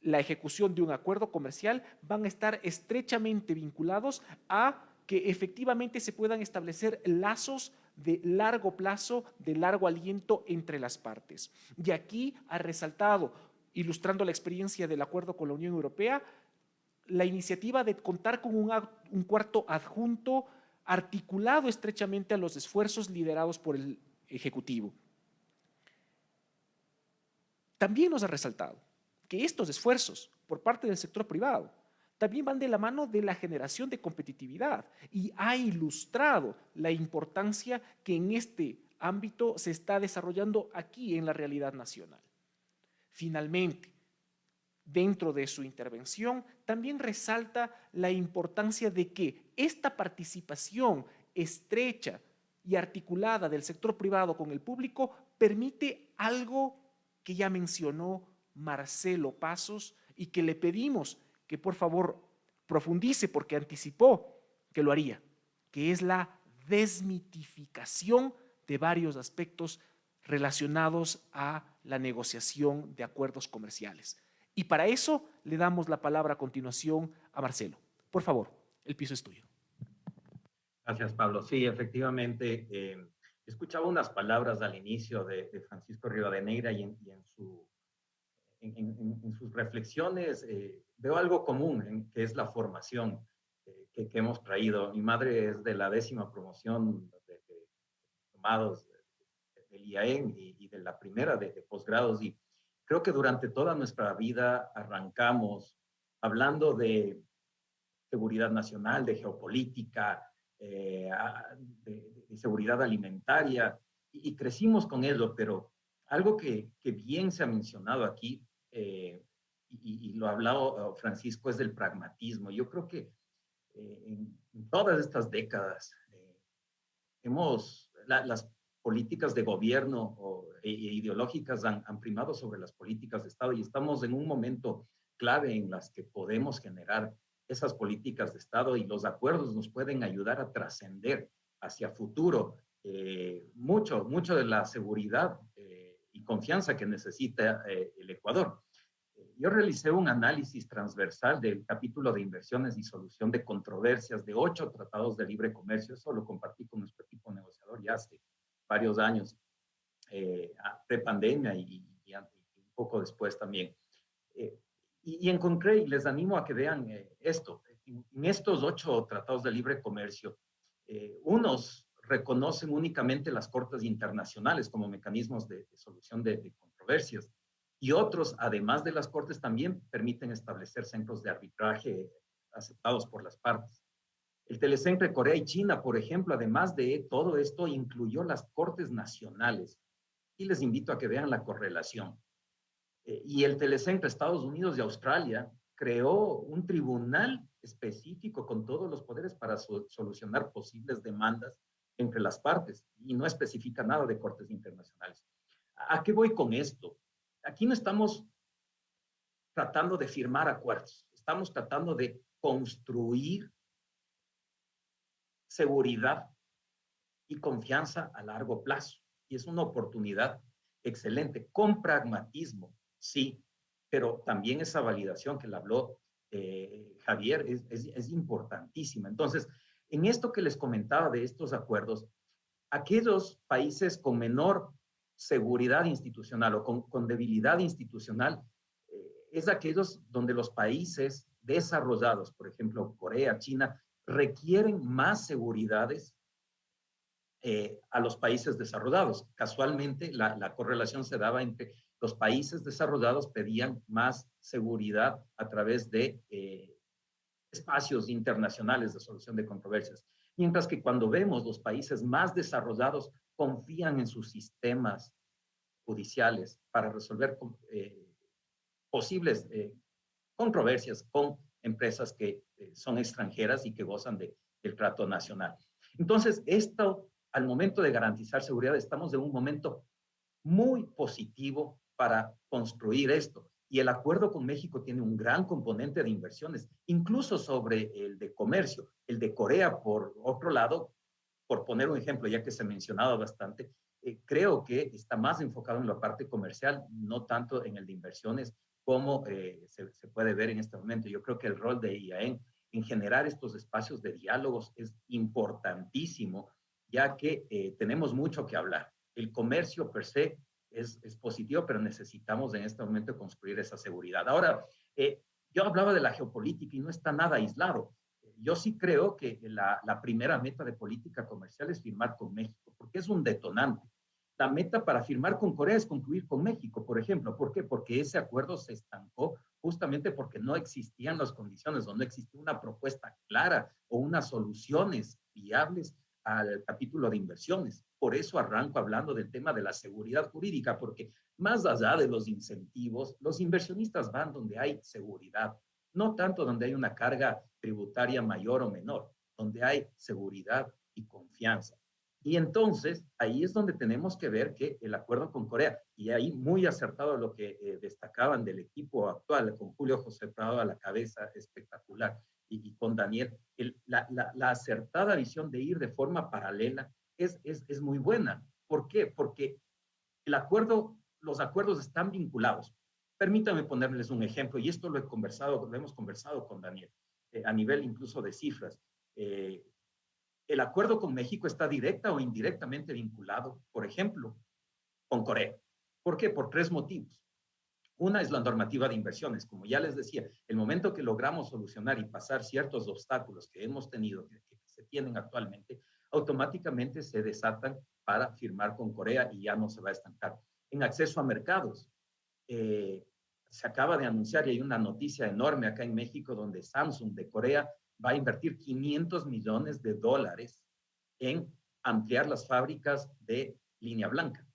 la ejecución de un acuerdo comercial van a estar estrechamente vinculados a que efectivamente se puedan establecer lazos de largo plazo, de largo aliento entre las partes. Y aquí ha resaltado, ilustrando la experiencia del acuerdo con la Unión Europea, la iniciativa de contar con un, cuarto adjunto articulado estrechamente a los esfuerzos liderados por el Ejecutivo. También nos ha resaltado que estos esfuerzos por parte del sector privado también van de la mano de la generación de competitividad y ha ilustrado la importancia que en este ámbito se está desarrollando aquí en la realidad nacional. Finalmente, dentro de su intervención, también resalta la importancia de que esta participación estrecha y articulada del sector privado con el público permite algo que ya mencionó Marcelo Pasos y que le pedimos que por favor profundice porque anticipó que lo haría, que es la desmitificación de varios aspectos relacionados a la negociación de acuerdos comerciales. Y para eso le damos la palabra a continuación a Marcelo. Por favor, el piso es tuyo. Gracias, Pablo. Sí, efectivamente, eh, escuchaba unas palabras al inicio de, Francisco Rivadeneira y en, y en su en, sus reflexiones eh, veo algo común, que es la formación eh, que, hemos traído. Mi madre es de la décima promoción de, tomados del IAEM y, de la primera de, posgrados y creo que durante toda nuestra vida arrancamos hablando de seguridad nacional, de geopolítica, eh, de, seguridad alimentaria y, crecimos con ello, pero algo que, que, bien se ha mencionado aquí eh, y, lo ha hablado eh, Francisco, es del pragmatismo. Yo creo que eh, en, todas estas décadas hemos, las políticas de gobierno o, e, e ideológicas han, han, primado sobre las políticas de Estado y estamos en un momento clave en las que podemos generar esas políticas de Estado y los acuerdos nos pueden ayudar a trascender hacia futuro mucho, mucho de la seguridad y confianza que necesita el Ecuador yo realicé un análisis transversal del capítulo de inversiones y solución de controversias de ocho tratados de libre comercio. Eso lo compartí con nuestro equipo negociador ya hace varios años, eh, pre-pandemia y, un poco después también. Eh, y, en concreto, les animo a que vean eh, esto. En, estos ocho tratados de libre comercio, eh, unos reconocen únicamente las cortes internacionales como mecanismos de, solución de, de controversias y otros, además de las cortes, también permiten establecer centros de arbitraje aceptados por las partes. El Telecentro de Corea y China, por ejemplo, además de todo esto, incluyó las cortes nacionales. Y les invito a que vean la correlación. Eh, y el Telecentro Estados Unidos y Australia creó un tribunal específico con todos los poderes para solucionar posibles demandas entre las partes y no especifica nada de cortes internacionales. ¿A qué voy con esto? Aquí no estamos tratando de firmar acuerdos, estamos tratando de construir seguridad y confianza a largo plazo. Y es una oportunidad excelente, con pragmatismo, sí, pero también esa validación que le habló eh, Javier es, es importantísima. Entonces, en esto que les comentaba de estos acuerdos, aquellos países con menor seguridad institucional o con, debilidad institucional eh, es aquellos donde los países desarrollados, por ejemplo, Corea, China, requieren más seguridades eh, a los países desarrollados. Casualmente, la, correlación se daba entre los países desarrollados pedían más seguridad a través de eh, espacios internacionales de solución de controversias. Mientras que cuando vemos los países más desarrollados confían en sus sistemas judiciales para resolver eh, posibles eh, controversias con empresas que eh, son extranjeras y que gozan de, del trato nacional. Entonces, esto, al momento de garantizar seguridad, estamos en un momento muy positivo para construir esto. Y el acuerdo con México tiene un gran componente de inversiones, incluso sobre el de comercio. El de Corea, por otro lado, por poner un ejemplo, ya que se ha mencionado bastante, eh, creo que está más enfocado en la parte comercial, no tanto en el de inversiones, como se, se, puede ver en este momento. Yo creo que el rol de IAEN en generar estos espacios de diálogos es importantísimo, ya que tenemos mucho que hablar. El comercio per se es, es, positivo, pero necesitamos en este momento construir esa seguridad. Ahora, yo hablaba de la geopolítica y no está nada aislado yo sí creo que la, primera meta de política comercial es firmar con México, porque es un detonante. La meta para firmar con Corea es concluir con México, por ejemplo. ¿Por qué? Porque ese acuerdo se estancó justamente porque no existían las condiciones o no existía una propuesta clara o unas soluciones viables al capítulo de inversiones. Por eso arranco hablando del tema de la seguridad jurídica, porque más allá de los incentivos, los inversionistas van donde hay seguridad, no tanto donde hay una carga tributaria mayor o menor, donde hay seguridad y confianza. Y entonces ahí es donde tenemos que ver que el acuerdo con Corea, y ahí muy acertado lo que eh, destacaban del equipo actual, con Julio José Prado a la cabeza espectacular, y, con Daniel, la, la, acertada visión de ir de forma paralela es, es, es muy buena. ¿Por qué? Porque el acuerdo, los acuerdos están vinculados. Permítame ponerles un ejemplo, y esto lo he conversado, lo hemos conversado con Daniel. Eh, a nivel incluso de cifras. Eh, el acuerdo con México está directa o indirectamente vinculado, por ejemplo, con Corea. ¿Por qué? Por tres motivos. Una es la normativa de inversiones. Como ya les decía, el momento que logramos solucionar y pasar ciertos obstáculos que hemos tenido, que, se tienen actualmente, automáticamente se desatan para firmar con Corea y ya no se va a estancar. En acceso a mercados, eh, se acaba de anunciar y hay una noticia enorme acá en México donde Samsung de Corea va a invertir 500 millones de dólares en ampliar las fábricas de línea blanca.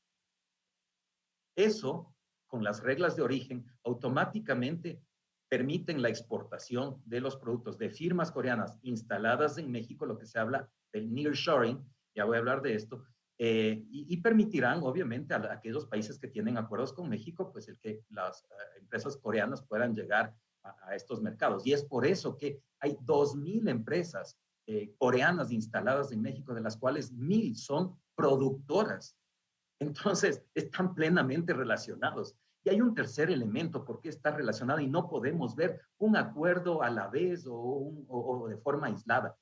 Eso, con las reglas de origen, automáticamente permiten la exportación de los productos de firmas coreanas instaladas en México, lo que se habla del nearshoring, ya voy a hablar de esto, eh, y, permitirán, obviamente, a, aquellos países que tienen acuerdos con México, pues el que las eh, empresas coreanas puedan llegar a, estos mercados. Y es por eso que hay 2.000 empresas eh, coreanas instaladas en México, de las cuales 1.000 son productoras. Entonces, están plenamente relacionados. Y hay un tercer elemento, porque está relacionado y no podemos ver un acuerdo a la vez o, o de forma aislada.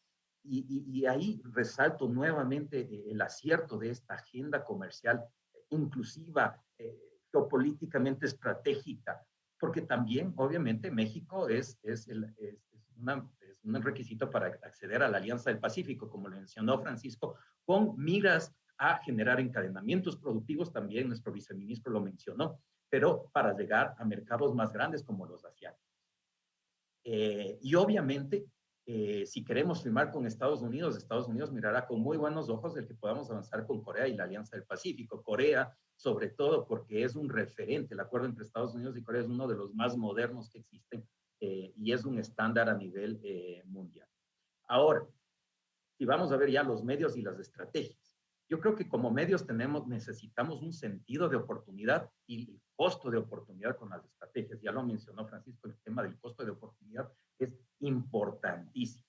Y, ahí resalto nuevamente eh, el acierto de esta agenda comercial inclusiva, eh, geopolíticamente estratégica, porque también, obviamente, México es, es, el, es, un requisito para acceder a la Alianza del Pacífico, como lo mencionó Francisco, con miras a generar encadenamientos productivos, también nuestro viceministro lo mencionó, pero para llegar a mercados más grandes como los asiáticos. Eh, y obviamente eh, si queremos firmar con Estados Unidos, Estados Unidos mirará con muy buenos ojos el que podamos avanzar con Corea y la Alianza del Pacífico. Corea, sobre todo porque es un referente, el acuerdo entre Estados Unidos y Corea es uno de los más modernos que existen eh, y es un estándar a nivel eh, mundial. Ahora, si vamos a ver ya los medios y las estrategias, yo creo que como medios tenemos, necesitamos un sentido de oportunidad y costo de oportunidad con las estrategias. Ya lo mencionó Francisco, el tema del costo de oportunidad es importantísimo.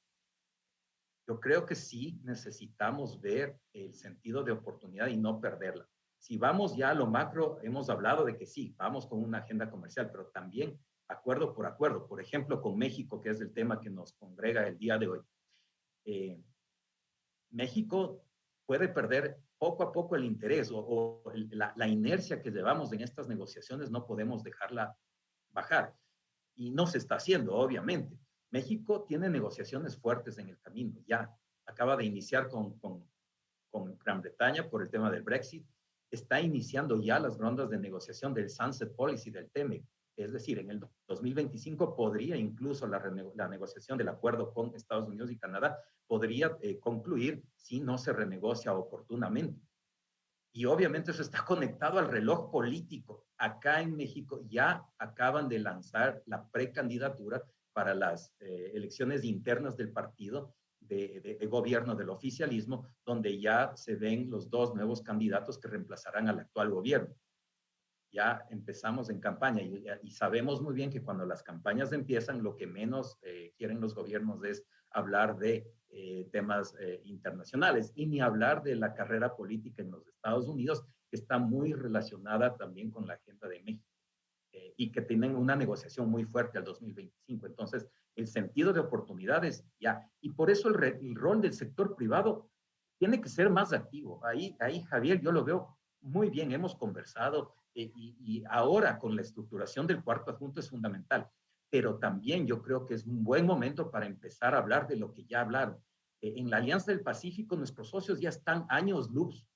Yo creo que sí necesitamos ver el sentido de oportunidad y no perderla. Si vamos ya a lo macro, hemos hablado de que sí, vamos con una agenda comercial, pero también acuerdo por acuerdo. Por ejemplo, con México, que es el tema que nos congrega el día de hoy. Eh, México puede perder poco a poco el interés o, la, la, inercia que llevamos en estas negociaciones, no podemos dejarla bajar. Y no se está haciendo, obviamente. México tiene negociaciones fuertes en el camino, ya acaba de iniciar con, con, con Gran Bretaña por el tema del Brexit, está iniciando ya las rondas de negociación del Sunset Policy del TEMEC, es decir, en el 2025 podría incluso la, negociación del acuerdo con Estados Unidos y Canadá podría eh, concluir si no se renegocia oportunamente. Y obviamente eso está conectado al reloj político. Acá en México ya acaban de lanzar la precandidatura para las eh, elecciones internas del partido de, gobierno del oficialismo, donde ya se ven los dos nuevos candidatos que reemplazarán al actual gobierno. Ya empezamos en campaña y, sabemos muy bien que cuando las campañas empiezan, lo que menos eh, quieren los gobiernos es hablar de eh, temas internacionales y ni hablar de la carrera política en los Estados Unidos, que está muy relacionada también con la agenda de México. y que tienen una negociación muy fuerte al 2025. Entonces, el sentido de oportunidades ya. Y por eso el, el rol del sector privado tiene que ser más activo. Ahí, ahí Javier, yo lo veo muy bien, hemos conversado eh, y, y, ahora con la estructuración del cuarto adjunto es fundamental. Pero también yo creo que es un buen momento para empezar a hablar de lo que ya hablaron. Eh, en la Alianza del Pacífico, nuestros socios ya están años luz.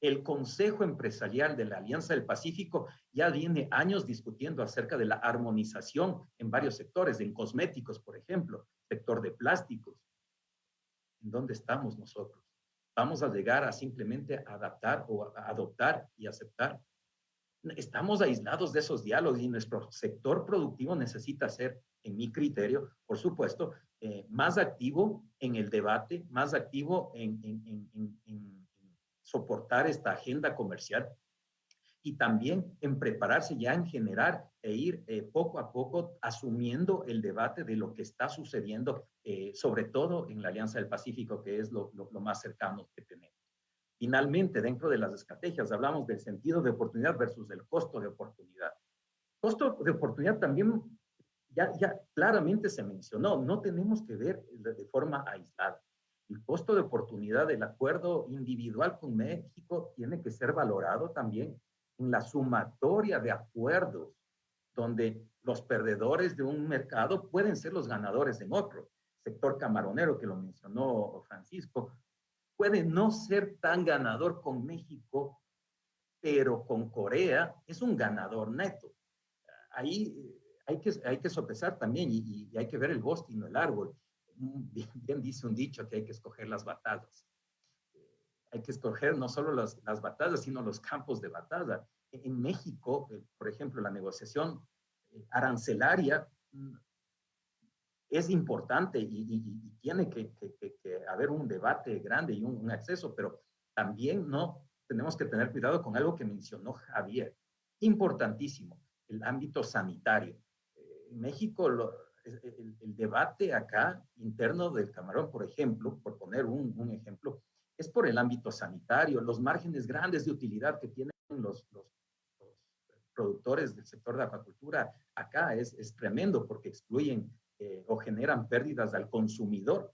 El Consejo Empresarial de la Alianza del Pacífico ya viene años discutiendo acerca de la armonización en varios sectores, en cosméticos, por ejemplo, sector de plásticos. ¿En dónde estamos nosotros? vamos a llegar a simplemente adaptar o adoptar y aceptar. Estamos aislados de esos diálogos y nuestro sector productivo necesita ser, en mi criterio, por supuesto, eh, más activo en el debate, más activo en, soportar esta agenda comercial y también en prepararse ya en generar e ir eh, poco a poco asumiendo el debate de lo que está sucediendo, eh, sobre todo en la Alianza del Pacífico, que es lo, lo, más cercano que tenemos. Finalmente, dentro de las estrategias, hablamos del sentido de oportunidad versus el costo de oportunidad. Costo de oportunidad también ya, ya claramente se mencionó, no tenemos que ver de, forma aislada. El costo de oportunidad del acuerdo individual con México tiene que ser valorado también en la sumatoria de acuerdos donde los perdedores de un mercado pueden ser los ganadores en otro. Sector camaronero, que lo mencionó Francisco, puede no ser tan ganador con México, pero con Corea es un ganador neto. Ahí eh, hay que, hay que sopesar también y, hay que ver el bosque y no el árbol. Bien, bien, dice un dicho que hay que escoger las batallas hay que escoger no solo las, las batallas, sino los campos de batalla. En México, eh, por ejemplo, la negociación eh, arancelaria mm, es importante y, y, y tiene que, que, que, haber un debate grande y un, un, acceso, pero también no tenemos que tener cuidado con algo que mencionó Javier, importantísimo, el ámbito sanitario. Eh, en México, lo, el, el, debate acá interno del camarón, por ejemplo, por poner un, un ejemplo, es por el ámbito sanitario, los márgenes grandes de utilidad que tienen los, los, los productores del sector de acuacultura acá es, es tremendo porque excluyen eh, o generan pérdidas al consumidor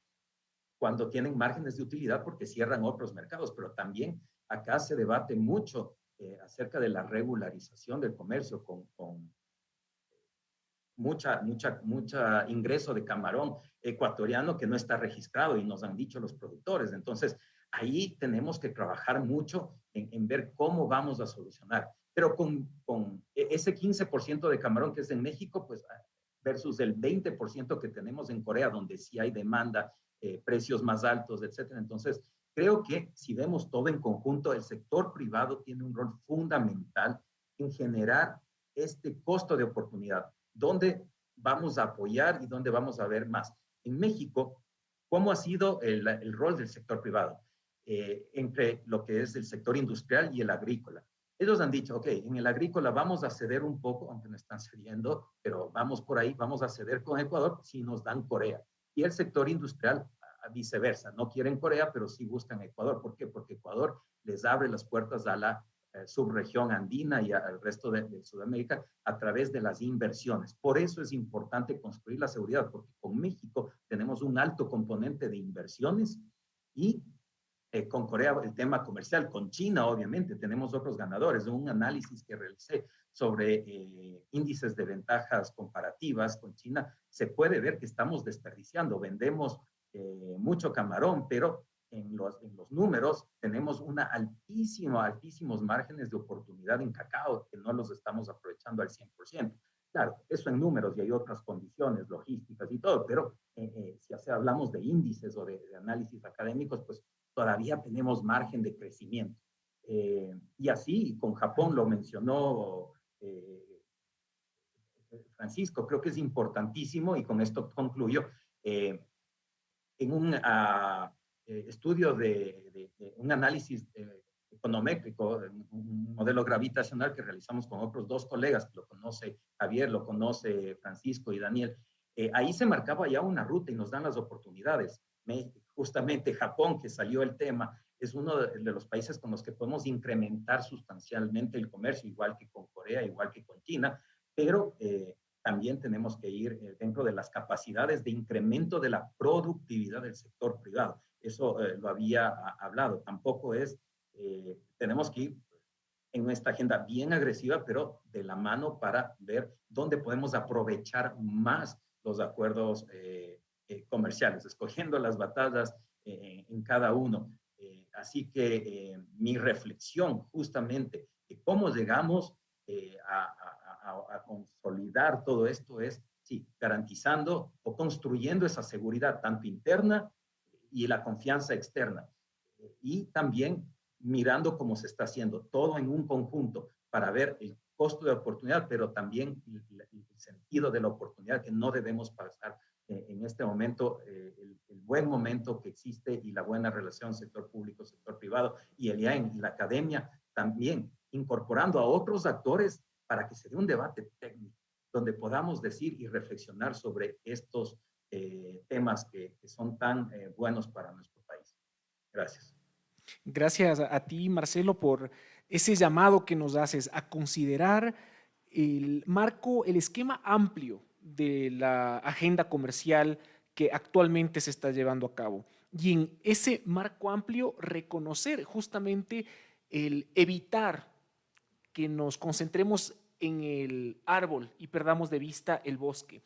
cuando tienen márgenes de utilidad porque cierran otros mercados, pero también acá se debate mucho eh, acerca de la regularización del comercio con, con mucha, mucha, mucha ingreso de camarón ecuatoriano que no está registrado y nos han dicho los productores. Entonces, ahí tenemos que trabajar mucho en, en ver cómo vamos a solucionar. Pero con, con e, ese 15% de camarón que es en México, pues versus el 20% que tenemos en Corea, donde sí hay demanda, eh, precios más altos, etcétera. Entonces, creo que si vemos todo en conjunto, el sector privado tiene un rol fundamental en generar este costo de oportunidad, donde vamos a apoyar y donde vamos a ver más. En México, ¿cómo ha sido el, el rol del sector privado? eh, entre lo que es el sector industrial y el agrícola. Ellos han dicho, ok, en el agrícola vamos a ceder un poco, aunque no están cediendo, pero vamos por ahí, vamos a ceder con Ecuador si nos dan Corea. Y el sector industrial, viceversa, no quieren Corea, pero sí buscan Ecuador. ¿Por qué? Porque Ecuador les abre las puertas a la eh, subregión andina y al resto de, de, Sudamérica a través de las inversiones. Por eso es importante construir la seguridad, porque con México tenemos un alto componente de inversiones y eh, con Corea el tema comercial, con China obviamente tenemos otros ganadores. Un análisis que realicé sobre eh, índices de ventajas comparativas con China, se puede ver que estamos desperdiciando, vendemos eh, mucho camarón, pero en los, en los números tenemos una altísima, altísimos márgenes de oportunidad en cacao que no los estamos aprovechando al 100%. Claro, eso en números y hay otras condiciones logísticas y todo, pero eh, eh, si hablamos de índices o de, de, análisis académicos, pues todavía tenemos margen de crecimiento. Eh, y así, con Japón lo mencionó eh, Francisco, creo que es importantísimo y con esto concluyo. Eh, en un uh, estudio de, de, un análisis econométrico, un modelo gravitacional que realizamos con otros dos colegas, lo conoce Javier, lo conoce Francisco y Daniel, ahí se marcaba ya una ruta y nos dan las oportunidades. Me, justamente Japón, que salió el tema, es uno de, los países con los que podemos incrementar sustancialmente el comercio, igual que con Corea, igual que con China, pero también tenemos que ir dentro de las capacidades de incremento de la productividad del sector privado. Eso lo había hablado. Tampoco es, tenemos que ir en nuestra agenda bien agresiva, pero de la mano para ver dónde podemos aprovechar más los acuerdos eh, eh, comerciales, escogiendo las batallas eh, en cada uno. así que mi reflexión justamente de cómo llegamos a, a, consolidar todo esto es, sí, garantizando o construyendo esa seguridad tanto interna y la confianza externa. Y también mirando cómo se está haciendo, todo en un conjunto para ver el costo de oportunidad, pero también el, sentido de la oportunidad que no debemos pasar eh, en este momento, eh, el, buen momento que existe y la buena relación sector público, sector privado y el IAEN y la academia también incorporando a otros actores para que se dé un debate técnico donde podamos decir y reflexionar sobre estos eh, temas que, son tan buenos para nuestro país. Gracias. Gracias a ti, Marcelo, por ese llamado que nos haces a considerar el marco, el esquema amplio de la agenda comercial que actualmente se está llevando a cabo. Y en ese marco amplio reconocer justamente el evitar que nos concentremos en el árbol y perdamos de vista el bosque.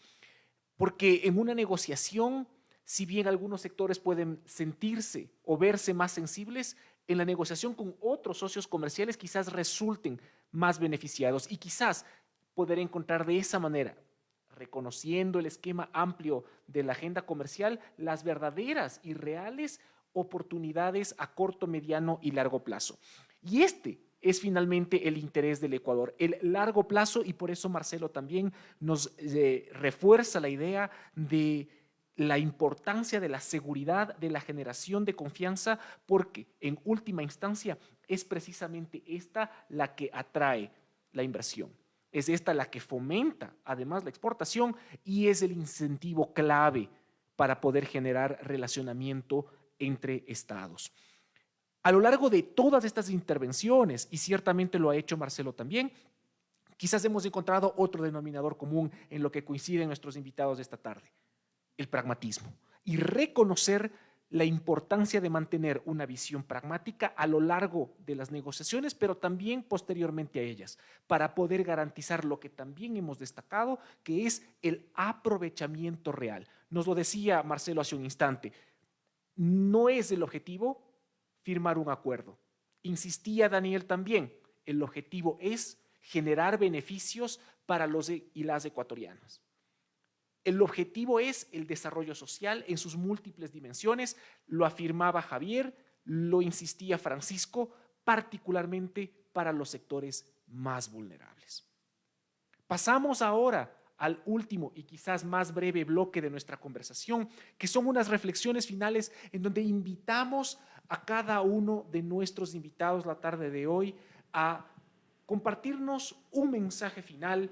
Porque en una negociación si bien algunos sectores pueden sentirse o verse más sensibles, en la negociación con otros socios comerciales quizás resulten más beneficiados y quizás poder encontrar de esa manera, reconociendo el esquema amplio de la agenda comercial, las verdaderas y reales oportunidades a corto, mediano y largo plazo. Y este es finalmente el interés del Ecuador, el largo plazo, y por eso Marcelo también nos eh, refuerza la idea de la importancia de la seguridad, de la generación de confianza, porque en última instancia es precisamente esta la que atrae la inversión. Es esta la que fomenta además la exportación y es el incentivo clave para poder generar relacionamiento entre estados. A lo largo de todas estas intervenciones, y ciertamente lo ha hecho Marcelo también, quizás hemos encontrado otro denominador común en lo que coinciden nuestros invitados de esta tarde el pragmatismo y reconocer la importancia de mantener una visión pragmática a lo largo de las negociaciones, pero también posteriormente a ellas, para poder garantizar lo que también hemos destacado, que es el aprovechamiento real. Nos lo decía Marcelo hace un instante, no es el objetivo firmar un acuerdo. Insistía Daniel también, el objetivo es generar beneficios para los y las ecuatorianas. El objetivo es el desarrollo social en sus múltiples dimensiones, lo afirmaba Javier, lo insistía Francisco, particularmente para los sectores más vulnerables. Pasamos ahora al último y quizás más breve bloque de nuestra conversación, que son unas reflexiones finales en donde invitamos a cada uno de nuestros invitados la tarde de hoy a compartirnos un mensaje final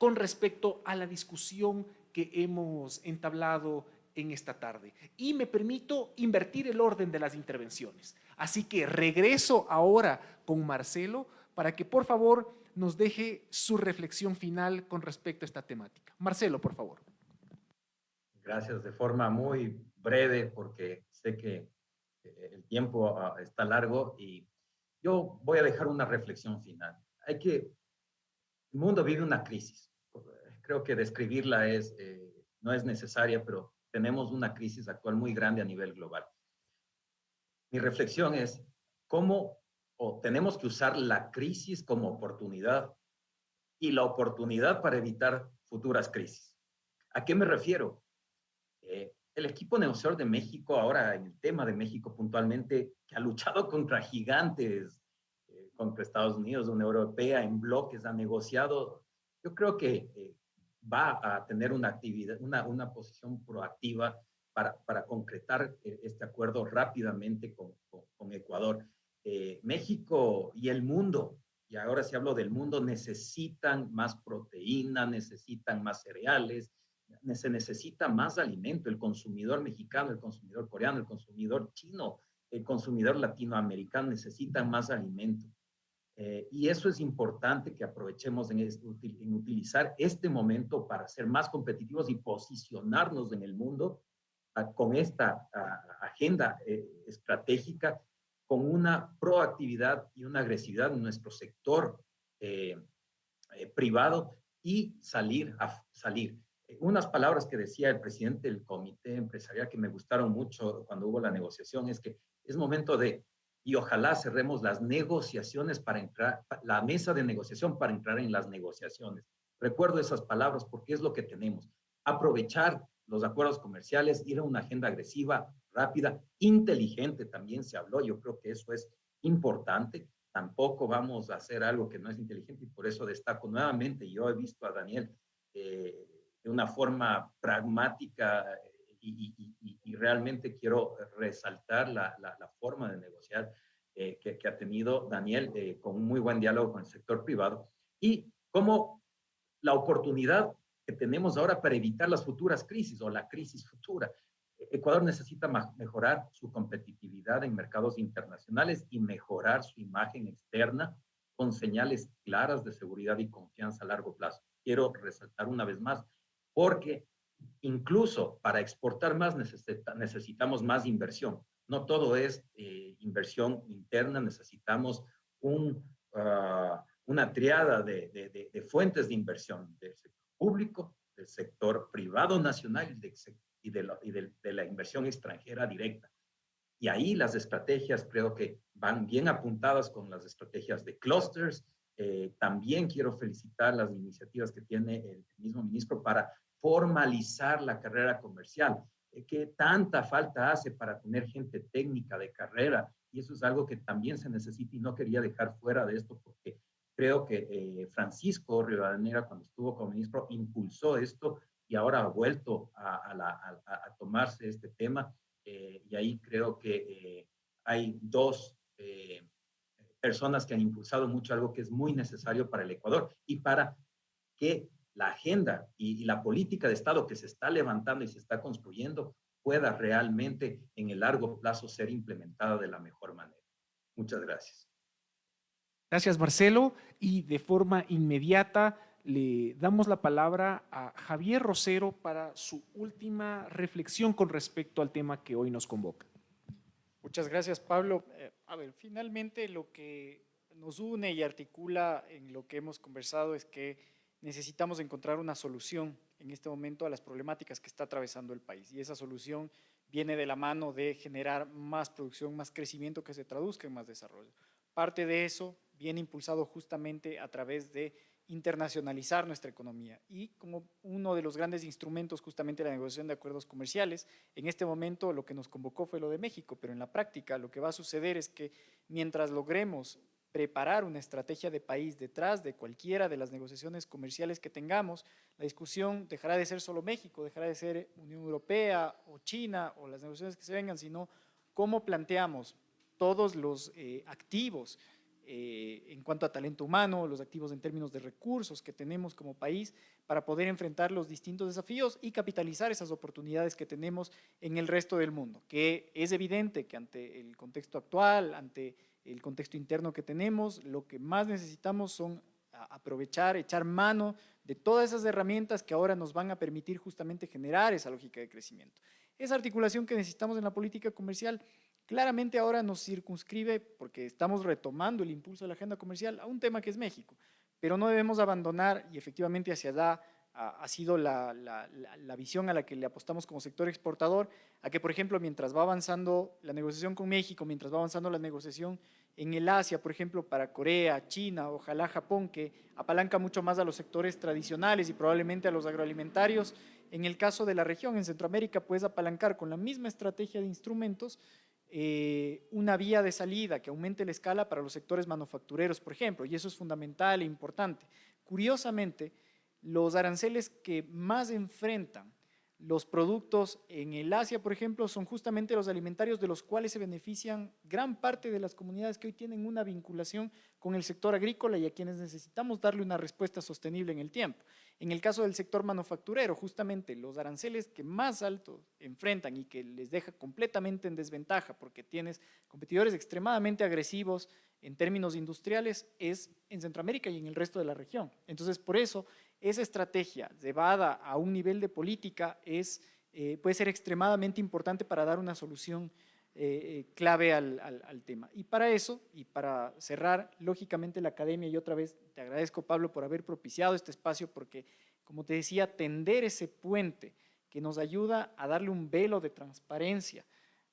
con respecto a la discusión que hemos entablado en esta tarde. Y me permito invertir el orden de las intervenciones. Así que regreso ahora con Marcelo para que por favor nos deje su reflexión final con respecto a esta temática. Marcelo, por favor. Gracias, de forma muy breve porque sé que eh, el tiempo ah, está largo y yo voy a dejar una reflexión final. Hay que, el mundo vive una crisis creo que describirla es, eh, no es necesaria, pero tenemos una crisis actual muy grande a nivel global. Mi reflexión es cómo o tenemos que usar la crisis como oportunidad y la oportunidad para evitar futuras crisis. ¿A qué me refiero? Eh, el equipo negociador de México, ahora en el tema de México puntualmente, que ha luchado contra gigantes, eh, contra Estados Unidos, Unión Europea, en bloques, ha negociado, yo creo que va a tener una actividad, una, una posición proactiva para, para, concretar eh, este acuerdo rápidamente con, con, Ecuador. Eh, México y el mundo, y ahora si hablo del mundo, necesitan más proteína, necesitan más cereales, se necesita más alimento. El consumidor mexicano, el consumidor coreano, el consumidor chino, el consumidor latinoamericano necesitan más alimento. Eh, y eso es importante que aprovechemos en, utilizar este momento para ser más competitivos y posicionarnos en el mundo ah, con esta ah, agenda eh, estratégica, con una proactividad y una agresividad en nuestro sector eh, privado y salir a salir. Unas palabras que decía el presidente del comité empresarial que me gustaron mucho cuando hubo la negociación es que es momento de y ojalá cerremos las negociaciones para entrar, la mesa de negociación para entrar en las negociaciones. Recuerdo esas palabras porque es lo que tenemos. Aprovechar los acuerdos comerciales, ir a una agenda agresiva, rápida, inteligente también se habló. Yo creo que eso es importante. Tampoco vamos a hacer algo que no es inteligente y por eso destaco nuevamente. Yo he visto a Daniel eh, de una forma pragmática y, realmente quiero resaltar la, forma de negociar eh, que, ha tenido Daniel eh, con un muy buen diálogo con el sector privado y como la oportunidad que tenemos ahora para evitar las futuras crisis o la crisis futura. Ecuador necesita mejorar su competitividad en mercados internacionales y mejorar su imagen externa con señales claras de seguridad y confianza a largo plazo. Quiero resaltar una vez más, porque incluso para exportar más necesitamos más inversión. No todo es eh, inversión interna, necesitamos ah, una triada de, fuentes de inversión del sector público, del sector privado nacional y, de, y de, la inversión extranjera directa. Y ahí las estrategias creo que van bien apuntadas con las estrategias de clusters. Eh, también quiero felicitar las iniciativas que tiene el mismo ministro para formalizar la carrera comercial, eh, que tanta falta hace para tener gente técnica de carrera, y eso es algo que también se necesita y no quería dejar fuera de esto porque creo que eh, Francisco Rivadeneira cuando estuvo como ministro impulsó esto y ahora ha vuelto a, tomarse este tema. Eh, y ahí creo que hay dos personas que han impulsado mucho algo que es muy necesario para el Ecuador y para que la agenda y, la política de Estado que se está levantando y se está construyendo pueda realmente en el largo plazo ser implementada de la mejor manera. Muchas gracias. Gracias, Marcelo. Y de forma inmediata le damos la palabra a Javier Rosero para su última reflexión con respecto al tema que hoy nos convoca. Muchas gracias, Pablo. Eh, a ver, finalmente lo que nos une y articula en lo que hemos conversado es que necesitamos encontrar una solución en este momento a las problemáticas que está atravesando el país. Y esa solución viene de la mano de generar más producción, más crecimiento que se traduzca en más desarrollo. Parte de eso viene impulsado justamente a través de internacionalizar nuestra economía y como uno de los grandes instrumentos justamente la negociación de acuerdos comerciales, en este momento lo que nos convocó fue lo de México, pero en la práctica lo que va a suceder es que mientras logremos preparar una estrategia de país detrás de cualquiera de las negociaciones comerciales que tengamos, la discusión dejará de ser solo México, dejará de ser Unión Europea o China o las negociaciones que se vengan, sino cómo planteamos todos los eh, activos eh, en cuanto a talento humano, los activos en términos de recursos que tenemos como país para poder enfrentar los distintos desafíos y capitalizar esas oportunidades que tenemos en el resto del mundo, que es evidente que ante el contexto actual, ante el contexto interno que tenemos, lo que más necesitamos son aprovechar, echar mano de todas esas herramientas que ahora nos van a permitir justamente generar esa lógica de crecimiento. Esa articulación que necesitamos en la política comercial claramente ahora nos circunscribe, porque estamos retomando el impulso de la agenda comercial, a un tema que es México, pero no debemos abandonar y efectivamente hacia allá ha, sido la, visión a la que le apostamos como sector exportador, a que, por ejemplo, mientras va avanzando la negociación con México, mientras va avanzando la negociación en el Asia, por ejemplo, para Corea, China, ojalá Japón, que apalanca mucho más a los sectores tradicionales y probablemente a los agroalimentarios, en el caso de la región, en Centroamérica, puedes apalancar con la misma estrategia de instrumentos eh, una vía de salida que aumente la escala para los sectores manufactureros, por ejemplo, y eso es fundamental e importante. Curiosamente, los aranceles que más enfrentan los productos en el Asia, por ejemplo, son justamente los alimentarios de los cuales se benefician gran parte de las comunidades que hoy tienen una vinculación con el sector agrícola y a quienes necesitamos darle una respuesta sostenible en el tiempo. En el caso del sector manufacturero, justamente los aranceles que más alto enfrentan y que les deja completamente en desventaja porque tienes competidores extremadamente agresivos en términos industriales es en Centroamérica y en el resto de la región. Entonces, por eso, esa estrategia llevada a un nivel de política es, eh, puede ser extremadamente importante para dar una solución eh, eh, clave al, tema. Y para eso, y para cerrar, lógicamente la academia, y otra vez te agradezco Pablo por haber propiciado este espacio, porque como te decía, tender ese puente que nos ayuda a darle un velo de transparencia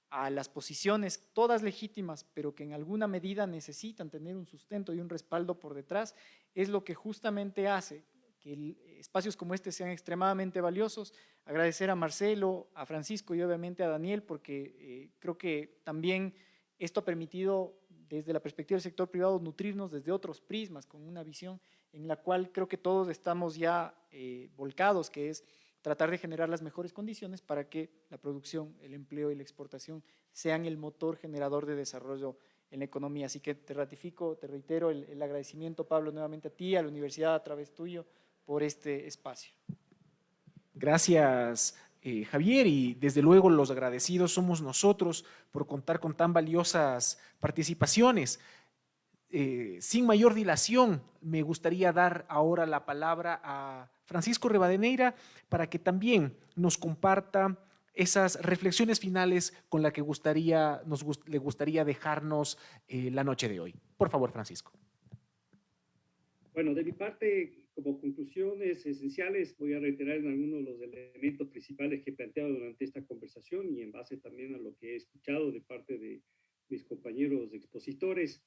a las posiciones, todas legítimas, pero que en alguna medida necesitan tener un sustento y un respaldo por detrás, es lo que justamente hace que espacios como este sean extremadamente valiosos. Agradecer a Marcelo, a Francisco y obviamente a Daniel, porque eh, creo que también esto ha permitido desde la perspectiva del sector privado nutrirnos desde otros prismas, con una visión en la cual creo que todos estamos ya eh, volcados, que es tratar de generar las mejores condiciones para que la producción, el empleo y la exportación sean el motor generador de desarrollo en la economía. Así que te ratifico, te reitero el, agradecimiento, Pablo, nuevamente a ti, a la universidad a través tuyo, por este espacio. Gracias, eh, Javier, y desde luego los agradecidos somos nosotros por contar con tan valiosas participaciones. Eh, sin mayor dilación, me gustaría dar ahora la palabra a Francisco Rebadeneira para que también nos comparta esas reflexiones finales con las que gustaría, nos, le gustaría dejarnos eh, la noche de hoy. Por favor, Francisco. Bueno, de mi parte, como conclusiones esenciales, voy a reiterar en algunos de los elementos principales que he planteado durante esta conversación y en base también a lo que he escuchado de parte de mis compañeros expositores.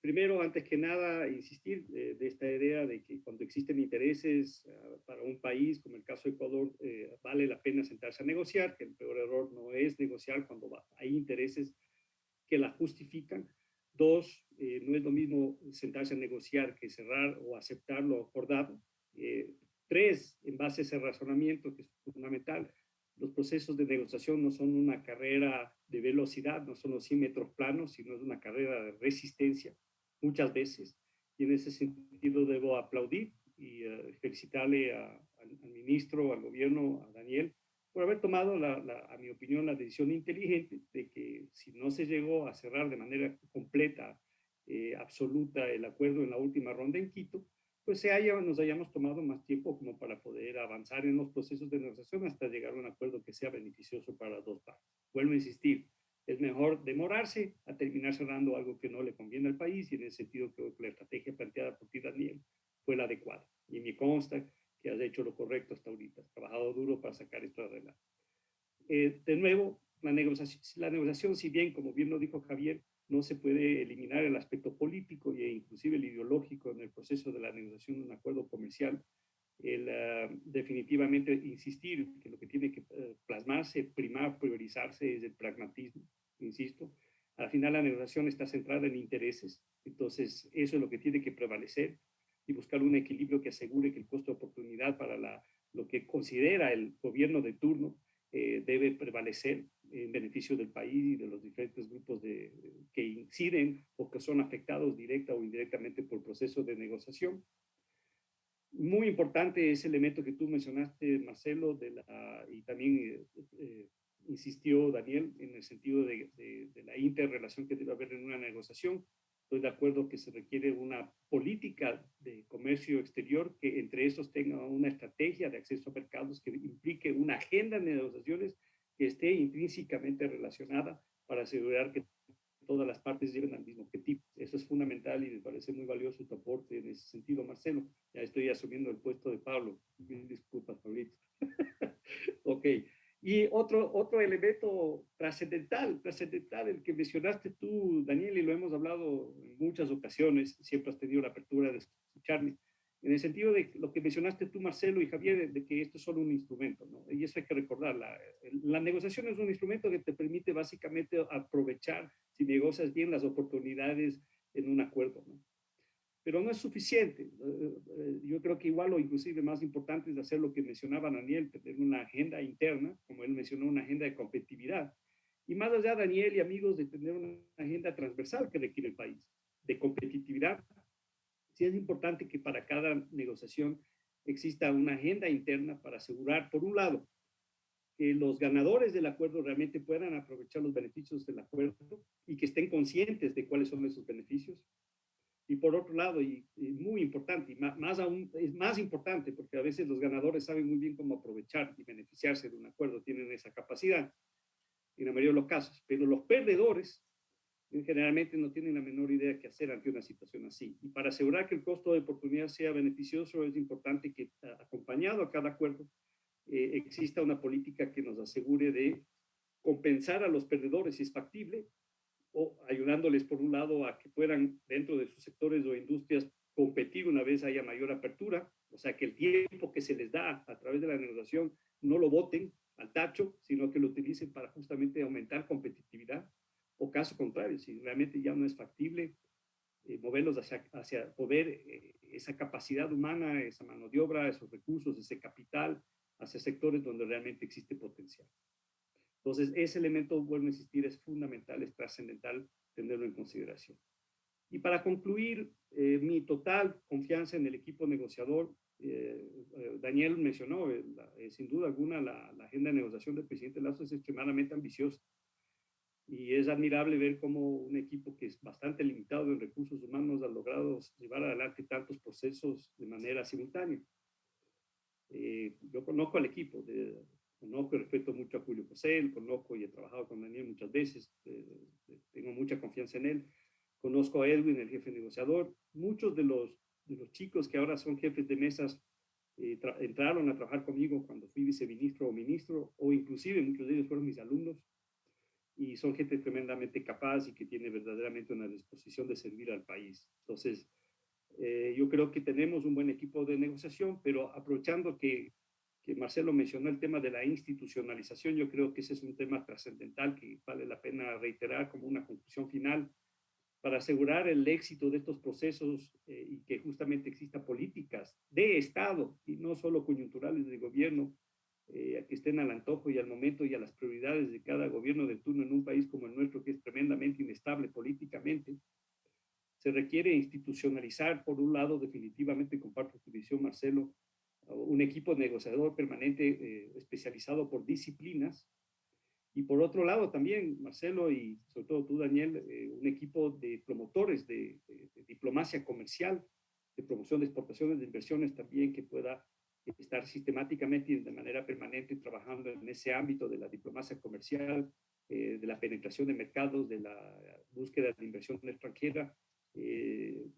Primero, antes que nada, insistir eh, de esta idea de que cuando existen intereses ah, para un país, como el caso de Ecuador, eh, vale la pena sentarse a negociar, que el peor error no es negociar cuando hay intereses que la justifican. Dos, eh, no es lo mismo sentarse a negociar que cerrar o aceptar lo acordado. tres, en base a ese razonamiento que es fundamental, los procesos de negociación no son una carrera de velocidad, no son los 100 metros planos, sino es una carrera de resistencia muchas veces. Y en ese sentido debo aplaudir y eh, felicitarle al, ministro, al gobierno, a Daniel, por haber tomado, la, a mi opinión, la decisión inteligente de que si no se llegó a cerrar de manera completa, eh, absoluta, el acuerdo en la última ronda en Quito, pues se haya, nos hayamos tomado más tiempo como para poder avanzar en los procesos de negociación hasta llegar a un acuerdo que sea beneficioso para las dos partes. Vuelvo a insistir, es mejor demorarse a terminar cerrando algo que no le conviene al país y en ese sentido que la estrategia planteada por ti, Daniel, fue la adecuada. Y me consta que has hecho lo correcto hasta ahorita, has trabajado duro para sacar esto adelante. Eh, de nuevo, la negociación, la negociación, si bien, como bien lo dijo Javier, no se puede eliminar el aspecto político e inclusive el ideológico en el proceso de la negociación de un acuerdo comercial, el, ah, definitivamente insistir que lo que tiene que eh, plasmarse, primar, priorizarse es el pragmatismo, insisto. Al final la negociación está centrada en intereses, entonces eso es lo que tiene que prevalecer y buscar un equilibrio que asegure que el costo de oportunidad para la, lo que considera el gobierno de turno eh, debe prevalecer en beneficio del país y de los diferentes grupos de, que inciden o que son afectados directa o indirectamente por el proceso de negociación. Muy importante ese elemento que tú mencionaste, Marcelo, de la, y también eh, eh, insistió Daniel en el sentido de, de, la interrelación que debe haber en una negociación. Estoy de acuerdo que se requiere una política de comercio exterior que entre estos tenga una estrategia de acceso a mercados que implique una agenda de negociaciones que esté intrínsecamente relacionada para asegurar que todas las partes lleguen al mismo objetivo. Eso es fundamental y me parece muy valioso tu aporte en ese sentido, Marcelo. Ya estoy asumiendo el puesto de Pablo. Disculpas, Pablito. ok. Y otro, otro elemento trascendental, trascendental, el que mencionaste tú, Daniel, y lo hemos hablado en muchas ocasiones, siempre has tenido la apertura de escucharme, en el sentido de lo que mencionaste tú, Marcelo y Javier, de, que esto es solo un instrumento, ¿no? Y eso hay que recordar, la, la, negociación es un instrumento que te permite básicamente aprovechar, si negocias bien, las oportunidades en un acuerdo, ¿no? Pero no es suficiente. Eh, eh, yo creo que igual o inclusive más importante es hacer lo que mencionaba Daniel, tener una agenda interna, como él mencionó, una agenda de competitividad. Y más allá, Daniel y amigos, de tener una agenda transversal que requiere el país, de competitividad sí es importante que para cada negociación exista una agenda interna para asegurar, por un lado, que los ganadores del acuerdo realmente puedan aprovechar los beneficios del acuerdo y que estén conscientes de cuáles son esos beneficios. Y por otro lado, y, muy importante, y más, aún, es más importante porque a veces los ganadores saben muy bien cómo aprovechar y beneficiarse de un acuerdo, tienen esa capacidad en la mayoría de los casos, pero los perdedores generalmente no tienen la menor idea qué hacer ante una situación así. Y para asegurar que el costo de oportunidad sea beneficioso, es importante que acompañado a cada acuerdo eh, exista una política que nos asegure de compensar a los perdedores si es factible o ayudándoles por un lado a que puedan dentro de sus sectores o industrias competir una vez haya mayor apertura, o sea que el tiempo que se les da a través de la negociación no lo voten al tacho, sino que lo utilicen para justamente aumentar competitividad, o caso contrario, si realmente ya no es factible, eh, moverlos hacia, hacia poder eh, esa capacidad humana, esa mano de obra, esos recursos, ese capital, hacia sectores donde realmente existe potencial. Entonces, ese elemento, vuelvo a insistir, es fundamental, es trascendental tenerlo en consideración. Y para concluir, eh, mi total confianza en el equipo negociador, eh, eh, Daniel mencionó, sin duda alguna, la, la, agenda de negociación del presidente Lazo es extremadamente ambiciosa. Y es admirable ver cómo un equipo que es bastante limitado en recursos humanos ha logrado llevar adelante tantos procesos de manera simultánea. yo conozco al equipo, de, Conozco y respeto mucho a Julio José, conozco y he trabajado con Daniel muchas veces, eh, eh, tengo mucha confianza en él. Conozco a Edwin, el jefe negociador. Muchos de los, de los chicos que ahora son jefes de mesas eh, entraron a trabajar conmigo cuando fui viceministro o ministro, o inclusive muchos de ellos fueron mis alumnos, y son gente tremendamente capaz y que tiene verdaderamente una disposición de servir al país. Entonces, yo creo que tenemos un buen equipo de negociación, pero aprovechando que que Marcelo mencionó el tema de la institucionalización, yo creo que ese es un tema trascendental que vale la pena reiterar como una conclusión final para asegurar el éxito de estos procesos eh, y que justamente exista políticas de Estado y no solo coyunturales de gobierno eh, que estén al antojo y al momento y a las prioridades de cada gobierno de turno en un país como el nuestro que es tremendamente inestable políticamente. Se requiere institucionalizar, por un lado, definitivamente comparto tu visión, Marcelo, un equipo negociador permanente eh, especializado por disciplinas. Y por otro lado también, Marcelo y sobre todo tú, Daniel, eh, un equipo de promotores de, diplomacia comercial, de promoción de exportaciones, de inversiones también que pueda estar sistemáticamente y de manera permanente trabajando en ese ámbito de la diplomacia comercial, eh, de la penetración de mercados, de la búsqueda de inversión extranjera,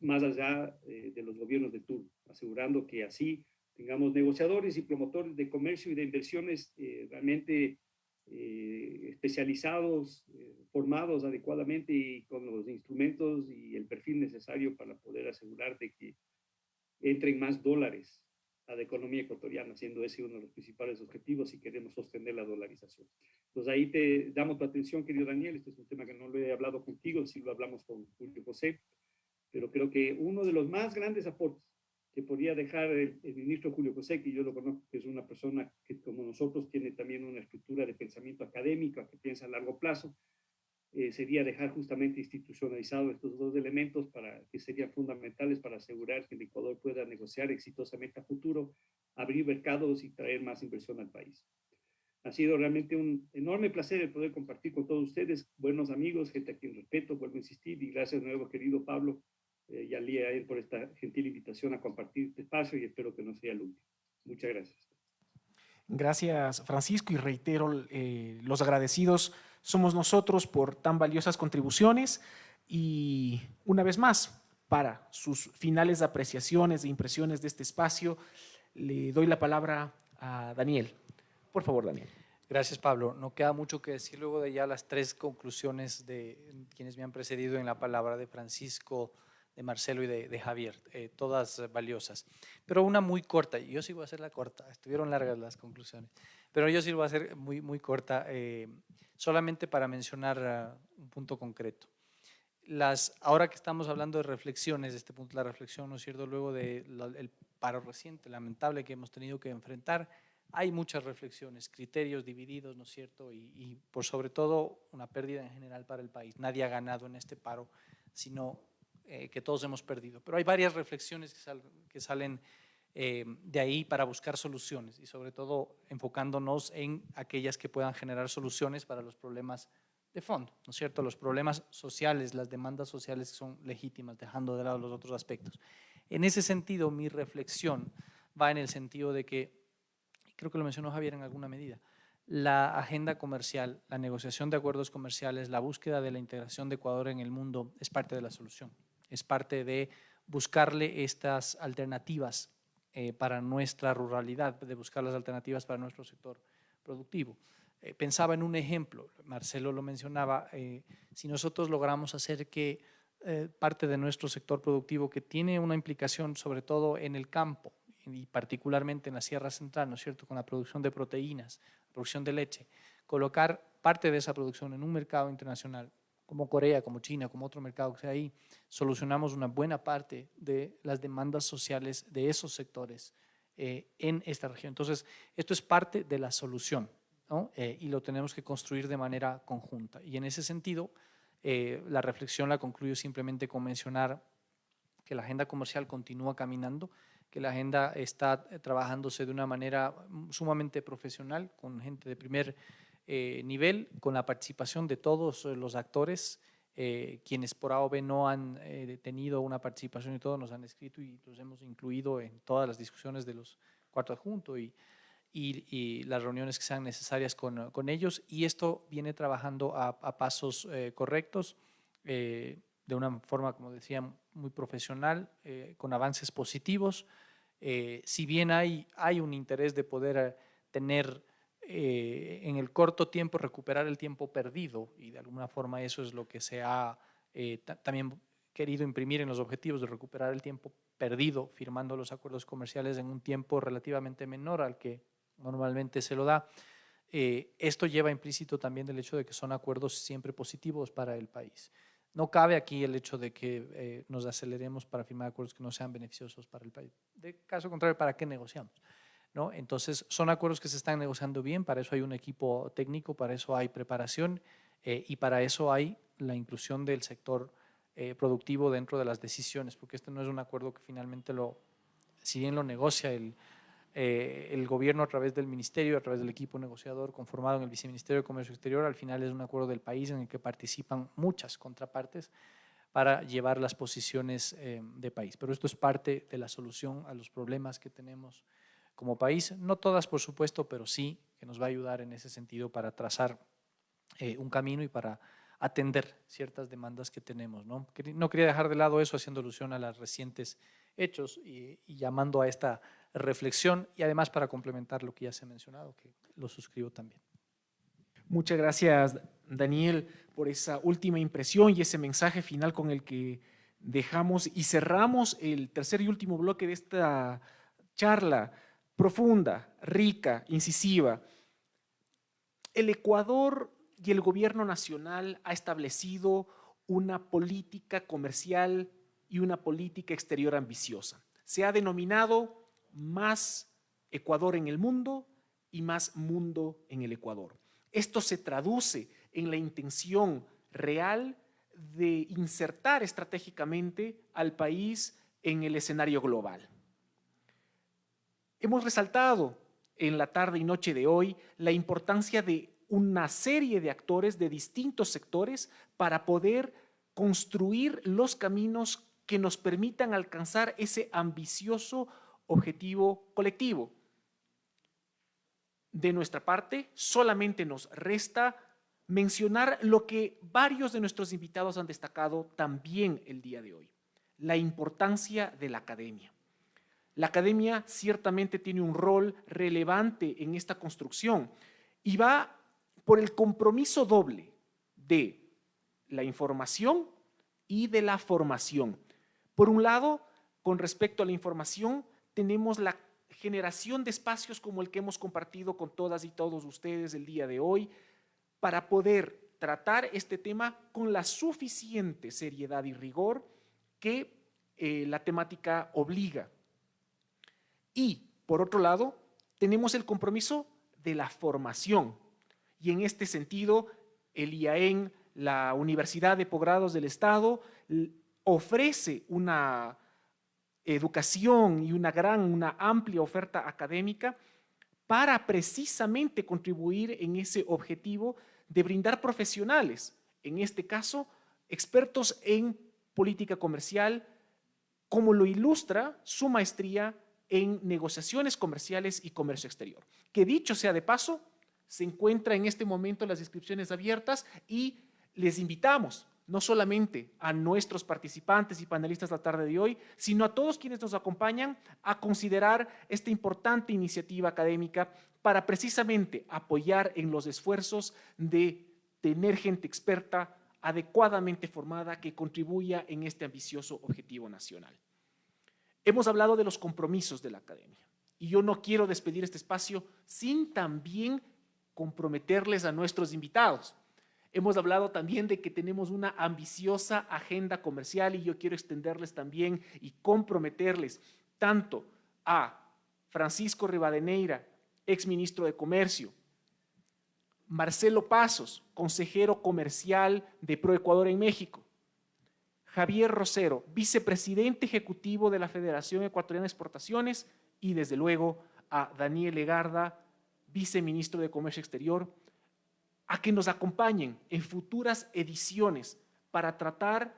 más allá de los gobiernos de turno, asegurando que así tengamos negociadores y promotores de comercio y de inversiones eh, realmente eh, especializados, eh, formados adecuadamente y con los instrumentos y el perfil necesario para poder asegurar de que entren más dólares a la economía ecuatoriana, siendo ese uno de los principales objetivos si queremos sostener la dolarización. Entonces ahí te damos tu atención, querido Daniel, este es un tema que no lo he hablado contigo, sí lo hablamos con Julio José, pero creo que uno de los más grandes aportes que podría dejar el, ministro Julio José, que yo lo conozco, que es una persona que como nosotros tiene también una estructura de pensamiento académico, que piensa a largo plazo, eh, sería dejar justamente institucionalizado estos dos elementos para, que serían fundamentales para asegurar que el Ecuador pueda negociar exitosamente a futuro, abrir mercados y traer más inversión al país. Ha sido realmente un enorme placer el poder compartir con todos ustedes, buenos amigos, gente a quien respeto, vuelvo a insistir, y gracias de nuevo, querido Pablo, eh, y a él por esta gentil invitación a compartir este espacio y espero que no sea el último. Muchas gracias. Gracias, Francisco, y reitero eh, los agradecidos somos nosotros por tan valiosas contribuciones y una vez más, para sus finales de apreciaciones e impresiones de este espacio, le doy la palabra a Daniel. Por favor, Daniel. Gracias, Pablo. No queda mucho que decir luego de ya las tres conclusiones de quienes me han precedido en la palabra de Francisco, de Marcelo y de, Javier, eh, todas valiosas. Pero una muy corta, yo sí voy a hacerla corta, estuvieron largas las conclusiones, pero yo sí voy a hacer muy, muy corta, eh, solamente para mencionar ah, un punto concreto. Las, ahora que estamos hablando de reflexiones, de este punto la reflexión, ¿no es cierto?, luego del paro reciente, lamentable que hemos tenido que enfrentar, hay muchas reflexiones, criterios divididos, ¿no es cierto?, y por sobre todo una pérdida en general para el país. Nadie ha ganado en este paro, sino eh, que todos hemos perdido. Pero hay varias reflexiones que, salen eh, de ahí para buscar soluciones y sobre todo enfocándonos en aquellas que puedan generar soluciones para los problemas de fondo, ¿no es cierto? Los problemas sociales, las demandas sociales son legítimas, dejando de lado los otros aspectos. En ese sentido, mi reflexión va en el sentido de que, creo que lo mencionó Javier en alguna medida, la agenda comercial, la negociación de acuerdos comerciales, la búsqueda de la integración de Ecuador en el mundo es parte de la solución, es parte de buscarle estas alternativas eh, para nuestra ruralidad, de buscar las alternativas para nuestro sector productivo. Eh, pensaba en un ejemplo, Marcelo lo mencionaba, eh, si nosotros logramos hacer que parte de nuestro sector productivo que tiene una implicación sobre todo en el campo y particularmente en la Sierra Central, ¿no es cierto?, con la producción de proteínas, producción de leche, colocar parte de esa producción en un mercado internacional como Corea, como China, como otro mercado que sea ahí, solucionamos una buena parte de las demandas sociales de esos sectores eh, en esta región. Entonces, esto es parte de la solución eh, y lo tenemos que construir de manera conjunta. Y en ese sentido, eh, la reflexión la concluyo simplemente con mencionar que la agenda comercial continúa caminando, que la agenda está trabajándose de una manera sumamente profesional, con gente de primer eh, nivel con la participación de todos eh, los actores, eh, quienes por A o B no han tenido una participación y todos nos han escrito y los hemos incluido en todas las discusiones de los cuatro adjuntos y, y, las reuniones que sean necesarias con, con ellos. Y esto viene trabajando a, a pasos correctos, de una forma, como decía, muy profesional, con avances positivos. si bien hay, hay un interés de poder tener eh, en el corto tiempo recuperar el tiempo perdido y de alguna forma eso es lo que se ha eh, también querido imprimir en los objetivos de recuperar el tiempo perdido firmando los acuerdos comerciales en un tiempo relativamente menor al que normalmente se lo da. Eh, esto lleva implícito también el hecho de que son acuerdos siempre positivos para el país. No cabe aquí el hecho de que nos aceleremos para firmar acuerdos que no sean beneficiosos para el país. De caso contrario, ¿para qué negociamos? Entonces, son acuerdos que se están negociando bien, para eso hay un equipo técnico, para eso hay preparación eh, y para eso hay la inclusión del sector eh, productivo dentro de las decisiones, porque este no es un acuerdo que finalmente lo, si bien lo negocia el, eh, el gobierno a través del ministerio, a través del equipo negociador conformado en el Viceministerio de Comercio Exterior, al final es un acuerdo del país en el que participan muchas contrapartes para llevar las posiciones de país. Pero esto es parte de la solución a los problemas que tenemos como país, no todas por supuesto, pero sí que nos va a ayudar en ese sentido para trazar eh, un camino y para atender ciertas demandas que tenemos. ¿no? no quería dejar de lado eso haciendo alusión a los recientes hechos y, llamando a esta reflexión y además para complementar lo que ya se ha mencionado, que lo suscribo también. Muchas gracias, Daniel, por esa última impresión y ese mensaje final con el que dejamos y cerramos el tercer y último bloque de esta charla profunda, rica, incisiva. El Ecuador y el gobierno nacional ha establecido una política comercial y una política exterior ambiciosa. Se ha denominado más Ecuador en el mundo y más mundo en el Ecuador. Esto se traduce en la intención real de insertar estratégicamente al país en el escenario global. Hemos resaltado en la tarde y noche de hoy la importancia de una serie de actores de distintos sectores para poder construir los caminos que nos permitan alcanzar ese ambicioso objetivo colectivo. De nuestra parte, solamente nos resta mencionar lo que varios de nuestros invitados han destacado también el día de hoy, la importancia de la academia. La academia ciertamente tiene un rol relevante en esta construcción y va por el compromiso doble de la información y de la formación. Por un lado, con respecto a la información, tenemos la generación de espacios como el que hemos compartido con todas y todos ustedes el día de hoy para poder tratar este tema con la suficiente seriedad y rigor que eh, la temática obliga. Y, por otro lado, tenemos el compromiso de la formación. Y en este sentido, el IAEN, la Universidad de Posgrados del Estado, ofrece una educación y una gran, una amplia oferta académica para precisamente contribuir en ese objetivo de brindar profesionales, en este caso, expertos en política comercial, como lo ilustra su maestría en negociaciones comerciales y comercio exterior. Que dicho sea de paso, se encuentra en este momento las inscripciones abiertas y les invitamos no solamente a nuestros participantes y panelistas la tarde de hoy, sino a todos quienes nos acompañan a considerar esta importante iniciativa académica para precisamente apoyar en los esfuerzos de tener gente experta adecuadamente formada que contribuya en este ambicioso objetivo nacional. Hemos hablado de los compromisos de la academia y yo no quiero despedir este espacio sin también comprometerles a nuestros invitados. Hemos hablado también de que tenemos una ambiciosa agenda comercial y yo quiero extenderles también y comprometerles tanto a Francisco Rivadeneira, exministro de Comercio, Marcelo Pasos, consejero comercial de ProEcuador en México, Javier Rosero, vicepresidente ejecutivo de la Federación Ecuatoriana de Exportaciones y desde luego a Daniel Legarda, viceministro de Comercio Exterior, a que nos acompañen en futuras ediciones para tratar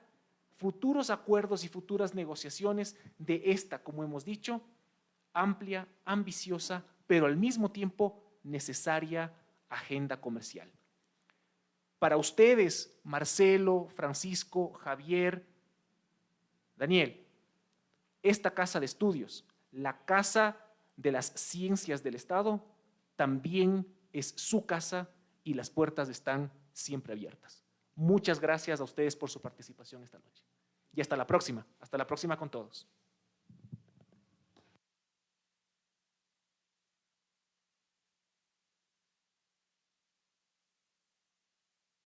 futuros acuerdos y futuras negociaciones de esta, como hemos dicho, amplia, ambiciosa, pero al mismo tiempo necesaria agenda comercial. Para ustedes, Marcelo, Francisco, Javier, Daniel, esta casa de estudios, la casa de las ciencias del Estado, también es su casa y las puertas están siempre abiertas. Muchas gracias a ustedes por su participación esta noche. Y hasta la próxima, hasta la próxima con todos.